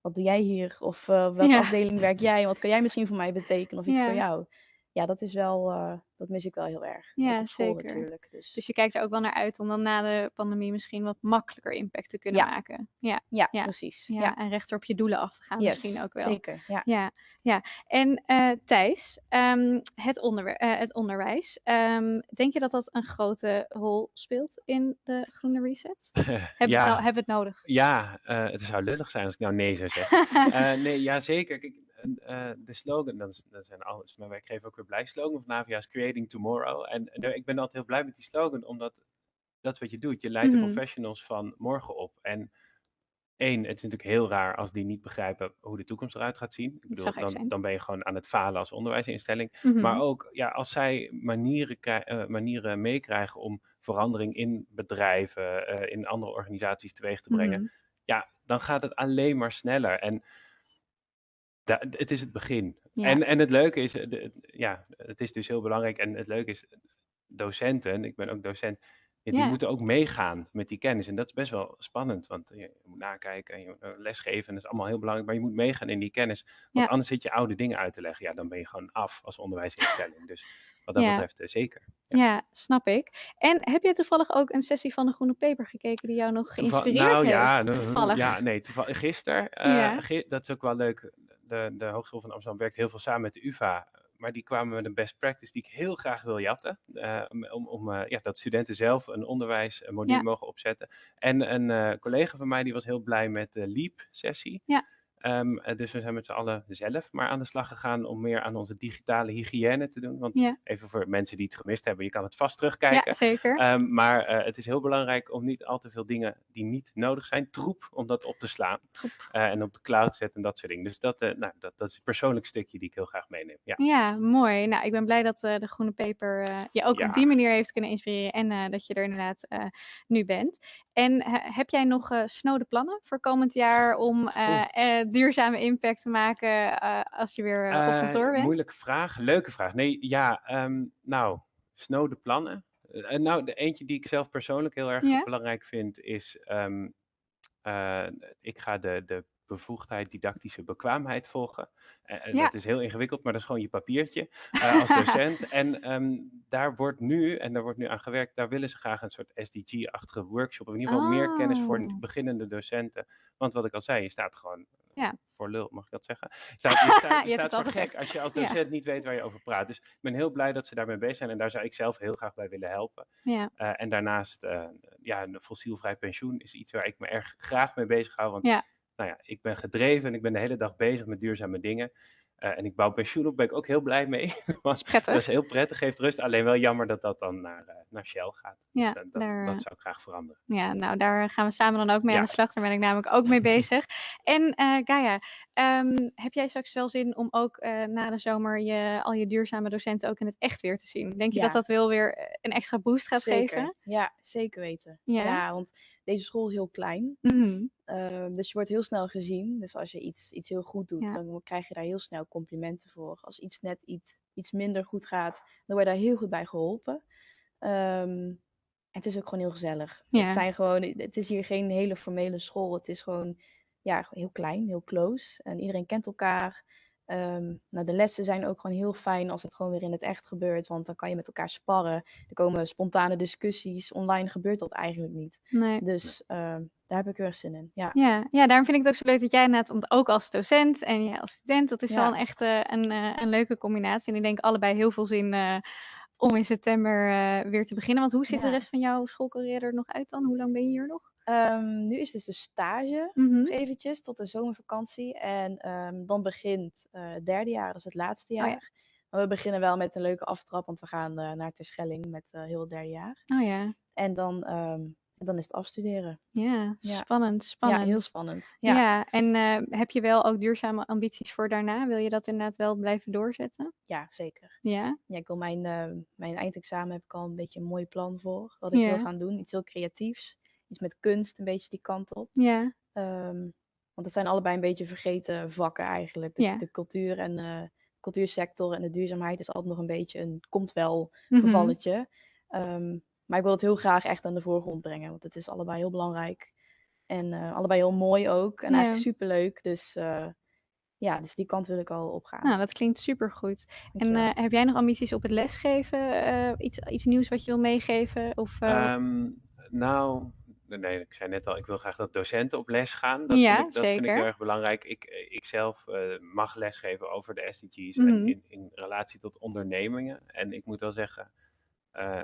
wat doe jij hier? Of eh, welke Ja. afdeling werk jij? En wat kan jij misschien voor mij betekenen? Of ik Ja. voor jou? Ja, dat is wel, eh, dat mis ik wel heel erg. Ja, school zeker. natuurlijk. Dus Dus je kijkt er ook wel naar uit om dan na de pandemie misschien wat makkelijker impact te kunnen Ja. maken. Ja, Ja, precies. Ja, Ja. en rechter op je doelen af te gaan Yes, misschien ook wel. zeker, ja. Ja, ja. En eh, Thijs, ehm, het, onderwer- eh, het onderwijs. ehm, denk je dat dat een grote rol speelt in de groene reset? Hebben, we, Ja. nou, hebben we het nodig? Ja, eh, het zou lullig zijn als ik nou nee zou zeggen. Eh, nee, ja, zeker. Kijk, eh, de slogan, dat zijn alles, mijn werkgever ook weer blij. Slogan van Navia is Creating Tomorrow. En ik ben altijd heel blij met die slogan, omdat dat wat je doet. Je leidt Mhm. de professionals van morgen op. En één, het is natuurlijk heel raar als die niet begrijpen hoe de toekomst eruit gaat zien. Ik bedoel, dan, dan ben je gewoon aan het falen als onderwijsinstelling. Mhm. Maar ook, ja, als zij manieren, eh, manieren meekrijgen om verandering in bedrijven, eh, in andere organisaties teweeg te brengen, Mhm. ja, dan gaat het alleen maar sneller. En da- het is het begin. Ja. En, en het leuke is, eh, ja, het is dus heel belangrijk. En het leuke is, docenten, ik ben ook docent, ja, die Ja. moeten ook meegaan met die kennis. En dat is best wel spannend, want je, moet nakijken en je eh, lesgeven. En dat is allemaal heel belangrijk, maar je moet meegaan in die kennis. Want Ja. anders zit je oude dingen uit te leggen. Ja, dan ben je gewoon af als onderwijsinstelling. Dus wat dat Ja. betreft eh, zeker. Ja. snap ik. En heb je toevallig ook een sessie van de Groene Peper gekeken die jou nog Toeval- geïnspireerd nou, ja, heeft? nou, Toevallig. Ja, nee, toevallig. Gisteren, eh, Ja. gi- dat is ook wel leuk. De, de Hogeschool van Amsterdam werkt heel veel samen met de UvA. Maar die kwamen met een best practice die ik heel graag wil jatten. eh, om om, eh, ja, dat studenten zelf een onderwijsmodule Ja. mogen opzetten. En een eh, collega van mij die was heel blij met de LEAP-sessie. Ja. Ehm, eh, dus we zijn met z'n allen zelf maar aan de slag gegaan om meer aan onze digitale hygiëne te doen. Want Ja. even voor mensen die het gemist hebben, je kan het vast terugkijken. Ja, zeker. Ehm, maar eh, het is heel belangrijk om niet al te veel dingen die niet nodig zijn, troep, om dat op te slaan. Eh, en op de cloud te zetten en dat soort dingen. Dus dat, nou, dat, dat is een persoonlijk stukje die ik heel graag meeneem. Ja. Ja, mooi. Nou, ik ben blij dat de Groene Peper eh, je ook Ja. op die manier heeft kunnen inspireren en dat je er inderdaad nu bent. En heb jij nog eh snode plannen voor komend jaar om eh, eh, duurzame impact te maken als je weer op kantoor bent? Moeilijke vraag, leuke vraag. Nee, ja, ehm, nou, snode plannen. Nou, de eentje die ik zelf persoonlijk heel erg Ja? belangrijk vind is, ehm, eh, ik ga de, de bevoegdheid didactische bekwaamheid volgen. Eh, Ja. Dat is heel ingewikkeld, maar dat is gewoon je papiertje eh, als docent. en ehm, daar wordt nu, en daar wordt nu aan gewerkt, daar willen ze graag een soort SDG-achtige workshop, of in ieder geval meer kennis voor Oh. beginnende docenten. Want wat ik al zei, je staat gewoon Ja. voor lul, mag ik dat zeggen? Je staat, je staat, Je je staat voor gek gezegd. als je als Ja. docent niet weet waar je over praat. Dus ik ben heel blij dat ze daarmee bezig zijn en daar zou ik zelf heel graag bij willen helpen. Ja. En daarnaast, eh, ja, een fossielvrij pensioen is iets waar ik me erg graag mee bezig hou. Want. Nou ja, ik ben gedreven en ik ben de hele dag bezig met duurzame dingen. Eh, en ik bouw pensioen op, ben ik ook heel blij mee. Prettig. Dat is heel prettig, geeft rust. Alleen wel jammer dat dat dan naar, eh, naar Shell gaat. Ja, dat, dat, daar, eh, dat zou ik graag veranderen. Ja, nou daar gaan we samen dan ook mee aan de slag. Daar ben ik namelijk ook mee bezig. En eh Gaia, ehm, heb jij straks wel zin om ook eh, na de zomer je, al je duurzame docenten ook in het echt weer te zien? Denk je Ja. dat dat wel weer een extra boost gaat Zeker. geven? Ja, zeker weten. Ja? Ja, want deze school is heel klein. Mhm. Eh, dus je wordt heel snel gezien. Dus als je iets, iets heel goed doet, Ja. dan krijg je daar heel snel complimenten voor. Als iets net iets, iets minder goed gaat, dan word je daar heel goed bij geholpen. Ehm, het is ook gewoon heel gezellig. Ja. Het, zijn gewoon, het is hier geen hele formele school. Het is gewoon ja, heel klein, heel close. En iedereen kent elkaar. Ehm, nou, de lessen zijn ook gewoon heel fijn als het gewoon weer in het echt gebeurt. Want dan kan je met elkaar sparren. Er komen spontane discussies. Online gebeurt dat eigenlijk niet. Nee. Dus ehm, daar heb ik heel erg zin in. Ja. Ja, ja, daarom vind ik het ook zo leuk dat jij inderdaad, ook als docent en jij als student, dat is Ja. wel een echt een, eh, een leuke combinatie. En ik denk allebei heel veel zin eh, om in september eh, weer te beginnen. Want hoe ziet de rest van jouw schoolcarrière er nog uit dan? Hoe lang ben je hier nog? Ehm, nu is dus de stage Mhm. nog eventjes tot de zomervakantie. En ehm, dan begint eh, het derde jaar, is het laatste Oh ja. jaar. Maar we beginnen wel met een leuke aftrap, want we gaan eh, naar Terschelling met eh, heel het derde jaar. Oh ja, En dan, ehm, dan is het afstuderen. ja, Ja. spannend, spannend. Ja, heel spannend. Ja, Ja, en heb je wel ook duurzame ambities voor daarna? Wil je dat inderdaad wel blijven doorzetten? ja zeker. Ja, Ja, ik wil mijn, mijn eindexamen heb ik al een beetje een mooi plan voor. Wat ik wil gaan doen. Iets heel creatiefs. Iets met kunst, een beetje die kant op. ja, Ehm, want het zijn allebei een beetje vergeten vakken eigenlijk. De, Ja. de cultuur en eh cultuursector en de duurzaamheid is altijd nog een beetje een komt wel Mhm. gevalletje. Ehm, maar ik wil het heel graag echt aan de voorgrond brengen, want het is allebei heel belangrijk. En eh, allebei heel mooi ook. En Ja. eigenlijk superleuk. Dus eh, ja, dus die kant wil ik al opgaan. Nou, dat klinkt supergoed. En eh, heb jij nog ambities op het lesgeven? Eh, iets, iets nieuws wat je wil meegeven? Of, eh, Ehm, nou, nee, ik zei net al, ik wil graag dat docenten op les gaan. Dat, Ja, vind, ik, dat vind ik heel erg belangrijk. Ik, eh, ik zelf eh, mag lesgeven over de SDG's Mhm. en in, in relatie tot ondernemingen. En ik moet wel zeggen, eh,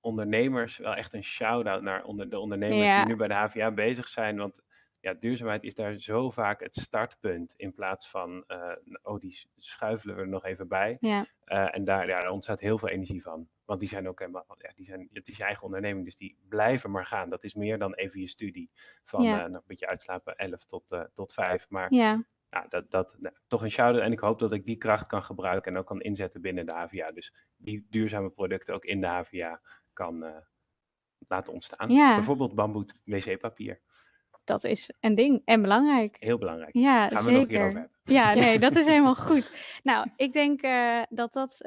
ondernemers, wel echt een shout-out naar onder, de ondernemers Ja. die nu bij de HVA bezig zijn. Want ja, duurzaamheid is daar zo vaak het startpunt in plaats van, oh, die schuifelen we er nog even bij. Ja. En daar, ja, daar ontstaat heel veel energie van. Want die zijn ook helemaal, ja, die zijn, het is je eigen onderneming, dus die blijven maar gaan. Dat is meer dan even je studie van Ja. eh, nou, een beetje uitslapen, 11 tot, eh, tot 5. Maar Ja. dat, dat, nou, toch een shout-out. En ik hoop dat ik die kracht kan gebruiken en ook kan inzetten binnen de HVA. Dus die duurzame producten ook in de HVA kan eh, laten ontstaan. Ja. Bijvoorbeeld bamboet wc-papier. Dat is een ding en belangrijk. Heel belangrijk. Ja, Gaan we nog een keer zeker. over hebben. Ja, nee, dat is helemaal goed. Nou, ik denk dat dat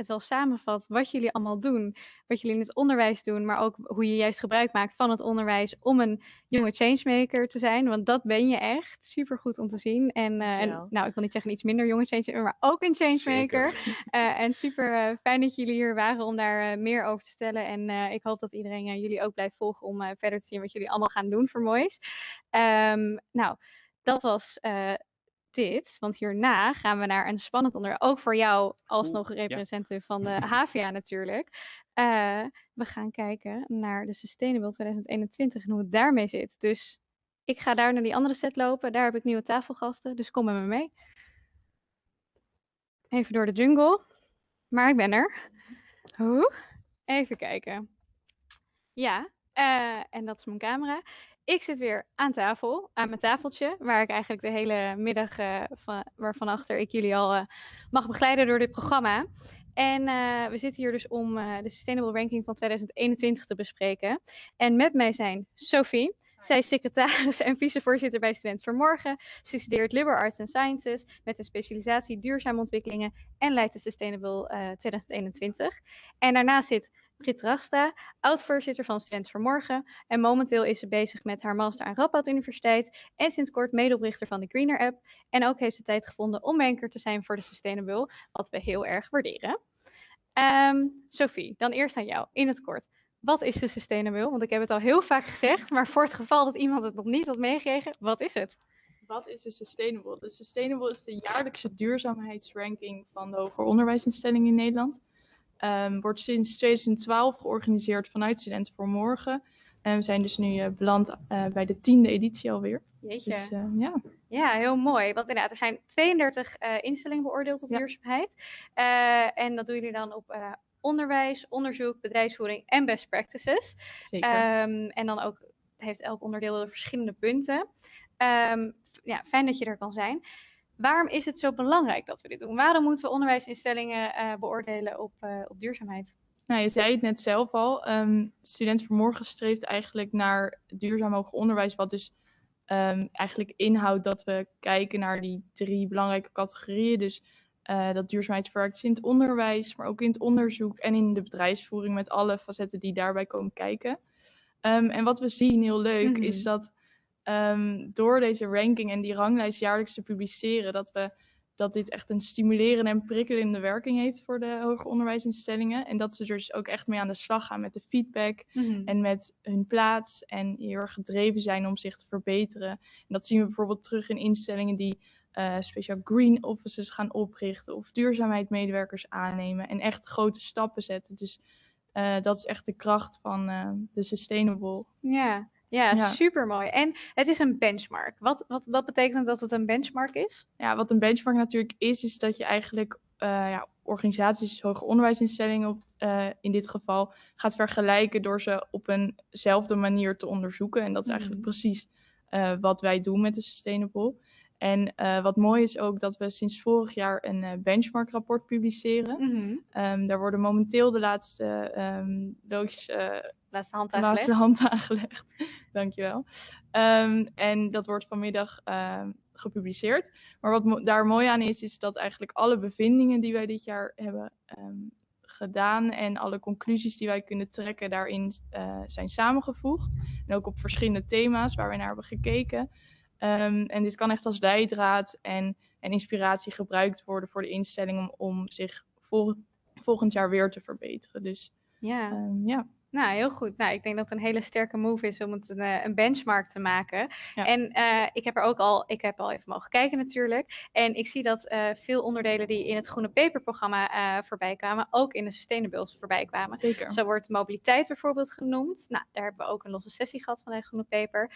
het wel samenvat wat jullie allemaal doen. Wat jullie in het onderwijs doen, maar ook hoe je juist gebruik maakt van het onderwijs om een jonge changemaker te zijn. Want dat ben je echt. Super goed om te zien. En, en Dankjewel. nou, ik wil niet zeggen iets minder jonge changemaker, maar ook een changemaker. Eh, en super eh, fijn dat jullie hier waren om daar meer over te vertellen. En ik hoop dat iedereen jullie ook blijft volgen om verder te zien wat jullie allemaal gaan doen voor moois. Ehm, nou, dat was dit. Want hierna gaan we naar een spannend onderwerp. Ook voor jou alsnog Oeh, ja. representative van de HVA natuurlijk. Eh, we gaan kijken naar de Sustainable 2021 en hoe het daarmee zit. Dus ik ga daar naar die andere set lopen. Daar heb ik nieuwe tafelgasten, dus kom met me mee. Even door de jungle. Maar ik ben er. Hoe? Even kijken. Ja, eh, en dat is mijn camera. Ik zit weer aan tafel, aan mijn tafeltje, waar ik eigenlijk de hele middag, eh, van, waarvan achter ik jullie al eh, mag begeleiden door dit programma. En eh, we zitten hier dus om de Sustainable Ranking van 2021 te bespreken. En met mij zijn Sophie. Zij is secretaris en vicevoorzitter bij Student voor Morgen. Ze studeert Liberal Arts and Sciences met een specialisatie duurzame ontwikkelingen en leidt de Sustainable eh, 2021. En daarnaast zit Brit Rastra, oud-voorzitter van Student voor Morgen. En momenteel is ze bezig met haar master aan Radboud Universiteit. En sinds kort medeoprichter van de Greener App. En ook heeft ze tijd gevonden om banker te zijn voor de Sustainable, wat we heel erg waarderen. Ehm Sophie, dan eerst aan jou, in het kort. Wat is de Sustainable? Want ik heb het al heel vaak gezegd, maar voor het geval dat iemand het nog niet had meegekregen, wat is het? Wat is de Sustainable? De Sustainable is de jaarlijkse duurzaamheidsranking van de hoger onderwijsinstellingen in Nederland. Ehm, wordt sinds 2012 georganiseerd vanuit Studenten voor Morgen. En we zijn dus nu eh, beland eh, bij de tiende editie alweer. Jeetje. Dus eh, ja. Ja, heel mooi. Want inderdaad, er zijn 32 eh, instellingen beoordeeld op duurzaamheid. Eh, en dat doen jullie dan op onderwijs, onderzoek, bedrijfsvoering en best practices. Zeker. Ehm, en dan ook heeft elk onderdeel verschillende punten. Ehm, ja, fijn dat je er kan zijn. Waarom is het zo belangrijk dat we dit doen? Waarom moeten we onderwijsinstellingen eh, beoordelen op, eh, op duurzaamheid? Nou, je zei het net zelf al. ehm Student voor Morgen streeft eigenlijk naar duurzaam hoger onderwijs, wat dus ehm, eigenlijk inhoudt dat we kijken naar die drie belangrijke categorieën. Dus eh, dat duurzaamheid verwerkt in het onderwijs, maar ook in het onderzoek en in de bedrijfsvoering met alle facetten die daarbij komen kijken. Ehm, en wat we zien, heel leuk, Mhm. is dat ehm, door deze ranking en die ranglijst jaarlijks te publiceren, dat we dat dit echt een stimulerende en prikkelende werking heeft voor de hoger onderwijsinstellingen. En dat ze er dus ook echt mee aan de slag gaan met de feedback Mhm. en met hun plaats. En heel erg gedreven zijn om zich te verbeteren. En dat zien we bijvoorbeeld terug in instellingen die eh, speciaal green offices gaan oprichten of duurzaamheidsmedewerkers aannemen en echt grote stappen zetten. Dus eh, dat is echt de kracht van eh, de Sustainable. Ja, ja, Ja. super mooi. En het is een benchmark. Wat, wat, wat betekent dat het een benchmark is? Ja, wat een benchmark natuurlijk is, is dat je eigenlijk eh, ja, organisaties, hoger onderwijsinstellingen op, eh, in dit geval, gaat vergelijken door ze op eenzelfde manier te onderzoeken. En dat is eigenlijk Mhm. precies eh, wat wij doen met de Sustainable. En wat mooi is ook dat we sinds vorig jaar een eh, benchmark rapport publiceren. Mhm. Ehm, daar worden momenteel de laatste ehm loodjes, laatste hand laatste aangelegd. hand aangelegd. Dankjewel. Ehm en dat wordt vanmiddag ehm, gepubliceerd. Maar wat mo- daar mooi aan is, is dat eigenlijk alle bevindingen die wij dit jaar hebben ehm, gedaan en alle conclusies die wij kunnen trekken daarin eh, zijn samengevoegd. En ook op verschillende thema's waar we naar hebben gekeken. En dit kan echt als leidraad en, en inspiratie gebruikt worden voor de instelling om, om zich vol, volgend jaar weer te verbeteren. Dus Ja. ja. Nou, heel goed. Nou, ik denk dat het een hele sterke move is om het een, eh, een benchmark te maken. Ja. En eh, ik heb er ook al, ik heb al even mogen kijken natuurlijk. En ik zie dat eh, veel onderdelen die in het Groene Paper-programma voorbij kwamen, ook in de Sustainables voorbij kwamen. Zeker. Zo wordt mobiliteit bijvoorbeeld genoemd. Nou, daar hebben we ook een losse sessie gehad van de Groene Paper.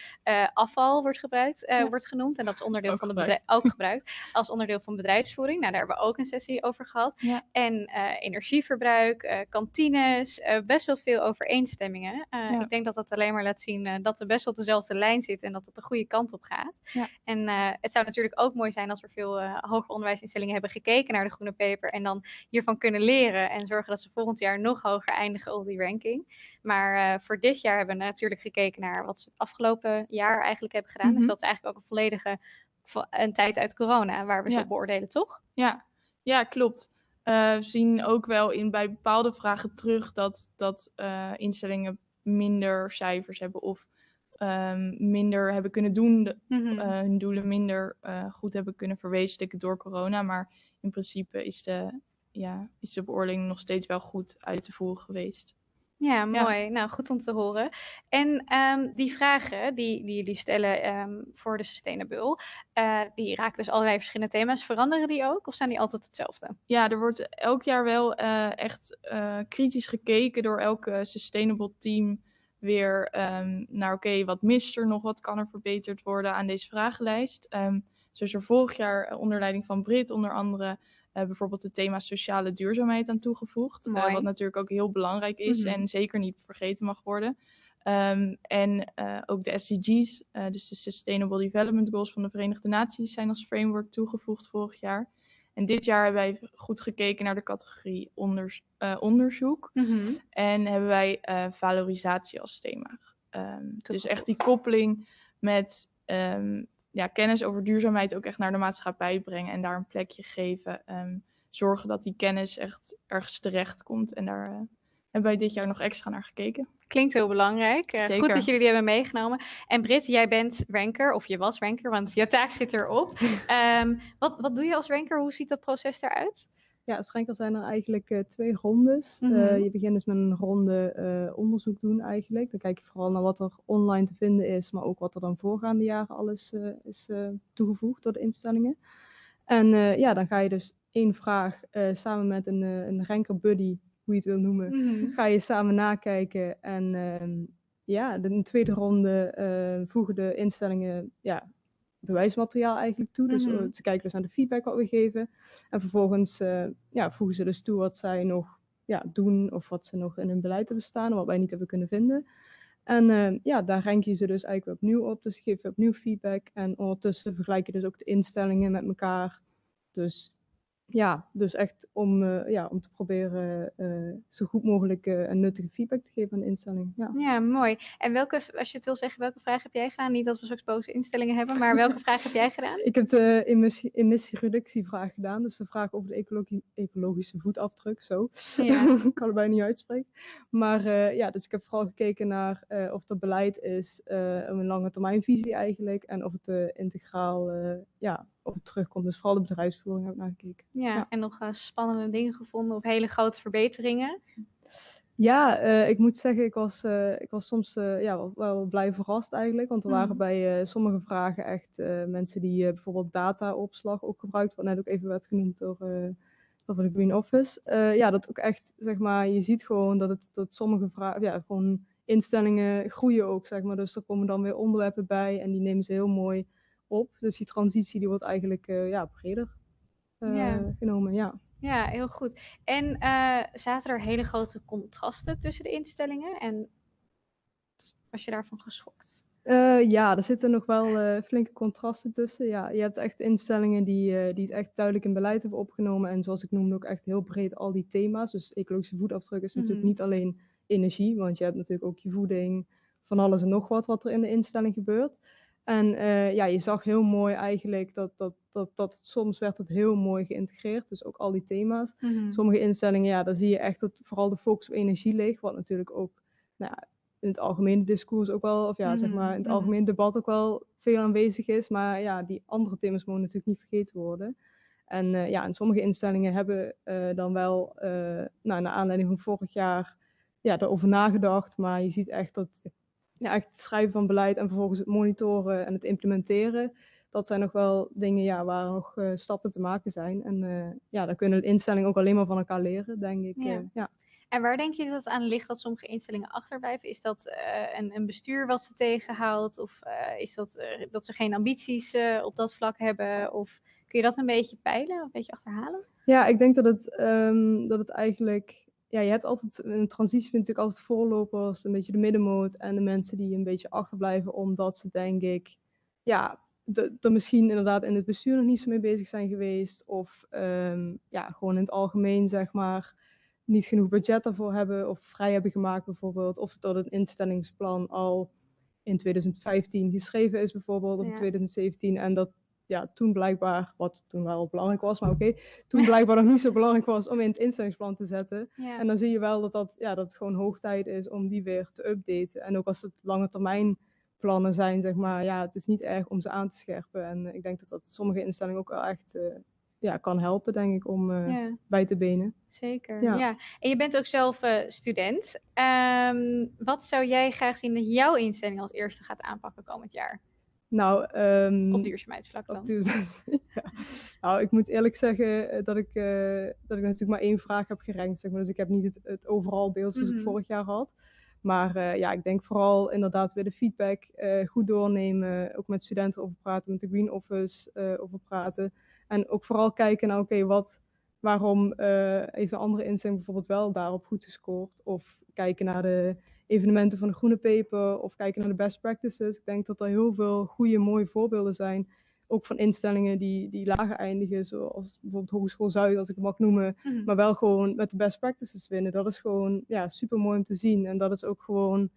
Afval wordt gebruikt, Ja. wordt genoemd. En dat is onderdeel Ook van de gebruikt. bedrijf, ook gebruikt als onderdeel van bedrijfsvoering. Nou, daar hebben we ook een sessie over gehad. Ja. En energieverbruik, kantines, best wel veel overeenstemmingen. Eh, Ja. Ik denk dat dat alleen maar laat zien eh, dat we best wel op dezelfde lijn zitten en dat het de goede kant op gaat. Ja. En eh, het zou natuurlijk ook mooi zijn als er veel hoger onderwijsinstellingen hebben gekeken naar de groene paper en dan hiervan kunnen leren en zorgen dat ze volgend jaar nog hoger eindigen op die ranking. Maar voor dit jaar hebben we natuurlijk gekeken naar wat ze het afgelopen jaar eigenlijk hebben gedaan. Dus Mhm. dat is eigenlijk ook een volledige vo- een tijd uit corona waar we ze Ja. op beoordelen, toch? Ja, ja klopt. Eh, we zien ook wel in, bij bepaalde vragen terug dat, dat eh, instellingen minder cijfers hebben of ehm, minder hebben kunnen doen, de- Mhm. eh, hun doelen minder goed hebben kunnen verwezenlijken door corona. Maar in principe is de, ja, is de beoordeling nog steeds wel goed uit te voeren geweest. Ja, Ja. mooi. Nou, goed om te horen. En ehm, die vragen die, die jullie stellen ehm, voor de Sustainable, eh, die raken dus allerlei verschillende thema's. Veranderen die ook of zijn die altijd hetzelfde? Ja, er wordt elk jaar wel eh, echt eh, kritisch gekeken door elke sustainable team weer ehm, naar oké, wat mist er nog, wat kan er verbeterd worden aan deze vragenlijst. Zo is er vorig jaar onder leiding van Brit onder andere eh, bijvoorbeeld het thema sociale duurzaamheid aan toegevoegd. eh, wat natuurlijk ook heel belangrijk is Mhm. en zeker niet vergeten mag worden. Ehm, en eh, ook de SDG's, dus de Sustainable Development Goals van de Verenigde Naties, zijn als framework toegevoegd vorig jaar. En dit jaar hebben wij goed gekeken naar de categorie onders- onderzoek. Mhm. En hebben wij valorisatie als thema. Ehm, dus echt die koppeling met ehm, ja, kennis over duurzaamheid ook echt naar de maatschappij brengen en daar een plekje geven. Ehm, zorgen dat die kennis echt ergens terecht komt. En daar eh, hebben wij dit jaar nog extra naar gekeken. Klinkt heel belangrijk. Eh, goed dat jullie die hebben meegenomen. En Brit, jij bent ranker, of je was ranker, want je taak zit erop. Ehm, wat, wat doe je als ranker? Hoe ziet dat proces eruit? Ja, als ranker zijn er eigenlijk eh, twee rondes. Eh, Mhm. je begint dus met een ronde eh, onderzoek doen eigenlijk. Dan kijk je vooral naar wat er online te vinden is, maar ook wat er dan voorgaande jaren alles is toegevoegd door de instellingen. En ja, dan ga je dus één vraag samen met een, een ranker buddy, hoe je het wil noemen, Mhm. ga je samen nakijken. En ehm, ja, de, in de tweede ronde voegen de instellingen ja, bewijsmateriaal eigenlijk toe. Dus eh, ze kijken dus naar de feedback wat we geven. En vervolgens eh, ja, voegen ze dus toe wat zij nog ja, doen of wat ze nog in hun beleid hebben staan wat wij niet hebben kunnen vinden. En eh, ja, daar rank je ze dus eigenlijk weer opnieuw op. Dus geef je opnieuw feedback. En ondertussen vergelijk je dus ook de instellingen met elkaar. Dus ja, dus echt om, eh, ja, om te proberen eh, zo goed mogelijk eh, een nuttige feedback te geven aan de instelling. Ja. Ja, mooi. En welke, als je het wil zeggen, welke vraag heb jij gedaan? Niet dat we straks boze instellingen hebben, maar welke vraag heb jij gedaan? Ik heb de emissie, emissiereductievraag gedaan, dus de vraag over de ecologie, ecologische voetafdruk, zo. Ja. ik kan het bijna niet uitspreken. Maar ja, dus ik heb vooral gekeken naar of er beleid is, een lange termijnvisie eigenlijk, en of het integraal, ja, of het terugkomt. Dus vooral de bedrijfsvoering heb ik naar gekeken. Ja, en nog eh, spannende dingen gevonden of hele grote verbeteringen? Ja, eh, ik moet zeggen, ik was, eh, ik was soms ja, wel, wel blij verrast eigenlijk. Want er waren Mhm. bij sommige vragen echt mensen die bijvoorbeeld dataopslag ook gebruikt, wat net ook even werd genoemd door, door de Green Office. Ja, dat ook echt, zeg maar, je ziet gewoon dat, het, dat sommige vragen, ja, gewoon instellingen groeien ook, zeg maar. Dus er komen dan weer onderwerpen bij en die nemen ze heel mooi op. Dus die transitie die wordt eigenlijk eh, ja, breder eh, Ja. genomen, ja. Ja, heel goed. En eh, zaten er hele grote contrasten tussen de instellingen? En was je daarvan geschokt? Ja, er zitten nog wel flinke contrasten tussen. Ja, je hebt echt instellingen die, die het echt duidelijk in beleid hebben opgenomen. En zoals ik noemde, ook echt heel breed al die thema's. Dus ecologische voetafdruk is natuurlijk Mhm. niet alleen energie, want je hebt natuurlijk ook je voeding, van alles en nog wat wat er in de instelling gebeurt. En eh, ja, je zag heel mooi eigenlijk dat, dat, dat, dat soms werd het heel mooi geïntegreerd. Dus ook al die thema's. Mhm. Sommige instellingen, ja, daar zie je echt dat vooral de focus op energie ligt. Wat natuurlijk ook nou ja, in het algemene discours ook wel, of ja, zeg Mhm, maar in het mhm. algemene debat ook wel veel aanwezig is. Maar ja, die andere thema's mogen natuurlijk niet vergeten worden. En eh, ja, en sommige instellingen hebben eh, dan wel, nou, naar aanleiding van vorig jaar, ja, daarover nagedacht. Maar je ziet echt dat ja, echt het schrijven van beleid en vervolgens het monitoren en het implementeren. Dat zijn nog wel dingen ja, waar nog eh, stappen te maken zijn. En eh, ja, daar kunnen de instellingen ook alleen maar van elkaar leren, denk ik. Ja. eh, ja. En waar denk je dat het aan ligt dat sommige instellingen achterblijven? Is dat een, een bestuur wat ze tegenhoudt? Of is dat dat ze geen ambities op dat vlak hebben? Of kun je dat een beetje peilen, een beetje achterhalen? Ja, ik denk dat het, ehm, dat het eigenlijk. Ja, je hebt altijd een transitie natuurlijk altijd voorlopers, een beetje de middenmoot en de mensen die een beetje achterblijven, omdat ze denk ik, ja, er misschien inderdaad in het bestuur nog niet zo mee bezig zijn geweest. Of ehm, ja, gewoon in het algemeen, zeg maar, niet genoeg budget daarvoor hebben of vrij hebben gemaakt bijvoorbeeld. Of dat het instellingsplan al in 2015 geschreven is bijvoorbeeld, of in Ja. 2017. En dat ja, toen blijkbaar, wat toen wel belangrijk was, maar oké, toen blijkbaar nog niet zo belangrijk was om in het instellingsplan te zetten. Ja. En dan zie je wel dat, dat, ja, dat het gewoon hoog tijd is om die weer te updaten. En ook als het lange termijn plannen zijn, zeg maar, ja, het is niet erg om ze aan te scherpen. En eh, ik denk dat dat sommige instellingen ook wel echt eh, ja, kan helpen, denk ik, om eh, Ja. bij te benen. Zeker, Ja. ja. En je bent ook zelf student. Ehm, wat zou jij graag zien dat jouw instelling als eerste gaat aanpakken komend jaar? Nou, ehm, Op duurzaamheidsvlak dan. op duurzaamheid- ja. Nou, ik moet eerlijk zeggen eh, dat ik, eh, dat ik natuurlijk maar één vraag heb gerankt. Zeg maar. Dus ik heb niet het, het overal beeld zoals Mhm. ik vorig jaar had. Maar eh, ja, ik denk vooral inderdaad weer de feedback goed doornemen. Ook met studenten over praten, met de Green Office over praten. En ook vooral kijken naar, oké, wat, waarom heeft een andere instelling bijvoorbeeld wel daarop goed gescoord? Of kijken naar de evenementen van de Groene Paper of kijken naar de best practices. Ik denk dat er heel veel goede, mooie voorbeelden zijn. Ook van instellingen die, die lager eindigen, zoals bijvoorbeeld Hogeschool Zuid, als ik het mag noemen. Mhm. Maar wel gewoon met de best practices winnen. Dat is gewoon ja, super mooi om te zien. En dat is ook gewoon,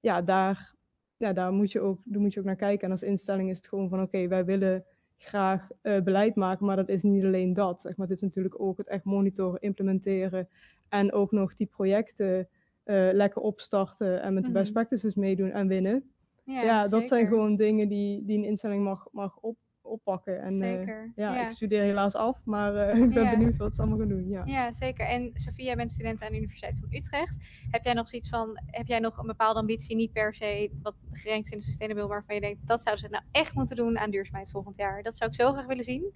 ja, daar, ja, daar, moet je ook, daar moet je ook naar kijken. En als instelling is het gewoon van, oké, wij willen graag eh, beleid maken, maar dat is niet alleen dat. Zeg maar. Het is natuurlijk ook het echt monitoren, implementeren en ook nog die projecten eh, lekker opstarten en met de best Mhm. practices meedoen en winnen. Ja, Ja, dat zijn gewoon dingen die, die een instelling mag, mag op, oppakken. En, eh, Zeker, ja, ja. ik studeer helaas af, maar eh, ik ben Ja. benieuwd wat ze allemaal gaan doen. Ja. Ja, zeker. En Sofia, jij bent student aan de Universiteit van Utrecht. Heb jij nog zoiets van, heb jij nog een bepaalde ambitie, niet per se wat gerankt is in de sustainable, waarvan je denkt, dat zouden ze nou echt moeten doen aan duurzaamheid volgend jaar? Dat zou ik zo graag willen zien.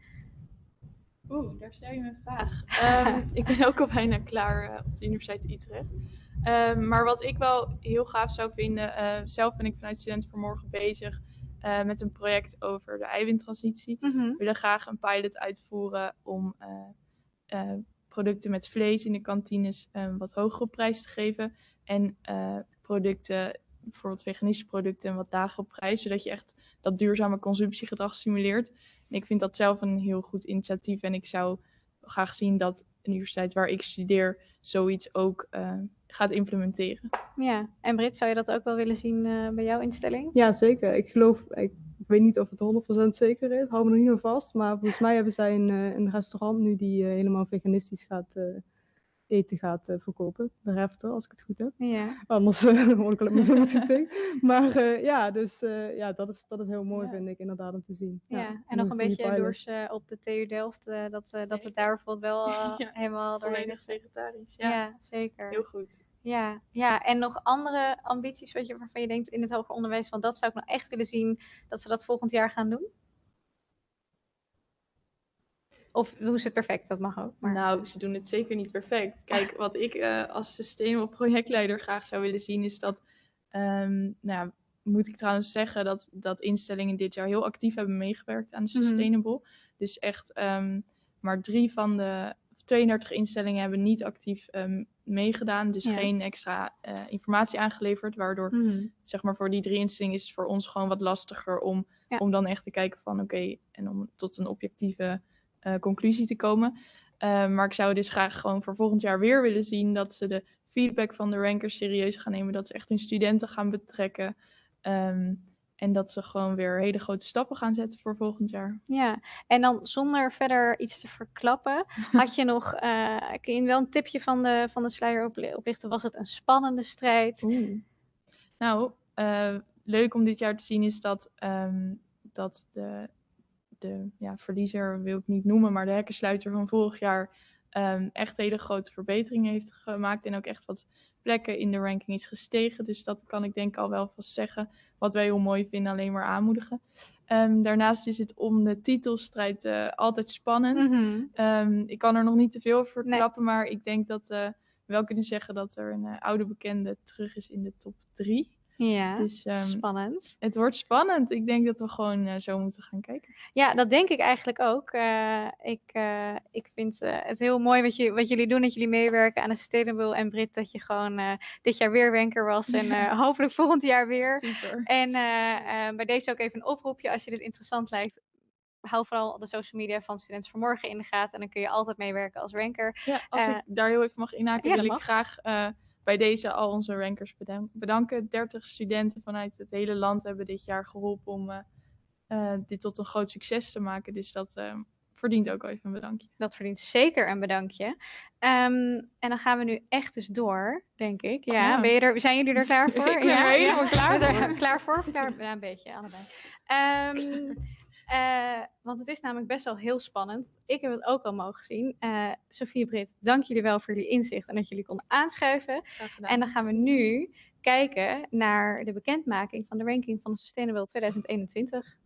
Oeh, daar stel je me een vraag. Ehm, ik ben ook al bijna klaar eh, op de Universiteit Utrecht. Ehm, maar wat ik wel heel gaaf zou vinden, eh, zelf ben ik vanuit Studenten voor Morgen bezig eh, met een project over de eiwittransitie. We willen graag een pilot uitvoeren om eh, producten met vlees in de kantines een wat hogere prijs te geven. En producten, bijvoorbeeld veganistische producten, een wat lagere prijs. Zodat je echt dat duurzame consumptiegedrag stimuleert. En ik vind dat zelf een heel goed initiatief. En ik zou graag zien dat een universiteit waar ik studeer zoiets ook gaat implementeren. Ja, en Brit, zou je dat ook wel willen zien eh, bij jouw instelling? Ja, zeker. Ik geloof, ik, weet niet of het 100% zeker is, hou me er niet aan vast. Maar volgens mij hebben zij een, eh, een restaurant nu die eh, helemaal veganistisch gaat eh, eten gaat eh, verkopen. De Refter, als ik het goed heb. Ja. Anders eh, word ik mijn vingers gestikt. Maar eh, ja, dus eh, ja, dat is, dat is heel mooi, vind ik, inderdaad, om te zien. Ja, en nog een beetje eh, op de TU Delft, eh, dat, eh, dat het daar bijvoorbeeld wel eh, Ja, helemaal doorheen is. vegetarisch. Ja. Ja, zeker. heel goed. Ja, ja, en nog andere ambities wat je, waarvan je denkt in het hoger onderwijs, van dat zou ik nou echt willen zien dat ze dat volgend jaar gaan doen? Of doen ze het perfect, dat mag ook. Maar... Nou, ze doen het zeker niet perfect. Kijk, wat ik eh, als sustainable projectleider graag zou willen zien, is dat, ehm, nou ja, moet ik trouwens zeggen dat, dat instellingen dit jaar heel actief hebben meegewerkt aan Mhm. sustainable. Dus echt, ehm, maar drie van de of 32 instellingen hebben niet actief ehm, meegedaan. Dus Ja. geen extra eh, informatie aangeleverd, waardoor, Mhm. zeg maar, voor die drie instellingen is het voor ons gewoon wat lastiger om, om dan echt te kijken van, oké, en om tot een objectieve conclusie te komen. Eh, maar ik zou dus graag gewoon voor volgend jaar weer willen zien dat ze de feedback van de rankers serieus gaan nemen. Dat ze echt hun studenten gaan betrekken. Ehm, en dat ze gewoon weer hele grote stappen gaan zetten voor volgend jaar. Ja, en dan zonder verder iets te verklappen, had je nog, eh, kun je wel een tipje van de, van de sluier opli- oplichten? Was het een spannende strijd? Nou, eh, leuk om dit jaar te zien is dat, ehm, dat de, de ja, verliezer, wil ik niet noemen, maar de hekkensluiter van vorig jaar ehm, echt hele grote verbeteringen heeft gemaakt. En ook echt wat plekken in de ranking is gestegen. Dus dat kan ik denk ik al wel vast zeggen. Wat wij heel mooi vinden, alleen maar aanmoedigen. Ehm, daarnaast is het om de titelstrijd eh, altijd spannend. Mhm. Ehm, ik kan er nog niet te veel over verklappen, maar ik denk dat eh, we wel kunnen zeggen dat er een eh, oude bekende terug is in de top 3. Ja, Dus, ehm, spannend. Het wordt spannend. Ik denk dat we gewoon eh, zo moeten gaan kijken. Ja, dat denk ik eigenlijk ook. Eh, ik, eh, ik vind het heel mooi wat, je, wat jullie doen, dat jullie meewerken aan de Sustainable en Brit, dat je gewoon dit jaar weer ranker was en hopelijk volgend jaar weer. Super. En bij deze ook even een oproepje, als je dit interessant lijkt, hou vooral de social media van Studenten voor Morgen in de gaten en dan kun je altijd meewerken als ranker. Ja, als ik daar heel even mag inhaken, ja, wil ik mag. graag bij deze al onze rankers bedan- bedanken. 30 studenten vanuit het hele land hebben dit jaar geholpen om eh, eh, dit tot een groot succes te maken. Dus dat eh, verdient ook even een bedankje. Dat verdient zeker een bedankje. Ehm, en dan gaan we nu echt dus door, denk ik. Ja, Ja. Ben je er, zijn jullie er klaar voor? Ik ben ja, helemaal klaar voor. klaar voor? Klaar, een beetje, allebei. Ehm, eh, want het is namelijk best wel heel spannend. Ik heb het ook al mogen zien. Eh Sofie Brit, dank jullie wel voor jullie inzicht en dat jullie konden aanschuiven. En dan gaan we nu kijken naar de bekendmaking van de ranking van de Sustainable 2021.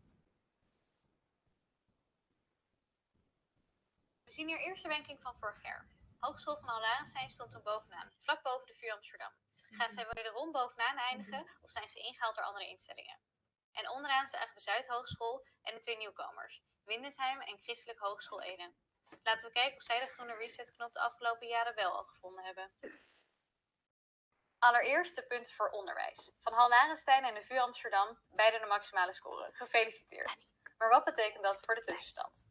We zien hier eerst de ranking van vorig jaar. Hogeschool van Alarenstein stond toen bovenaan, vlak boven de VU Amsterdam. Gaan zij wederom bovenaan eindigen of zijn ze ingehaald door andere instellingen? En onderaan zagen we Zuidhogeschool en de twee nieuwkomers, Windesheim en Christelijk Hogeschool Ede. Laten we kijken of zij de groene resetknop de afgelopen jaren wel al gevonden hebben. Allereerst de punten voor onderwijs. Van Hal Larenstein en de VU Amsterdam, beide de maximale score. Gefeliciteerd. Maar wat betekent dat voor de tussenstand?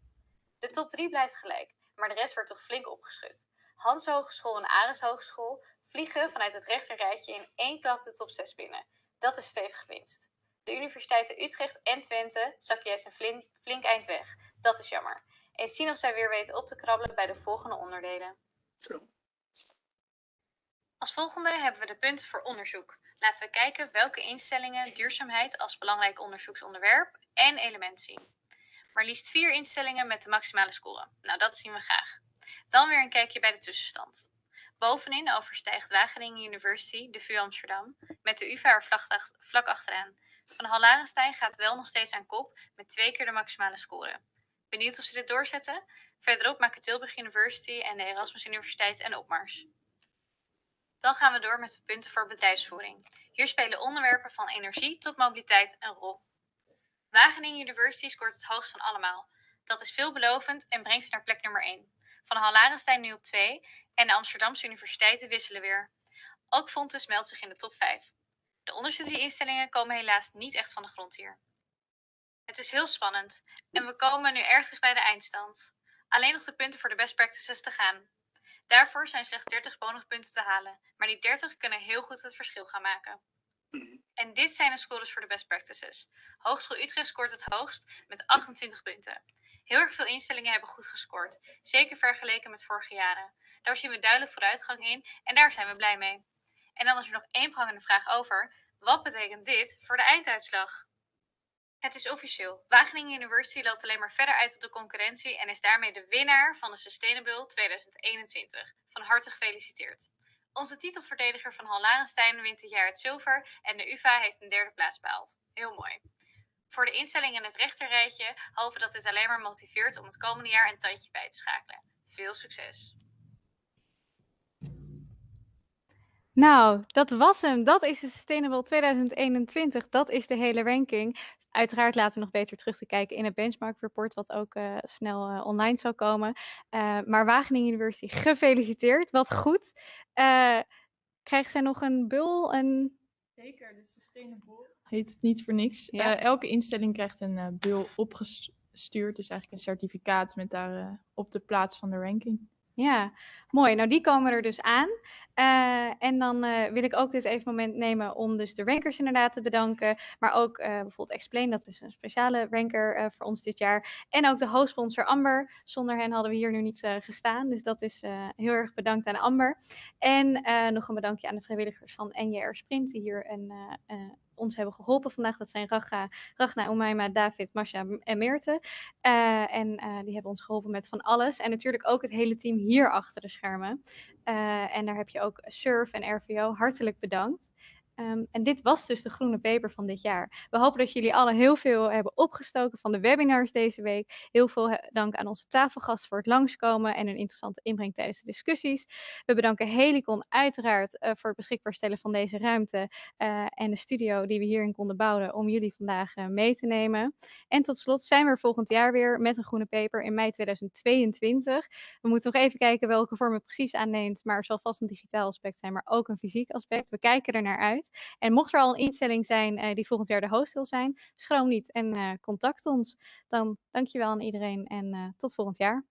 De top 3 blijft gelijk, maar de rest wordt toch flink opgeschud. Hans Hogeschool en Ares Hogeschool vliegen vanuit het rechterrijtje in één klap de top 6 binnen. Dat is stevig winst. De universiteiten Utrecht en Twente zakken juist een flink, flink eind weg. Dat is jammer. Eens zien of zij weer weten op te krabbelen bij de volgende onderdelen. Als volgende hebben we de punten voor onderzoek. Laten we kijken welke instellingen duurzaamheid als belangrijk onderzoeksonderwerp en element zien. Maar liefst vier instellingen met de maximale score. Nou, dat zien we graag. Dan weer een kijkje bij de tussenstand. Bovenin overstijgt Wageningen University de VU Amsterdam met de UvA er vlak achteraan. Van Hal Larenstein gaat wel nog steeds aan kop met twee keer de maximale score. Benieuwd of ze dit doorzetten? Verderop maken Tilburg University en de Erasmus Universiteit een opmars. Dan gaan we door met de punten voor bedrijfsvoering. Hier spelen onderwerpen van energie tot mobiliteit een rol. Wageningen University scoort het hoogst van allemaal. Dat is veelbelovend en brengt ze naar plek nummer 1. Van Hal Larenstein nu op 2 en de Amsterdamse universiteiten wisselen weer. Ook Fontes meldt zich in de top 5. De onderste drie instellingen komen helaas niet echt van de grond hier. Het is heel spannend en we komen nu erg dicht bij de eindstand. Alleen nog de punten voor de best practices te gaan. Daarvoor zijn slechts 30 bonuspunten te halen, maar die 30 kunnen heel goed het verschil gaan maken. En dit zijn de scores voor de best practices. Hogeschool Utrecht scoort het hoogst met 28 punten. Heel erg veel instellingen hebben goed gescoord, zeker vergeleken met vorige jaren. Daar zien we duidelijk vooruitgang in en daar zijn we blij mee. En dan is er nog één prangende vraag over. Wat betekent dit voor de einduitslag? Het is officieel. Wageningen University loopt alleen maar verder uit op de concurrentie en is daarmee de winnaar van de Sustainable 2021. Van harte gefeliciteerd. Onze titelverdediger van Hal wint dit jaar het zilver en de UvA heeft een derde plaats behaald. Heel mooi. Voor de instelling in het rechterrijtje hopen dat dit alleen maar motiveert om het komende jaar een tandje bij te schakelen. Veel succes! Nou, dat was hem. Dat is de Sustainable 2021. Dat is de hele ranking. Uiteraard laten we nog beter terug te kijken in het benchmark report, wat ook eh, snel eh, online zal komen. Eh, maar Wageningen University, gefeliciteerd. Wat goed. Eh, krijgen zij nog een bul? Een... Zeker, de Sustainable heet het niet voor niks. Ja. Eh, elke instelling krijgt een eh bul opgestuurd, dus eigenlijk een certificaat met daar eh, op de plaats van de ranking. Ja, mooi. Nou, die komen er dus aan. Uh, en dan uh, wil ik ook dit even moment nemen om dus de rankers inderdaad te bedanken. Maar ook uh, bijvoorbeeld Explain, dat is een speciale ranker voor ons dit jaar. En ook de hoofdsponsor Amber. Zonder hen hadden we hier nu niet gestaan. Dus dat is heel erg bedankt aan Amber. En nog een bedankje aan de vrijwilligers van NJR Sprint, die hier een ons hebben geholpen vandaag. Dat zijn Raga, Ragna, Umayma, David, Masha en Meerte. Uh, en uh, die hebben ons geholpen met van alles. En natuurlijk ook het hele team hier achter de schermen. Uh, en daar heb je ook Surf en RVO. Hartelijk bedankt. Um, en dit was dus de groene paper van dit jaar. We hopen dat jullie alle heel veel hebben opgestoken van de webinars deze week. Heel veel dank aan onze tafelgast voor het langskomen en een interessante inbreng tijdens de discussies. We bedanken Helicon uiteraard uh, voor het beschikbaar stellen van deze ruimte uh, en de studio die we hierin konden bouwen om jullie vandaag mee te nemen. En tot slot zijn we er volgend jaar weer met een groene paper in mei 2022. We moeten nog even kijken welke vorm het precies aanneemt, maar er zal vast een digitaal aspect zijn, maar ook een fysiek aspect. We kijken er naar uit. En mocht er al een instelling zijn uh, die volgend jaar de host wil zijn, schroom niet en uh, contact ons. Dan dankjewel aan iedereen en uh, tot volgend jaar.